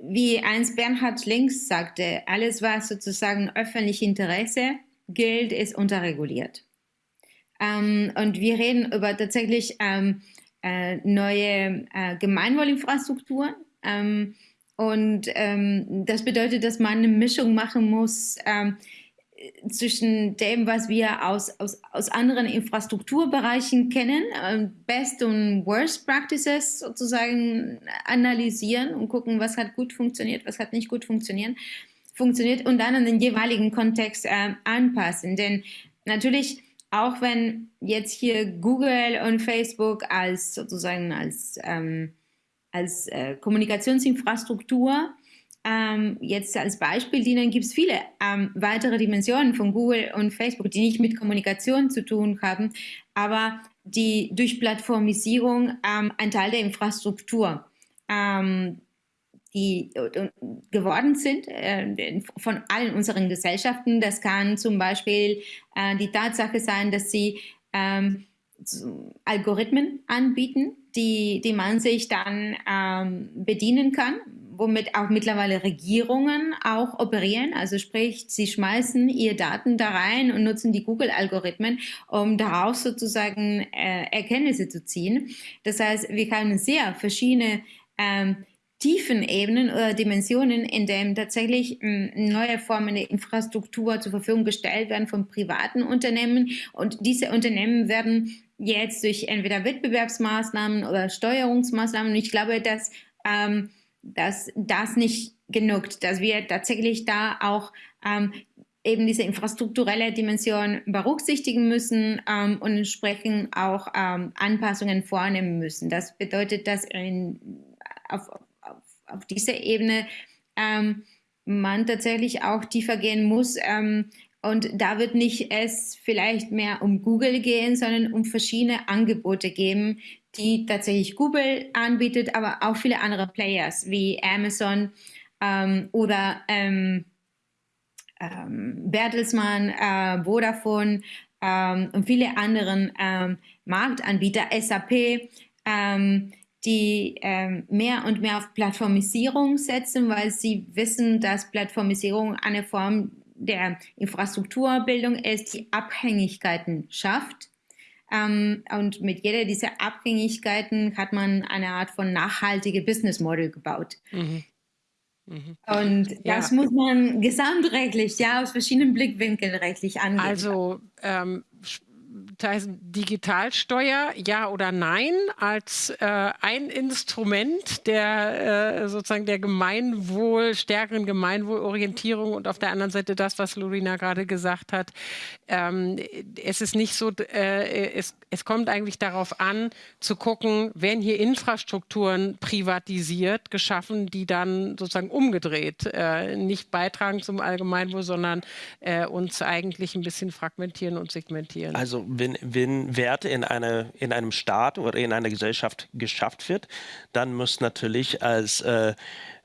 wie eins Bernhard Links sagte, alles, was sozusagen öffentlich Interesse gilt, ist unterreguliert. Ähm, und wir reden über tatsächlich ähm, äh, neue äh, Gemeinwohlinfrastrukturen. Und ähm, das bedeutet, dass man eine Mischung machen muss ähm, zwischen dem, was wir aus, aus, aus anderen Infrastrukturbereichen kennen, äh, Best und Worst Practices sozusagen analysieren und gucken, was hat gut funktioniert, was hat nicht gut funktioniert, funktioniert und dann an den jeweiligen Kontext äh, anpassen. Denn natürlich, auch wenn jetzt hier Google und Facebook als sozusagen als ähm, als äh, Kommunikationsinfrastruktur ähm, jetzt als Beispiel dienen, gibt es viele ähm, weitere Dimensionen von Google und Facebook, die nicht mit Kommunikation zu tun haben, aber die durch Plattformisierung ähm, ein Teil der Infrastruktur ähm, die geworden sind äh, von allen unseren Gesellschaften. Das kann zum Beispiel äh, die Tatsache sein, dass sie ähm, Algorithmen anbieten, die, die man sich dann ähm, bedienen kann, womit auch mittlerweile Regierungen auch operieren. Also sprich, sie schmeißen ihre Daten da rein und nutzen die Google-Algorithmen, um daraus sozusagen äh, Erkenntnisse zu ziehen. Das heißt, wir haben sehr verschiedene ähm, tiefen Ebenen oder Dimensionen, in denen tatsächlich ähm, neue Formen der Infrastruktur zur Verfügung gestellt werden von privaten Unternehmen. Und diese Unternehmen werden jetzt durch entweder Wettbewerbsmaßnahmen oder Steuerungsmaßnahmen. Und ich glaube, dass, ähm, dass das nicht genug, dass wir tatsächlich da auch ähm, eben diese infrastrukturelle Dimension berücksichtigen müssen ähm, und entsprechend auch ähm, Anpassungen vornehmen müssen. Das bedeutet, dass in, auf, auf, dieser Ebene ähm, man tatsächlich auch tiefer gehen muss, ähm, und da wird nicht es vielleicht mehr um Google gehen, sondern um verschiedene Angebote geben, die tatsächlich Google anbietet, aber auch viele andere Players wie Amazon ähm, oder ähm, ähm, Bertelsmann, äh, Vodafone ähm, und viele anderen ähm, Marktanbieter, SAP, ähm, die ähm, mehr und mehr auf Plattformisierung setzen, weil sie wissen, dass Plattformisierung eine Form der Infrastrukturbildung ist, die Abhängigkeiten schafft. Ähm, und mit jeder dieser Abhängigkeiten hat man eine Art von nachhaltige Business Model gebaut. Mhm. Mhm. Und das ja. muss man gesamtrechtlich, ja, aus verschiedenen Blickwinkeln rechtlich angehen. Also ähm, Digitalsteuer, ja oder nein, als äh, ein Instrument der äh, sozusagen der Gemeinwohl, stärkeren Gemeinwohlorientierung und auf der anderen Seite das, was Lorena gerade gesagt hat. Ähm, es ist nicht so, äh, es, es kommt eigentlich darauf an, zu gucken, werden hier Infrastrukturen privatisiert, geschaffen, die dann sozusagen umgedreht äh, nicht beitragen zum Allgemeinwohl, sondern äh, uns eigentlich ein bisschen fragmentieren und segmentieren. Also wenn, wenn Werte in, eine, in einem Staat oder in einer Gesellschaft geschafft wird, dann muss natürlich als äh,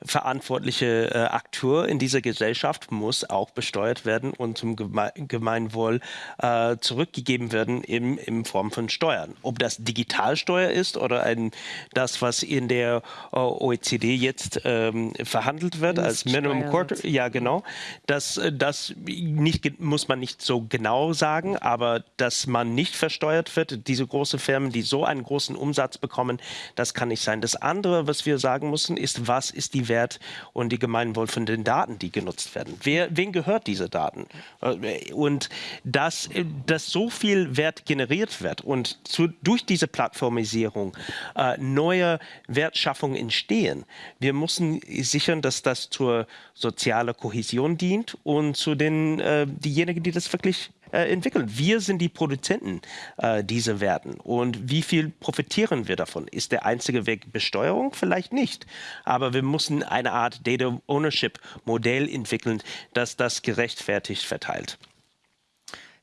verantwortliche äh, Akteur in dieser Gesellschaft muss auch besteuert werden und zum Geme Gemeinwohl äh, zurückgegeben werden in, in Form von Steuern. Ob das Digitalsteuer ist oder ein, das, was in der äh, OECD jetzt ähm, verhandelt wird als Minimum Quarter, ja genau, das, das nicht, muss man nicht so genau sagen, aber dass man nicht versteuert wird, diese großen Firmen, die so einen großen Umsatz bekommen, das kann nicht sein. Das andere, was wir sagen müssen, ist, was ist die Wert und die Gemeinwohl von den Daten, die genutzt werden. Wer, wen gehört diese Daten? Äh, und dass, dass so viel Wert generiert wird und zu, durch diese Plattformisierung äh, neue Wertschaffungen entstehen. Wir müssen sichern, dass das zur sozialen Kohäsion dient und zu den äh, diejenigen, die das wirklich äh, entwickeln. Wir sind die Produzenten äh, dieser Werten. Und wie viel profitieren wir davon? Ist der einzige Weg Besteuerung? Vielleicht nicht. Aber wir müssen eine Art Data Ownership Modell entwickeln, das das gerechtfertigt verteilt.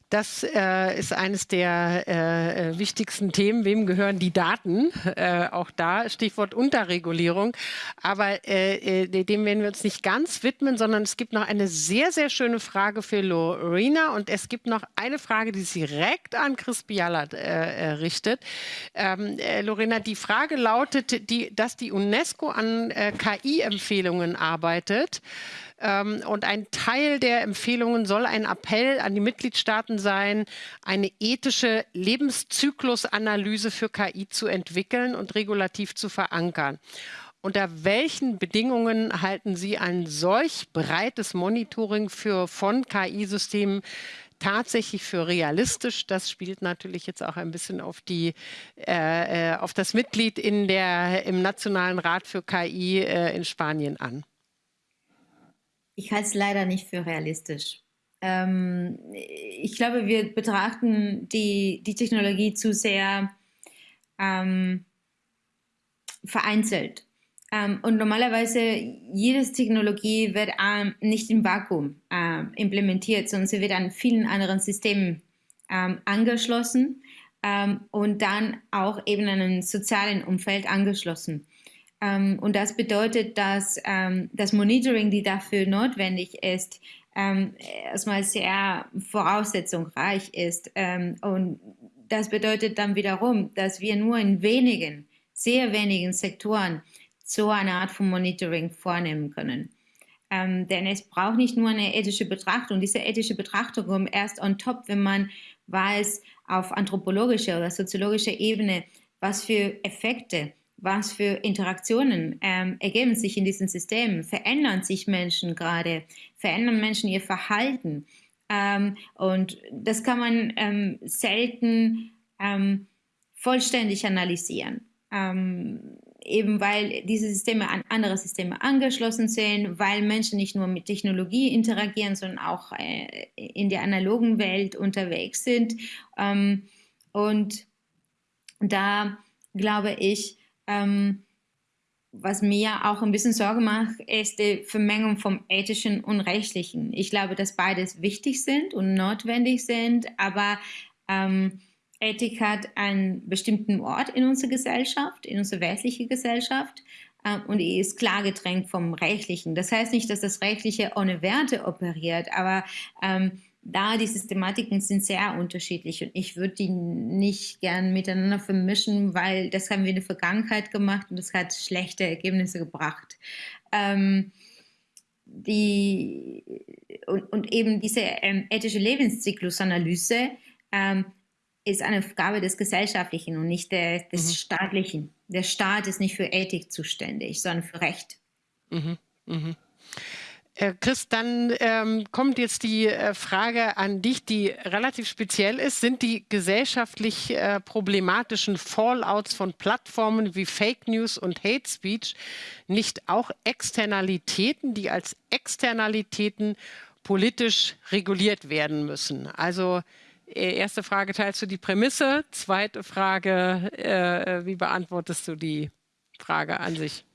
Das äh, ist eines der äh, äh, wichtigsten Themen. Wem gehören die Daten? [laughs] Äh, auch da Stichwort Unterregulierung. Aber äh, äh, dem werden wir uns nicht ganz widmen, sondern es gibt noch eine sehr, sehr schöne Frage für Lorena. Und es gibt noch eine Frage, die direkt an Chris Biala richtet. Ähm, Lorena, die Frage lautet, die, dass die UNESCO an KI-Empfehlungen arbeitet. Ähm, und ein Teil der Empfehlungen soll ein Appell an die Mitgliedstaaten sein, eine ethische Lebenszyklusanalyse für KI zu entwickeln und regulativ zu verankern. Unter welchen Bedingungen halten Sie ein solch breites Monitoring für, von KI-Systemen tatsächlich für realistisch. Das spielt natürlich jetzt auch ein bisschen auf, die, äh, äh auf das Mitglied in der, im Nationalen Rat für KI äh, in Spanien an. Ich halte es leider nicht für realistisch. Ähm, ich glaube, wir betrachten die, die Technologie zu sehr ähm, vereinzelt. Ähm, und normalerweise, jede Technologie wird ähm, nicht im Vakuum äh, implementiert, sondern sie wird an vielen anderen Systemen ähm, angeschlossen ähm, und dann auch eben an ein sozialen Umfeld angeschlossen. Ähm, und das bedeutet, dass ähm, das Monitoring, die dafür notwendig ist, ähm, erstmal sehr voraussetzungsreich ist. Ähm, und das bedeutet dann wiederum, dass wir nur in wenigen, sehr wenigen Sektoren so eine Art von Monitoring vornehmen können. Ähm, denn es braucht nicht nur eine ethische Betrachtung. Diese ethische Betrachtung kommt erst on top, wenn man weiß, auf anthropologischer oder soziologischer Ebene, was für Effekte was für Interaktionen ähm, ergeben sich in diesen Systemen? Verändern sich Menschen gerade? Verändern Menschen ihr Verhalten? Ähm, und das kann man ähm, selten ähm, vollständig analysieren. Ähm, eben weil diese Systeme an andere Systeme angeschlossen sind, weil Menschen nicht nur mit Technologie interagieren, sondern auch äh, in der analogen Welt unterwegs sind. Ähm, und da glaube ich, ähm, was mir auch ein bisschen Sorge macht, ist die Vermengung vom Ethischen und Rechtlichen. Ich glaube, dass beides wichtig sind und notwendig sind, aber ähm, Ethik hat einen bestimmten Ort in unserer Gesellschaft, in unserer westlichen Gesellschaft. äh, und ist klar getrennt vom Rechtlichen. Das heißt nicht, dass das Rechtliche ohne Werte operiert, aber ähm, da die Systematiken sind sehr unterschiedlich und ich würde die nicht gern miteinander vermischen, weil das haben wir in der Vergangenheit gemacht und das hat schlechte Ergebnisse gebracht. Ähm, die, und, und, eben diese ähm, ethische Lebenszyklusanalyse ähm, ist eine Aufgabe des Gesellschaftlichen und nicht der, des mhm. Staatlichen. Der Staat ist nicht für Ethik zuständig, sondern für Recht. Mhm. Mhm. Äh, Chris, dann ähm, kommt jetzt die äh, Frage an dich, die relativ speziell ist. Sind die gesellschaftlich äh, problematischen Fallouts von Plattformen wie Fake News und Hate Speech nicht auch Externalitäten, die als Externalitäten politisch reguliert werden müssen? Also äh, erste Frage, teilst du die Prämisse? Zweite Frage, wie beantwortest du die Frage an sich?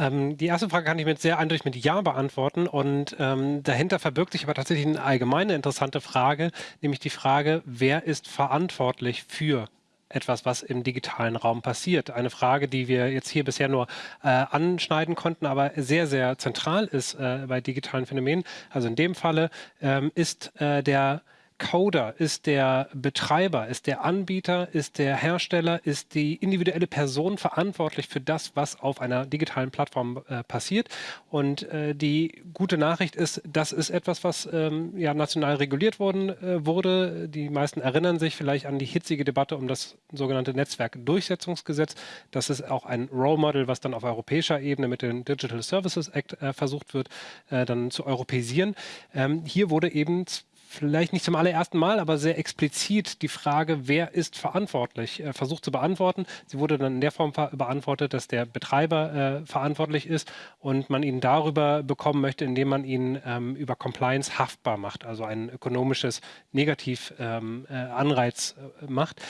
Ähm, die erste Frage kann ich mit sehr eindeutig mit Ja beantworten und ähm, dahinter verbirgt sich aber tatsächlich eine allgemeine interessante Frage, nämlich die Frage, wer ist verantwortlich für etwas, was im digitalen Raum passiert. Eine Frage, die wir jetzt hier bisher nur äh, anschneiden konnten, aber sehr, sehr zentral ist äh, bei digitalen Phänomenen. Also in dem Falle ähm, ist äh, der Coder, ist der Betreiber, ist der Anbieter, ist der Hersteller, ist die individuelle Person verantwortlich für das, was auf einer digitalen Plattform äh, passiert. Und äh, die gute Nachricht ist, das ist etwas, was ähm, ja national reguliert worden äh, wurde. Die meisten erinnern sich vielleicht an die hitzige Debatte um das sogenannte Netzwerkdurchsetzungsgesetz. Das ist auch ein Role Model, was dann auf europäischer Ebene mit dem Digital Services Act äh, versucht wird, äh, dann zu europäisieren. Ähm, hier wurde eben vielleicht nicht zum allerersten Mal, aber sehr explizit die Frage, wer ist verantwortlich, äh, versucht zu beantworten. Sie wurde dann in der Form beantwortet, dass der Betreiber äh, verantwortlich ist und man ihn darüber bekommen möchte, indem man ihn ähm, über Compliance haftbar macht, also ein ökonomisches Negativanreiz ähm, äh, äh, macht.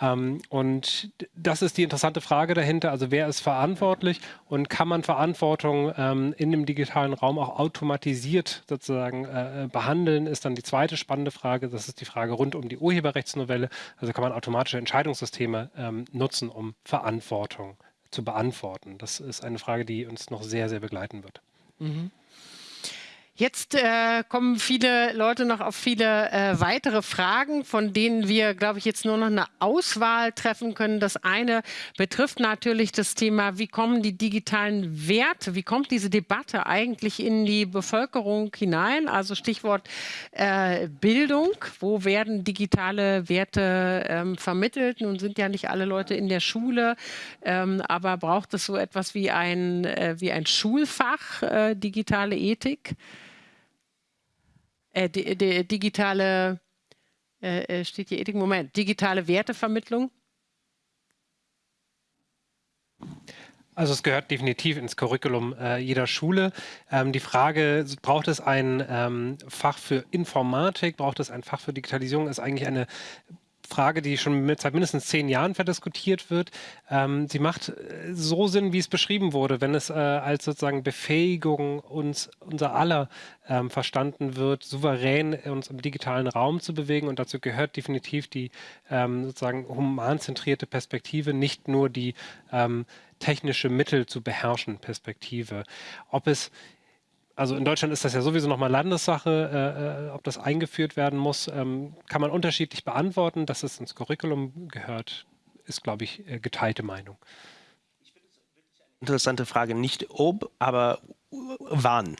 Ähm, und das ist die interessante Frage dahinter, also wer ist verantwortlich und kann man Verantwortung ähm, in dem digitalen Raum auch automatisiert sozusagen äh, behandeln, ist dann die zweite zweite spannende Frage, das ist die Frage rund um die Urheberrechtsnovelle. Also kann man automatische Entscheidungssysteme ähm, nutzen, um Verantwortung zu beantworten. Das ist eine Frage, die uns noch sehr, sehr begleiten wird. Mhm. Jetzt äh, kommen viele Leute noch auf viele äh, weitere Fragen, von denen wir, glaube ich, jetzt nur noch eine Auswahl treffen können. Das eine betrifft natürlich das Thema, wie kommen die digitalen Werte, wie kommt diese Debatte eigentlich in die Bevölkerung hinein? Also Stichwort äh, Bildung, wo werden digitale Werte ähm, vermittelt? Nun sind ja nicht alle Leute in der Schule, ähm, aber braucht es so etwas wie ein, äh, wie ein Schulfach, äh, digitale Ethik? Äh, die, die, digitale, äh, äh, steht hier Ethik, Moment, digitale Wertevermittlung? Also es gehört definitiv ins Curriculum äh, jeder Schule. Ähm, die Frage, braucht es ein ähm, Fach für Informatik, braucht es ein Fach für Digitalisierung, ist eigentlich eine Frage, die schon seit mindestens zehn Jahren verdiskutiert wird. Ähm, sie macht äh, so Sinn, wie es beschrieben wurde, wenn es äh, als sozusagen Befähigung uns, unser aller ähm, verstanden wird, souverän uns im digitalen Raum zu bewegen. Und dazu gehört definitiv die ähm, sozusagen humanzentrierte Perspektive, nicht nur die ähm, technische Mittel zu beherrschen Perspektive. Ob es also in Deutschland ist das ja sowieso nochmal Landessache, äh, äh, ob das eingeführt werden muss, ähm, kann man unterschiedlich beantworten. Dass es ins Curriculum gehört, ist, glaube ich, äh, geteilte Meinung. Interessante Frage. Nicht ob, aber wann.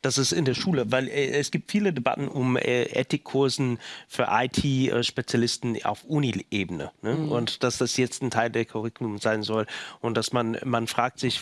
Das ist in der Schule, weil äh, es gibt viele Debatten um äh, Ethikkursen für IT-Spezialisten auf Uni-Ebene. Ne? Mhm. Und dass das jetzt ein Teil der Curriculum sein soll. Und dass man, man fragt sich,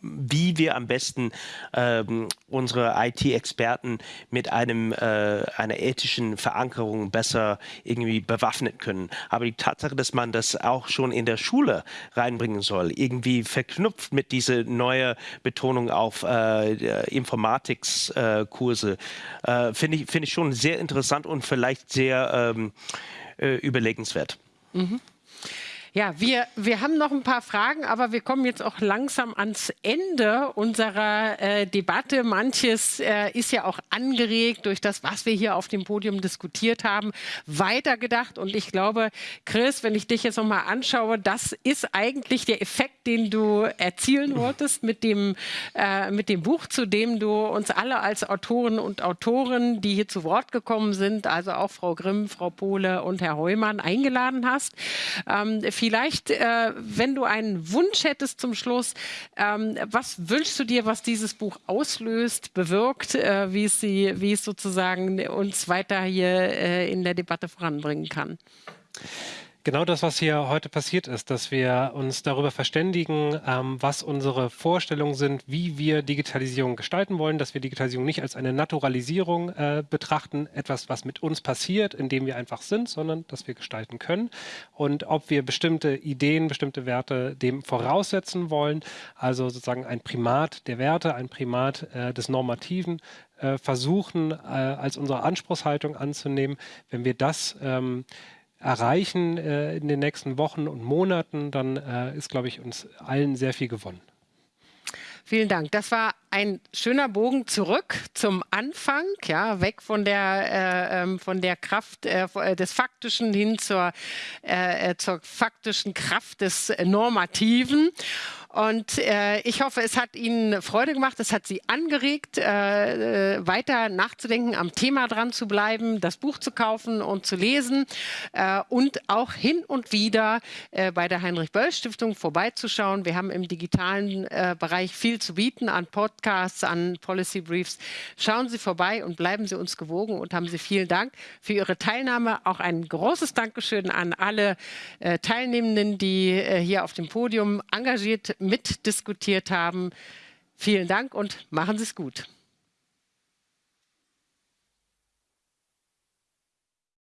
wie wir am besten ähm, unsere IT-Experten mit einem, äh, einer ethischen Verankerung besser irgendwie bewaffnen können. Aber die Tatsache, dass man das auch schon in der Schule reinbringen soll, irgendwie verknüpft mit dieser neuen Betonung auf äh, äh, Informatikskurse, äh, finde ich, find ich schon sehr interessant und vielleicht sehr ähm, äh, überlegenswert. Mhm. Ja, wir, wir haben noch ein paar Fragen, aber wir kommen jetzt auch langsam ans Ende unserer äh, Debatte. Manches äh, ist ja auch angeregt durch das, was wir hier auf dem Podium diskutiert haben, weitergedacht. Und ich glaube, Chris, wenn ich dich jetzt noch mal anschaue, das ist eigentlich der Effekt, den du erzielen wolltest mit dem, äh, mit dem Buch, zu dem du uns alle als Autoren und Autoren, die hier zu Wort gekommen sind, also auch Frau Grimm, Frau Pohle und Herr Heumann eingeladen hast. Ähm, vielleicht, äh, wenn du einen Wunsch hättest zum Schluss, ähm, was wünschst du dir, was dieses Buch auslöst, bewirkt, äh, wie, es sie, wie es sozusagen uns weiter hier äh, in der Debatte voranbringen kann? Genau das, was hier heute passiert ist, dass wir uns darüber verständigen, ähm, was unsere Vorstellungen sind, wie wir Digitalisierung gestalten wollen, dass wir Digitalisierung nicht als eine Naturalisierung äh, betrachten, etwas, was mit uns passiert, indem wir einfach sind, sondern dass wir gestalten können. Und ob wir bestimmte Ideen, bestimmte Werte dem voraussetzen wollen, also sozusagen ein Primat der Werte, ein Primat äh, des Normativen, äh, versuchen äh, als unsere Anspruchshaltung anzunehmen. Wenn wir das ähm, erreichen äh, in den nächsten Wochen und Monaten, dann äh, ist, glaube ich, uns allen sehr viel gewonnen. Vielen Dank. Das war ein schöner Bogen zurück zum Anfang, ja, weg von der, äh, ähm, von der Kraft äh, äh des Faktischen hin zur, äh, äh, zur faktischen Kraft des Normativen. Und äh, ich hoffe, es hat Ihnen Freude gemacht, es hat Sie angeregt, äh, äh, weiter nachzudenken, am Thema dran zu bleiben, das Buch zu kaufen und zu lesen äh, und auch hin und wieder äh, bei der Heinrich-Böll-Stiftung vorbeizuschauen. Wir haben im digitalen äh, Bereich viel zu bieten an Podcasts, an Policy Briefs. Schauen Sie vorbei und bleiben Sie uns gewogen und haben Sie vielen Dank für Ihre Teilnahme. Auch ein großes Dankeschön an alle Teilnehmenden, die hier auf dem Podium engagiert mitdiskutiert haben. Vielen Dank und machen Sie es gut.